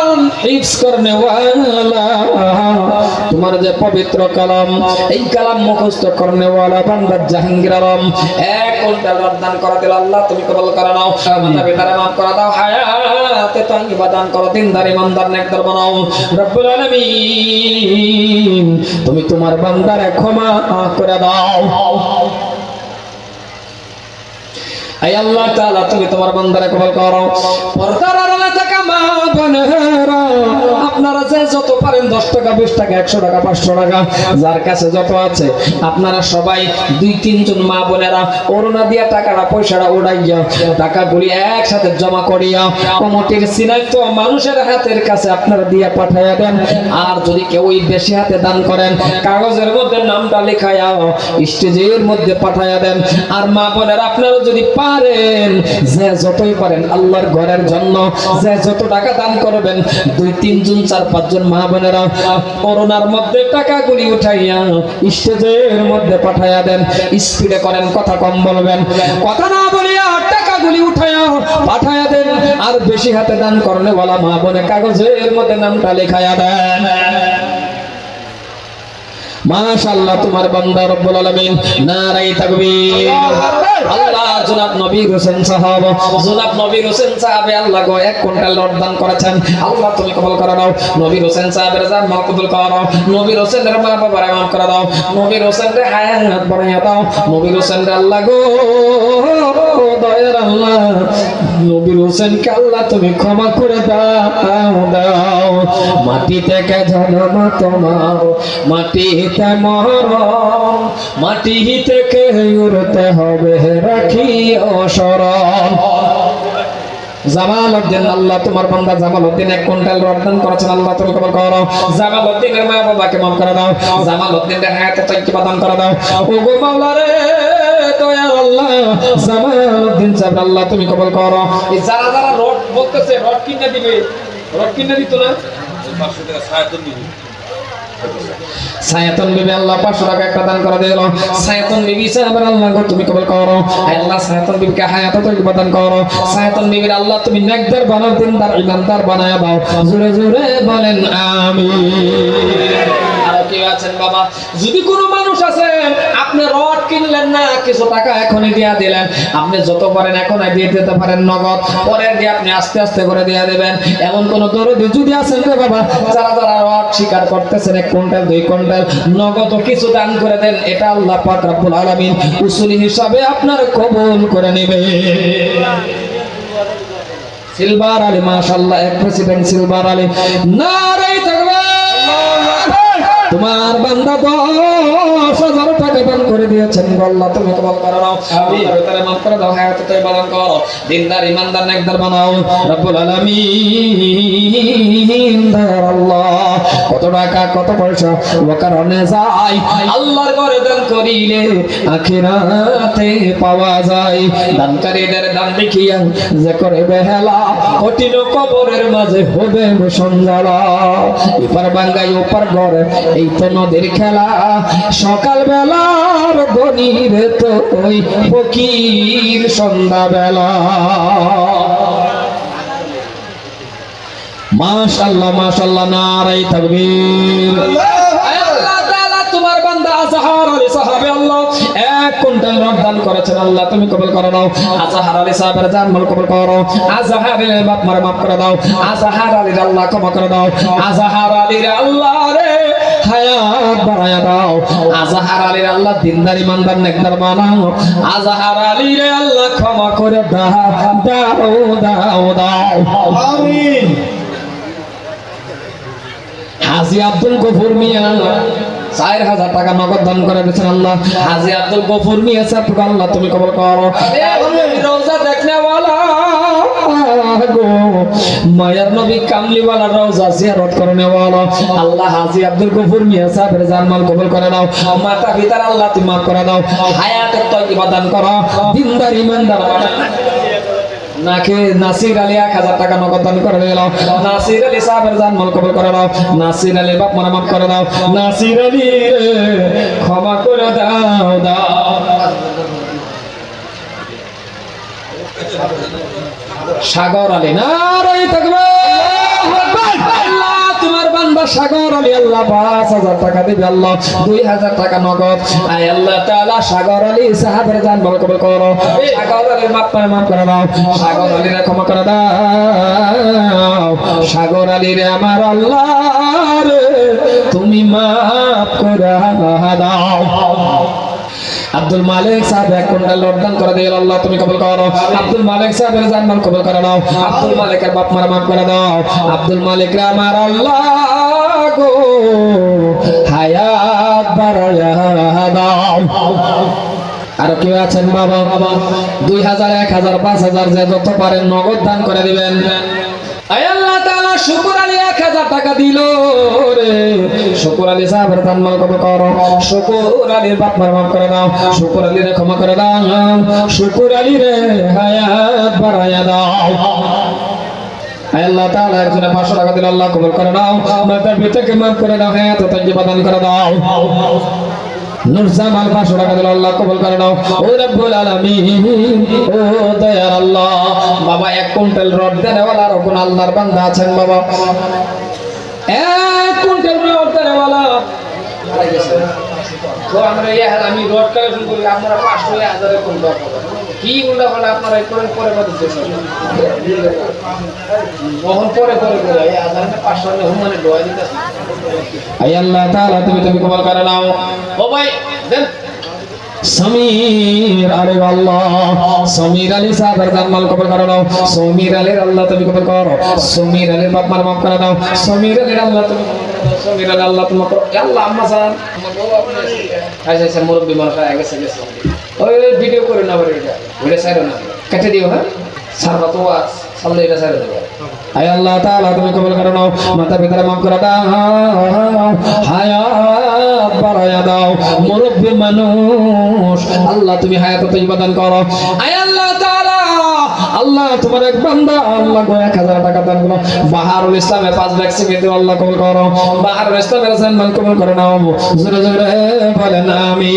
কোরআন হিফজ করনে ওয়ালা। তোমার যে পবিত্র কালাম এই কালাম মুখস্থ করনে ওয়ালা বান্দা জাহাঙ্গীর আলম। এক কুইন্টাল দান করা দিল আল্লাহ তুমি কবুল করে নাও। মাতা পিতারে মাফ করে দাও। হায়াতে তাইয়্যিবা দান করো দিনদার ইমানদার নেকদার বানাও। রব্বুল আলামিন তুমি তোমার বান্দারে ক্ষমা করে দাও। আল্লাহ তাআলা তুমি তোমার বান্দারে কবুল করো। পর্দার থাকা মা বোনেরা, আপনারা যে যত পারেন 10 টাকা 20 টাকা 100 টাকা 500 টাকা, যার কাছে যত আছে, আপনারা সবাই দুই, তিনজন মা বোনেরা করোনা দিয়া টাকাটা, পয়সাটা উড়াইয়া টাকাগুলি একসাথে জমা করিয়া কমিটির সিনাই মানুষের হাতের কাছে আপনারা পাঠাইয়া দেন। আর যদি কেউ বেশি হাতে দান করেন, কাগজের মধ্যে নামটা স্টেজের মধ্যে পাঠাইয়া দেন। আর মা বোনেরা, আপনারা যদি পারেন, যে যতই পারেন, আল্লাহর ঘরের জন্য যে যত টাকা দান করবেন, দুই তিনজন চার পাঁচজন মা বোনেরা করোনার মধ্যে টাকাগুলি উঠাইয়া স্টেজের মধ্যে পাঠাইয়া দেন, স্পিডে করেন, কথা কম বলবেন। কথা না বলিয়া টাকাগুলি উঠাইয়া পাঠাইয়া দেন, আর বেশি হাতে দান করলে বলা মা বোনে কাগজের মধ্যে নামটা লেখাইয়া দেন। মাশাআল্লাহ, তোমার বান্দা রব্বুল আলামিন নারাই তাকবীর। আল্লাহ জনাব নবী হোসেন সাহাব, জনাব নবী হোসেন সাহাবে আল্লাহ গো, এক কুইন্টাল রড দান করেছেন। আল্লাহ তুমি কবুল করে দাও নবী হোসেন সাহাবের জান মাল কবুল করো নবী হোসেনের মা বাবার মাফ করে দাও। নবী হোসেনের হায়াত বাড়াইয়া দাও। নবী হোসেনের আল্লাহ গো, দয়ার আল্লাহ। নবী হোসেনকে আল্লাহ তুমি ক্ষমা করে দাও দাও। মাটি থেকে জন্ম তোমার, মাটিতে মরম মাটি থেকে উড়তে হবে রাখি অসরম জামাল উদ্দিন মা বাবাকে মাফ করে দাও। জামাল উদ্দিনের হায়াতে তৈকি দান করে দাও। ও মাওলা রে তুমি কবুল করো। যারা যারা রড বলতেছে, রড কিনে দিবে। রড কিনে দিত না? সায়াতন বিবি আল্লাহ পাঁচশো টাকা তুমি আল্লাহ আল্লাহ, তুমি বানায় দাও। জোরে জোরে বলেন আমি কেউ আছেন বাবা। যদি কোনো মানুষ আছেন আপনি রড কিনলেন না, কিছু টাকা এখনই দিয়া দিলেন। আপনি যত পারেন এখনই দিয়ে দিতে পারেন নগদ। পরের দিয়ে আপনি আস্তে আস্তে করে দিয়ে দেবেন। এমন কোন দরদি যদি আছেন রে বাবা, যারা যারা রড স্বীকার করতেছেন এক কুইন্টাল, দুই কুইন্টাল, নগদ কিছু দান করে দেন, এটা আল্লাহ পাক রব্বুল আলামিন উসুলি হিসাবে আপনার কবুল করে নেবে। সিলভার আলী, মাশাআল্লাহ, এক প্রেসিডেন্ট সিলভার আলী। নারে তোমার বান্দা দশ হাজার টাকা দান করে দিয়েছেন আল্লাহ তুমি কবল করো ভিতরে মাফ করে দাও হায়াত তাই বাদান করো। দিনদার ইমানদার নেকদার বানাও। রব্বুল আলামিন দয়ার আল্লাহ। কত টাকা কত পয়সা ও কারণে যাই। আল্লাহর ঘরে দান করিলে আখিরাতে পাওয়া যায়। দানকারীদের দান দেখিয়া যে করে বেহেলা কঠিন কবরের মাঝে হবে সঞ্জালা এপার বাঙ্গাই ওপার ঘরে এই নদীর খেলা। সকাল বেলার ধনির তো ওই ফকির সন্ধ্যাবেলা। মাশাল্লাহ মাশাল্লাহ নারাই তাকবীর আল্লাহ তাআলা তোমার বান্দা আজহার আলী সাহাবে আল্লাহ এক কুইন্টাল রড দান করেছেন আল্লাহ তুমি কবুল করে নাও। আজহার আলী সাহাবের জান মাল কবুল করো। আজহার আলী বাপ মারে মাফ করে দাও। আজহার আলীর আল্লাহ ক্ষমা করে দাও। আজহার আলীর আল্লাহ রে হায়াত বাড়ায়া দাও। আজহার আলীর আল্লাহ দিনদার ইমানদার নেকদার বানাও। আজহার আলীর আল্লাহ ক্ষমা করে দাও দাও দাও দাও। আমিন। হাজি আব্দুল গফুর মিয়া চার হাজার টাকা নগদ দান করে দিয়েছেন আল্লাহ। হাজি আব্দুল গফুর মিয়া সাহেব আল্লাহ তুমি কবল করো। রোজা দেখনে মায়ার নবী কামলিওয়ালা রোজা জিয়ারত করনে ওয়ালা আল্লাহ হাজি আব্দুল গফুর মিয়া সাহেবের জানমাল কবুল করে দাও মাতা পিতার আল্লাহ তুমি মাফ করে দাও। হায়াতের তৈবা দান করো। দিনদার ইমানদার বানাও। নাকে নাসির আলী এক হাজার টাকা নগদ দান করে দিল নাসির আলী সাহেবের যান মল কবল করে দাও নাসির আলী বাপ মরামত করে দাও। নাসির আলী রে, ক্ষমা করে দাও দাও। সাগর আলী থাকবে। আল্লাহ তোমার বান্দা সাগর আলী আল্লাহ পাঁচ হাজার টাকা দিবে আল্লাহ দুই হাজার টাকা নগদ। আয় আল্লাহ তালা সাগর আলী সাহাবের যান বল কবল করো। সাগর আলীর মাপ করে মাপ করে দাও। সাগর আলীর ক্ষমা করে দাও। সাগর আলীর আমার আল্লাহ তুমি মাপ করে দাও। আব্দুল মালিক সাহেব এক কুইন্টাল লটদান করে দিয়ে আল্লাহ, তুমি কবুল করো। আব্দুল মালিক সাহেবের জান্নাত কবুল করে নাও। আব্দুল মালিকের বাপ মারা মাফ করে দাও। আব্দুল মালিক রে আমার আল্লাহ গো, হায়াত বাড়ায়া দাও। আর কেউ আছেন বাবা বাবা? দুই হাজার, এক হাজার, পাঁচ হাজার যে যত পারেন নগদ দান করে দিবেন। আয় আল্লাহ শুকুর টাকা দিল আল্লাহ তাআলা একজনে 500 টাকা দিল আল্লাহ কবুল করে নাও। মাতার পিতাকে মাফ করে দাও হায়াত তাজ্জিবা দান করে দাও। নুরজামাল পাঁচশো টাকা দিল, আল্লাহ কবুল করে নাও। ও রব্বুল আলামিন, ও দয়ার আল্লাহ, বাবা, এক কুইন্টাল রড দেনেওয়ালা আর কোন আল্লাহর বান্দা আছেন বাবা। এক কুইন্টাল রড দেনেওয়ালা তো আমরা এই আমি রড কালেকশন করি, আপনারা পাঁচশো হাজারে কোন দরকার কি উল্টা পাল্টা আপনারা করেন পরে পরে কখন পরে পরে করে হাজার পাঁচশো হুমানে দোয়া দিতেছে আই আল্লাহ তাআলা তুমি তুমি কবুল করে নাও। ও ভাই দেন। সমীর আলী আল্লাহ সমীর আলী সাহেবের জানমাল কবুল করে নাও। সমীর আলীর আল্লাহ তুমি কবুল করো। সমীর আলীর বাপ মার মাফ করে দাও সমীর আলীর আল্লাহ তুমি। সমীর আলী আল্লাহ তোমার করো আল্লাহ আম্মা জান তোমার বউ আপনি আচ্ছা আচ্ছা মুরব্বী মানুষ গেছে গেছে। ওই ভিডিও করে না বলে এটা। সাইড না। কেটে দিও হ্যাঁ? সারবা তো আজ সামনে এটা সাইড দেবো। আয় আল্লাহ তাআলা, তুমি কবুল করে নাও। মাতা পিতার মাফ করে দাও। হায়াত বাড়ায়া দাও। মুরব্বী মানুষ, আল্লাহ তুমি হায়াত তৈবা দান করো। আয় আল্লাহ তাআলা, আল্লাহ তোমার এক বান্দা, আল্লাহ গো এক হাজার টাকা দান করো। বাহারুল ইসলামের পাঁচ ব্যাগ সিমেন্ট আল্লাহ কবুল করো। বাহারুল ইসলামের সম্মান কবুল করে নাও। জোরে জোরে বলেন আমি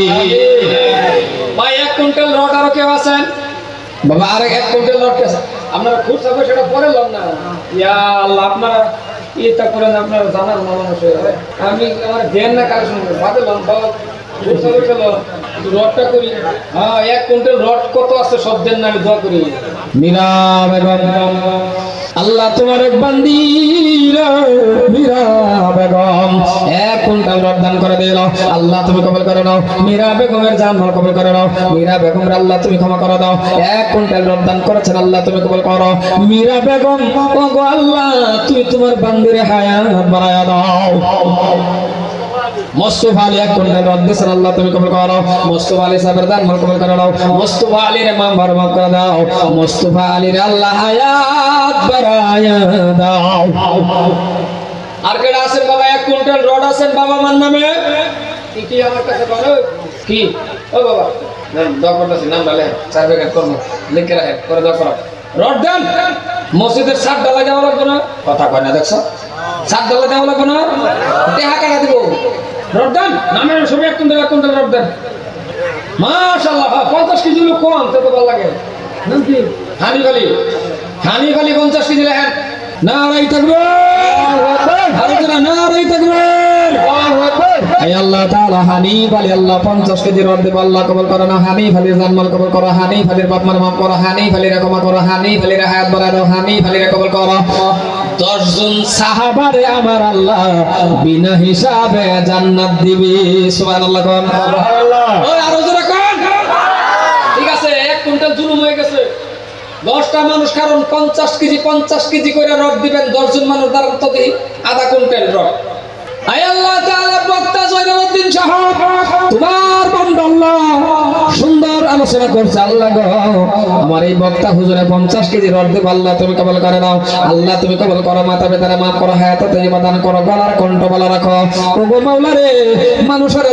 ভাই, এক কুইন্টাল রড আরও কেউ আছেন? বাবা, আর এক কুইন্টাল কে আপনারা খুব থাকবে সেটা পরে লন না। ইয়া আল্লাহ, আপনারা ইয়েটা করেন, আপনারা জানার মানুষ আমি আমার জ্ঞান না কাজ করে বাদে লন রড দেন আল্লাহ তোমার বেগম, এক কুইন্টাল রড দান করে দিল আল্লাহ তুমি কবল করে নাও। মীরা বেগমের জানমাল কবল করে নাও। মীরা বেগমের আল্লাহ তুমি ক্ষমা করে দাও। এক কুইন্টাল রড দান করেছেন, আল্লাহ তুমি কবল করো। মীরা বেগম ও গো আল্লাহ, তুমি তোমার বান্দিরে হায়াত বাড়ায়া দাও। মোস্তফা আলী এক আল্লাহ তুমি কবল করো। মোস্তফা আলী সাহেবের দান মাল কবল করে দাও মোস্তফা আলীর মাম ভর মাফ করে দাও। মোস্তফা আলীর আল্লাহ হায়াত বাড়ায়া দাও। আর কেডা আছেন বাবা? এক কুইন্টাল রড আছেন বাবা নামে? কি কি আমার কাছে বলো? কি? ও বাবা। দোয়া করতেছি নাম ডালে চার প্যাকেট করব। লিখে রাখেন করে দোয়া করো। রড দেন। মসজিদের সাত ডালা দেওয়া লাগবে না? কথা কয় না দেখছ? সাত ডালা দেওয়া লাগবে না? টেহা কাটা দিব। রড দেন নামের সবই এক কুইন্টাল এক কুইন্টাল রড দেন মাশাআল্লাহ হ্যাঁ, পঞ্চাশ কেজি লোক কম তো ভালো লাগে। নাম হানি খালি। হানি খালি পঞ্চাশ কেজি লেখেন। নারাই থাকবে। নারাই থাকবে। আল্লাহ তাআলা হানিফ আলী আল্লাহ 50 কেজি রদ দেব আল্লাহ কবুল করো না। হানিফ কবুল করো হানিফ আলীর বাপ করো হানিফ আলীর ক্ষমা করো। দশজন সাহাবারে আমার আল্লাহ বিনা হিসাবে জান্নাত দিবি। সুবহানাল্লাহ আল্লাহ ওই আরও জোরে কোন। ঠিক আছে এক কুইন্টাল জুলুম হয়ে গেছে। দশটা মানুষ কারণ পঞ্চাশ কেজি পঞ্চাশ কেজি করে রড দিবেন দশজন মানুষ দ্বারা তো আধা কুইন্টাল রড সুন্দর আলোচনা করছে। আল্লাহ আমার এই বক্তা হুজুরে 50 কেজি রড দেব আল্লাহ তুমি করে নাও। আল্লাহ তুমি করো করো কণ্ঠ বলা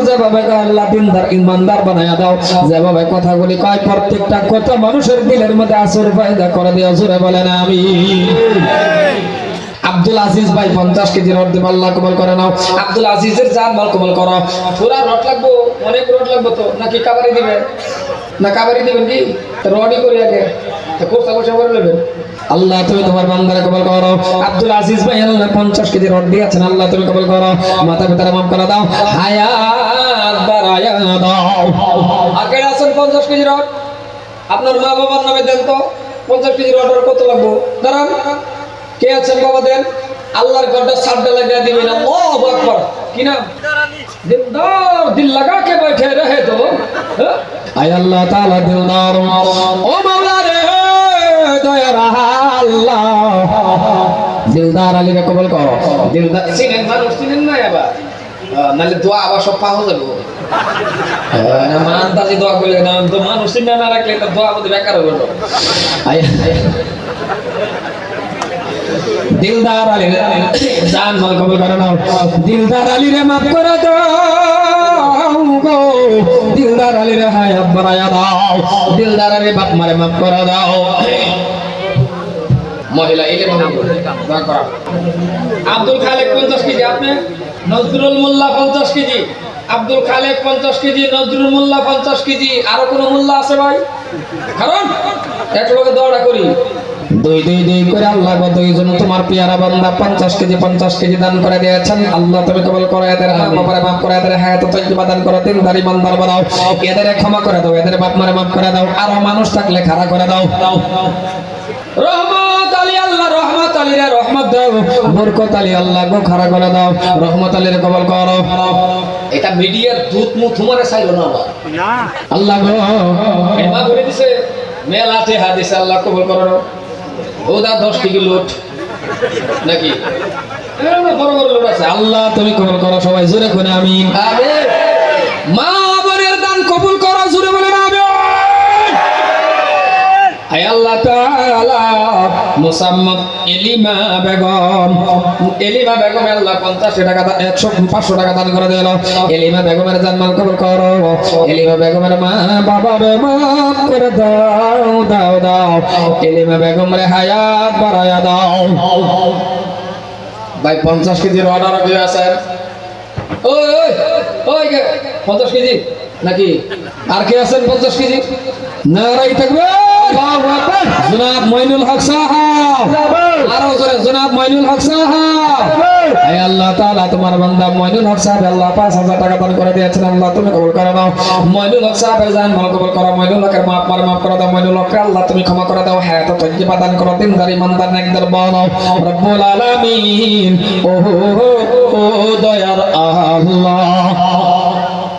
যেভাবে আল্লাহ ইমানদার বানায়া দাও। কথাগুলি কয়, প্রত্যেকটা কথা মানুষের দিলের মধ্যে আসর ফায়দা করে দিও, জোরে বলেন আমি আব্দুল আজিজ ভাই পঞ্চাশ কেজি রড দেব আল্লাহ কবল করে নাও। আব্দুল আজিজের জান মাল কবল করো। পুরা রড লাগবো? অনেক রড লাগবো তো। নাকি কাবারি দিবে? না কাবারি দিবেন কি? রডই করি আগে। করে নেবেন। আল্লাহ তুমি তোমার বান্দারে কবল করো। আব্দুল আজিজ ভাই আল্লাহ পঞ্চাশ কেজি রড দিয়েছেন। আল্লাহ তুমি কবল করো। মাতা পিতারা মাফ করে দাও। হায়াত বাড়ায়া দাও। আছেন পঞ্চাশ কেজি রড? আপনার মা বাবার নামে দেন তো। পঞ্চাশ কেজি রড কত লাগবো? দাঁড়ান। কে আছেন বাবা দেন আল্লাহর গড্ডা সাড্ডা লাগিয়ে দিবেন আল্লাহু আকবার কি নাম দিলদার দিল লাগা কে बैठे रहे তো হ্যাঁ? আয় আল্লাহ তাআলা দিলদার ও মাওলা রে দয়ার আল্লাহ দিলদার আলীকে কবুল করো দিলদার চিনেন মানুষ চিনেন না আবার আহ, নাহলে দোয়া আবার সব পাওয়া যাবে না মান তাজি দোয়া করলে না তো মানুষ চিনে না রাখলে তো দোয়া আমাদের বেকার হবে আয় দিলদার আলী জান মাল কবুল করে নাও দিলদার আলী রে মাফ করে দাও গো। দিলদার আলী রে হায়াত বাড়ায়া দাও। দিলদার আলী বাপ মারে মাফ করে দাও। মহিলা এলে আব্দুল খালেক পঞ্চাশ কেজি, আপনি? নজরুল মোল্লা পঞ্চাশ কেজি। আব্দুল খালেক পঞ্চাশ কেজি নজরুল মোল্লা পঞ্চাশ কেজি আরও কোনো মোল্লা আছে ভাই? কারণ এক লোকে দৌড়া করি। দুই দুই দুই করে আল্লাহ গো দুইজন তোমার পিয়ারা বান্দা পঞ্চাশ কেজি পঞ্চাশ কেজি দান করে দিয়েছেন। আল্লাহ তুমি কবল করো এদের মা বাবারে মাফ করে এদের হায়াত তৈবা দান করো তিন দারি মান্দার বানাও। এদের ক্ষমা করে দাও এদের বাপ মারে মাফ করে দাও। আরও মানুষ থাকলে খাড়া করে দাও। রহমত! আলী আল্লাহ রহমত আলী রহমত দাও বরকত আলী আল্লাহ গো খাড়া করে দাও রহমত আলী রে কবল করো। এটা মিডিয়ার দুধ মুখ তোমারে চাইলো না আল্লাহ গো এমা করে দিছে। মেলাতে হাদিসে আল্লাহ কবল করো। ওদা দশ কেজি লোট। নাকি? বড় বড় লোট আছে। আল্লাহ তুমি কবল করো সবাই জোরে করে আমি মা আল্লাহ তাআলা, মুসাম্মদ এলিমা বেগম। এলিমা বেগম, আল্লাহ 50 টাকা দা- 100 500 টাকা দান করে দিল। এলিমা বেগমের জান্নাত কবুল করো। এলিমা বেগমের মা বাবা রে মাফ করে দাও দাও দাও। এলিমা বেগম রে হায়াত বাড়ায়া দাও। ভাই 50 কেজির অর্ডার দিয়ে আছেন ওই ওই কে? 50 কেজি? নাকি? আর কে আছেন 50 কেজি? নারাই থাকবে। জনাব মইনুল হক সাহাব আরও জোরে, জনাব মইনুল হক সাহাব হে আল্লাহ তাআলা, তোমার বান্দা মইনুল হক সাহেব, আল্লাহ 5000 টাকা দান করে দিয়েছেন। আল্লাহ, তুমি কবুল করে নাও। মইনুল হক সাহেবের জান মাল কবুল করো। মইনুল হকের মাপ মার মাফ করে দাও। মইনুল হককে আল্লাহ তুমি ক্ষমা করে দাও। হ্যাঁ তো তজ্জিবা দান করো। দিনদার, ইমানদার, নেকদার বানাও রব্বুল আলামিন। ও ও দয়ার আল্লাহ।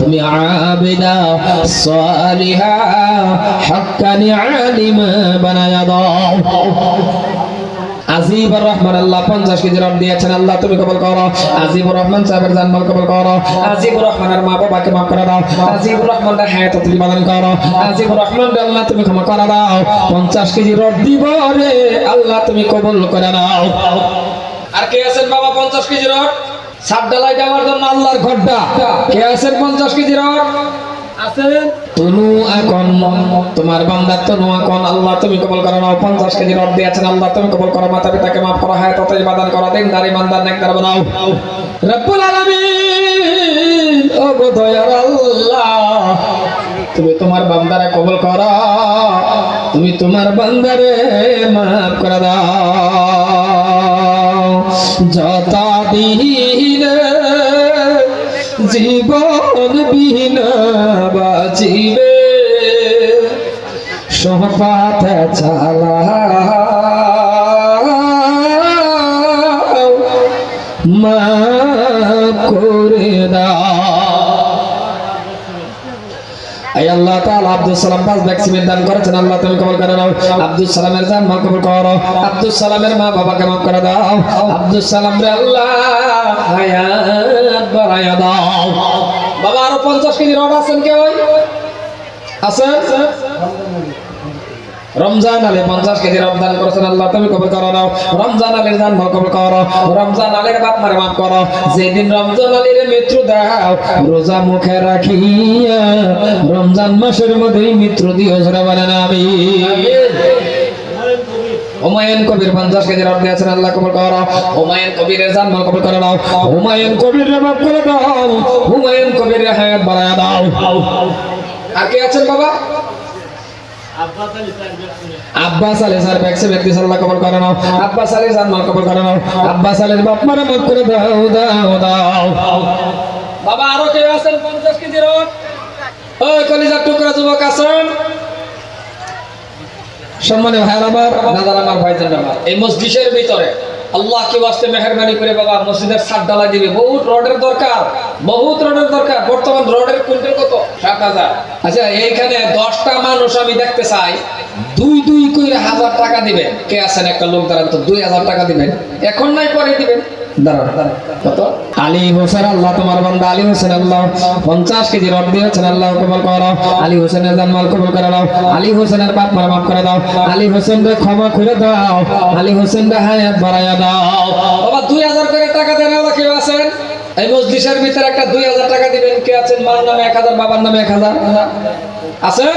আবিদা, সালিহা, হাক্কানি আলিমা বানায়া দাও। Ajibur Rahman Allah 50 KG rod দিয়েছেন আল্লাহ, তুমি কবুল করো। আজিবুর রহমান সাহেবের জানমাল কবুল করো। আজিবুর রহমানের মা বাবাকে মাফ করে দাও। আজিবুর রহমানের হায়াত তুমি বাদান করো। আজিবুর রহমান আল্লাহ, তুমি ক্ষমা করে দাও। 50 কেজি রড দিব রে আল্লাহ, তুমি কবুল করে নাও। আর কে আছেন বাবা 50 কেজি রড সাত ডালাই দেওয়ার জন্য আল্লাহর ঘরটা। কে আছেন 50 কেজি রড আছেন? তনু এখন তোমার বান্দার তনু এখন। আল্লাহ তুমি কবল করো পঞ্চাশ কেজি রড দিয়েছেন আল্লাহ তুমি কবল করো। মাতা পিতাকে মাফ করো। হায় তত ইবাদান করো। দিন দারি মান্দার নেকদার বানাও। রব্বুল আলামিন। ও গো দয়ার আল্লাহ তুমি তোমার বান্দারে কবল করো। তুমি তোমার বান্দারে মাফ করে দাও। যত দিন জীবন বিহীন বাজিবে সহপাত চালা মা আল্লাহ তাআলা আব্দুল সালাম পাঁচ ব্যাগ সিমেন্ট দান করেছেন। আল্লাহ তুমি কবুল করে নাও। আব্দুল সালামের জান মা কবুল করো। আব্দুল সালামের মা বাবাকে মাফ করে দাও। আব্দুল সালাম রে আল্লাহ, হায়াত বাড়ায়া দাও। বাবা, আরও 50 কেজি রড আছেন কেউ আছেন? রমজান আলী পঞ্চাশ কেজি রমজান করেছেন আল্লাহ, তুমি কবুল করো নাও। রমজান আলীর জান কবুল করো। রমজান আলীর বাপ মারে মাফ করো। যেদিন রমজান আলীর মৃত্যু দাও, রোজা মুখে রাখিয়া রমজান মাসের মধ্যেই মৃত্যু দিও জোরে বলেন আমি হুমায়ুন কবির পঞ্চাশ কেজি রড দিয়েছেন, আল্লাহ কবুল করো। হুমায়ুন কবিরের জান মাল কবুল করে দাও হুমায়ুন কবির মাফ করে দাও। হুমায়ুন কবির হায়াত বাড়ায় দাও। আর কে আছেন বাবা? বাবা সম্মানীয় ভাইয়ের আমার দাদার আমার ভাইজান আমার এই মসজিদের ভিতরে। আল্লাহ কি বাস্তে মেহরবানি করে বাবা, মসজিদের ছাদ ডালা দিবে। বহুত রডের দরকার, বহুত রডের দরকার। বর্তমান রডের কুইন্টাল কত? সাত হাজার। আচ্ছা এইখানে দশটা মানুষ আমি দেখতে চাই। দুই দুই করে হাজার টাকা দিবেন। কে আছেন? একটা লোক দাঁড়ান তো, দুই হাজার টাকা দিবেন। এখন নাই পরে দিবেন। আলী হোসেন রে ক্ষমা করে দাও। আলী হোসেন রে হায়াত বাড়াইয়া দাও। বাবা, দুই হাজার করে টাকা দেন আবার কেউ আছেন? এই মজলিসের ভিতরে একটা দুই হাজার টাকা দিবেন। কে আছেন? মার নামে এক হাজার, বাবার নামে এক হাজার। আছেন?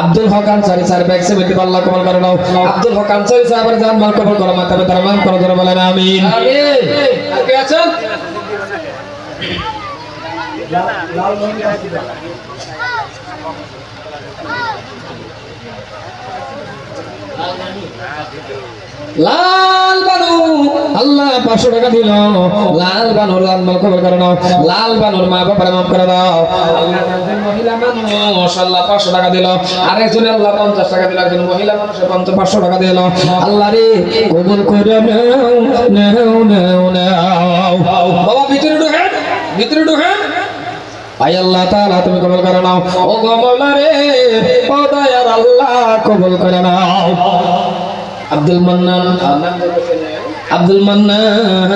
আব্দুল হক আনসারি স্যার, ব্যাগ বলতে আল্লাহ কবুল করে নাও। আব্দুল হক আনসারি সাহেবের জানমাল কবুল করো মাতা পিতার মান করো ধরে বলেন, আমিন। আর কে আছেন বানু আল্লাহ পাঁচশো টাকা দিল। লাল বানুর লাল মাল খবর করে নাও। লাল বানুর মা বাবার মাফ করে দাও। মহিলা আল্লাহ পাঁচশো টাকা দিল। আল্লাহ পঞ্চাশ টাকা মহিলা পাঁচশো টাকা দিল। আল্লাহ রে, কবুল করে নাও নাও নাও বাবা আল্লাহ তুমি কবুল করে নাও। ও গো রে, ও দয়ার আল্লাহ, কবুল করে নাও। আব্দুল মান্নান। আব্দুল মান্নান।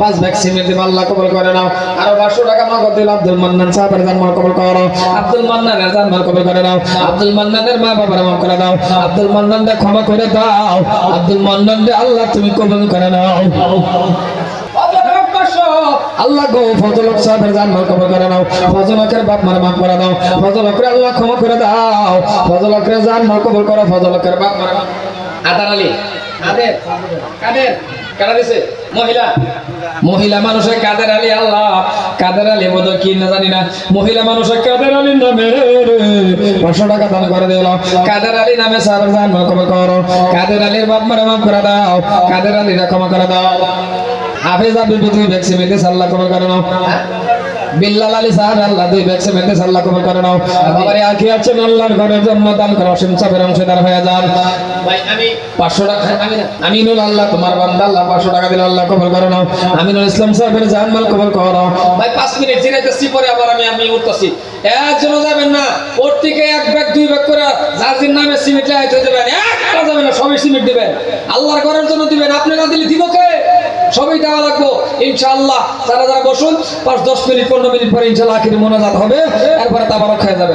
পাঁচ ব্যাগ সিমেন্ট আল্লাহ কবুল করে নাও। আরও পাঁচশো টাকা নগদ দিল আব্দুল মান্নান। সাহেবের জানমাল কবুল করো। আব্দুল মান্নানের জানমাল কবুল করে নাও। আব্দুল মান্নানের মা বাবার মা করে দাও। আব্দুল মান্নানকে ক্ষমা করে দাও। আব্দুল মান্নানকে আল্লাহ তুমি কবুল করে নাও। আল্লাহ গো ফজলক সাহেবের জানমাল কবর করে নাও, ফজলকের বাপ মারে মাফ করে দাও ফজলকের আল্লাহ ক্ষমা করে দাও, ফজলকের জানমাল কবর করো, ফজলকের বাপ মারে মাফ আদার আলী, কাদের? কাদের? কারা দিছে? মহিলা? মহিলা মানুষের কাদের আলী আল্লাহ? কাদের আলী বোধ কি না জানি না। মহিলা মানুষের কাদের আলী নামে পাঁচশো টাকা দান করে দিল। কাদের আলী নামে সাহেবের জানমাল কবর করো। কাদের আলীর বাপ মারে মাফ করে দাও। কাদের আলীরা ক্ষমা করে দাও। হাফেজ আব্দুল তুমি ভ্যাকসিন মেতে আল্লাহ কবর করে নাও। বিল্লাল আলী সাহেব আল্লাহ দুই ভ্যাকসিন মেতে আল্লাহ কবর করে নাও। বাবারে আখি আছেন আল্লাহর ঘরের জন্য দান করো অসীম চাপের অংশীদার হয়ে যান। ভাই আমি পাঁচশো টাকা আমিনুল আল্লাহ তোমার বান্দা আল্লাহ পাঁচশো টাকা দিলে আল্লাহ কবর করে নাও। আমিনুল ইসলাম সাহেবের মাল কবর করো ভাই পাঁচ মিনিট জিরাইতেছি পরে আবার আমি আমি উঠতেছি। একজনও যাবেন না ওর থেকে এক ব্যাগ দুই ব্যাগ করে যার নামে সিমেন্ট লাগাইতে দেবেন। একটা যাবে না সবই সিমেন্ট দিবেন। আল্লাহর ঘরের জন্য দিবেন। আপনি না দিলে দিব কে? সবই দেওয়া লাগবো ইনশাআল্লাহ তারা যারা বসুন, পাঁচ দশ মিনিট, পনেরো মিনিট পরে ইনশাল্লাহ আখির মোনাজাত হবে, এরপরে তারপর রক্ষা হয়ে যাবে।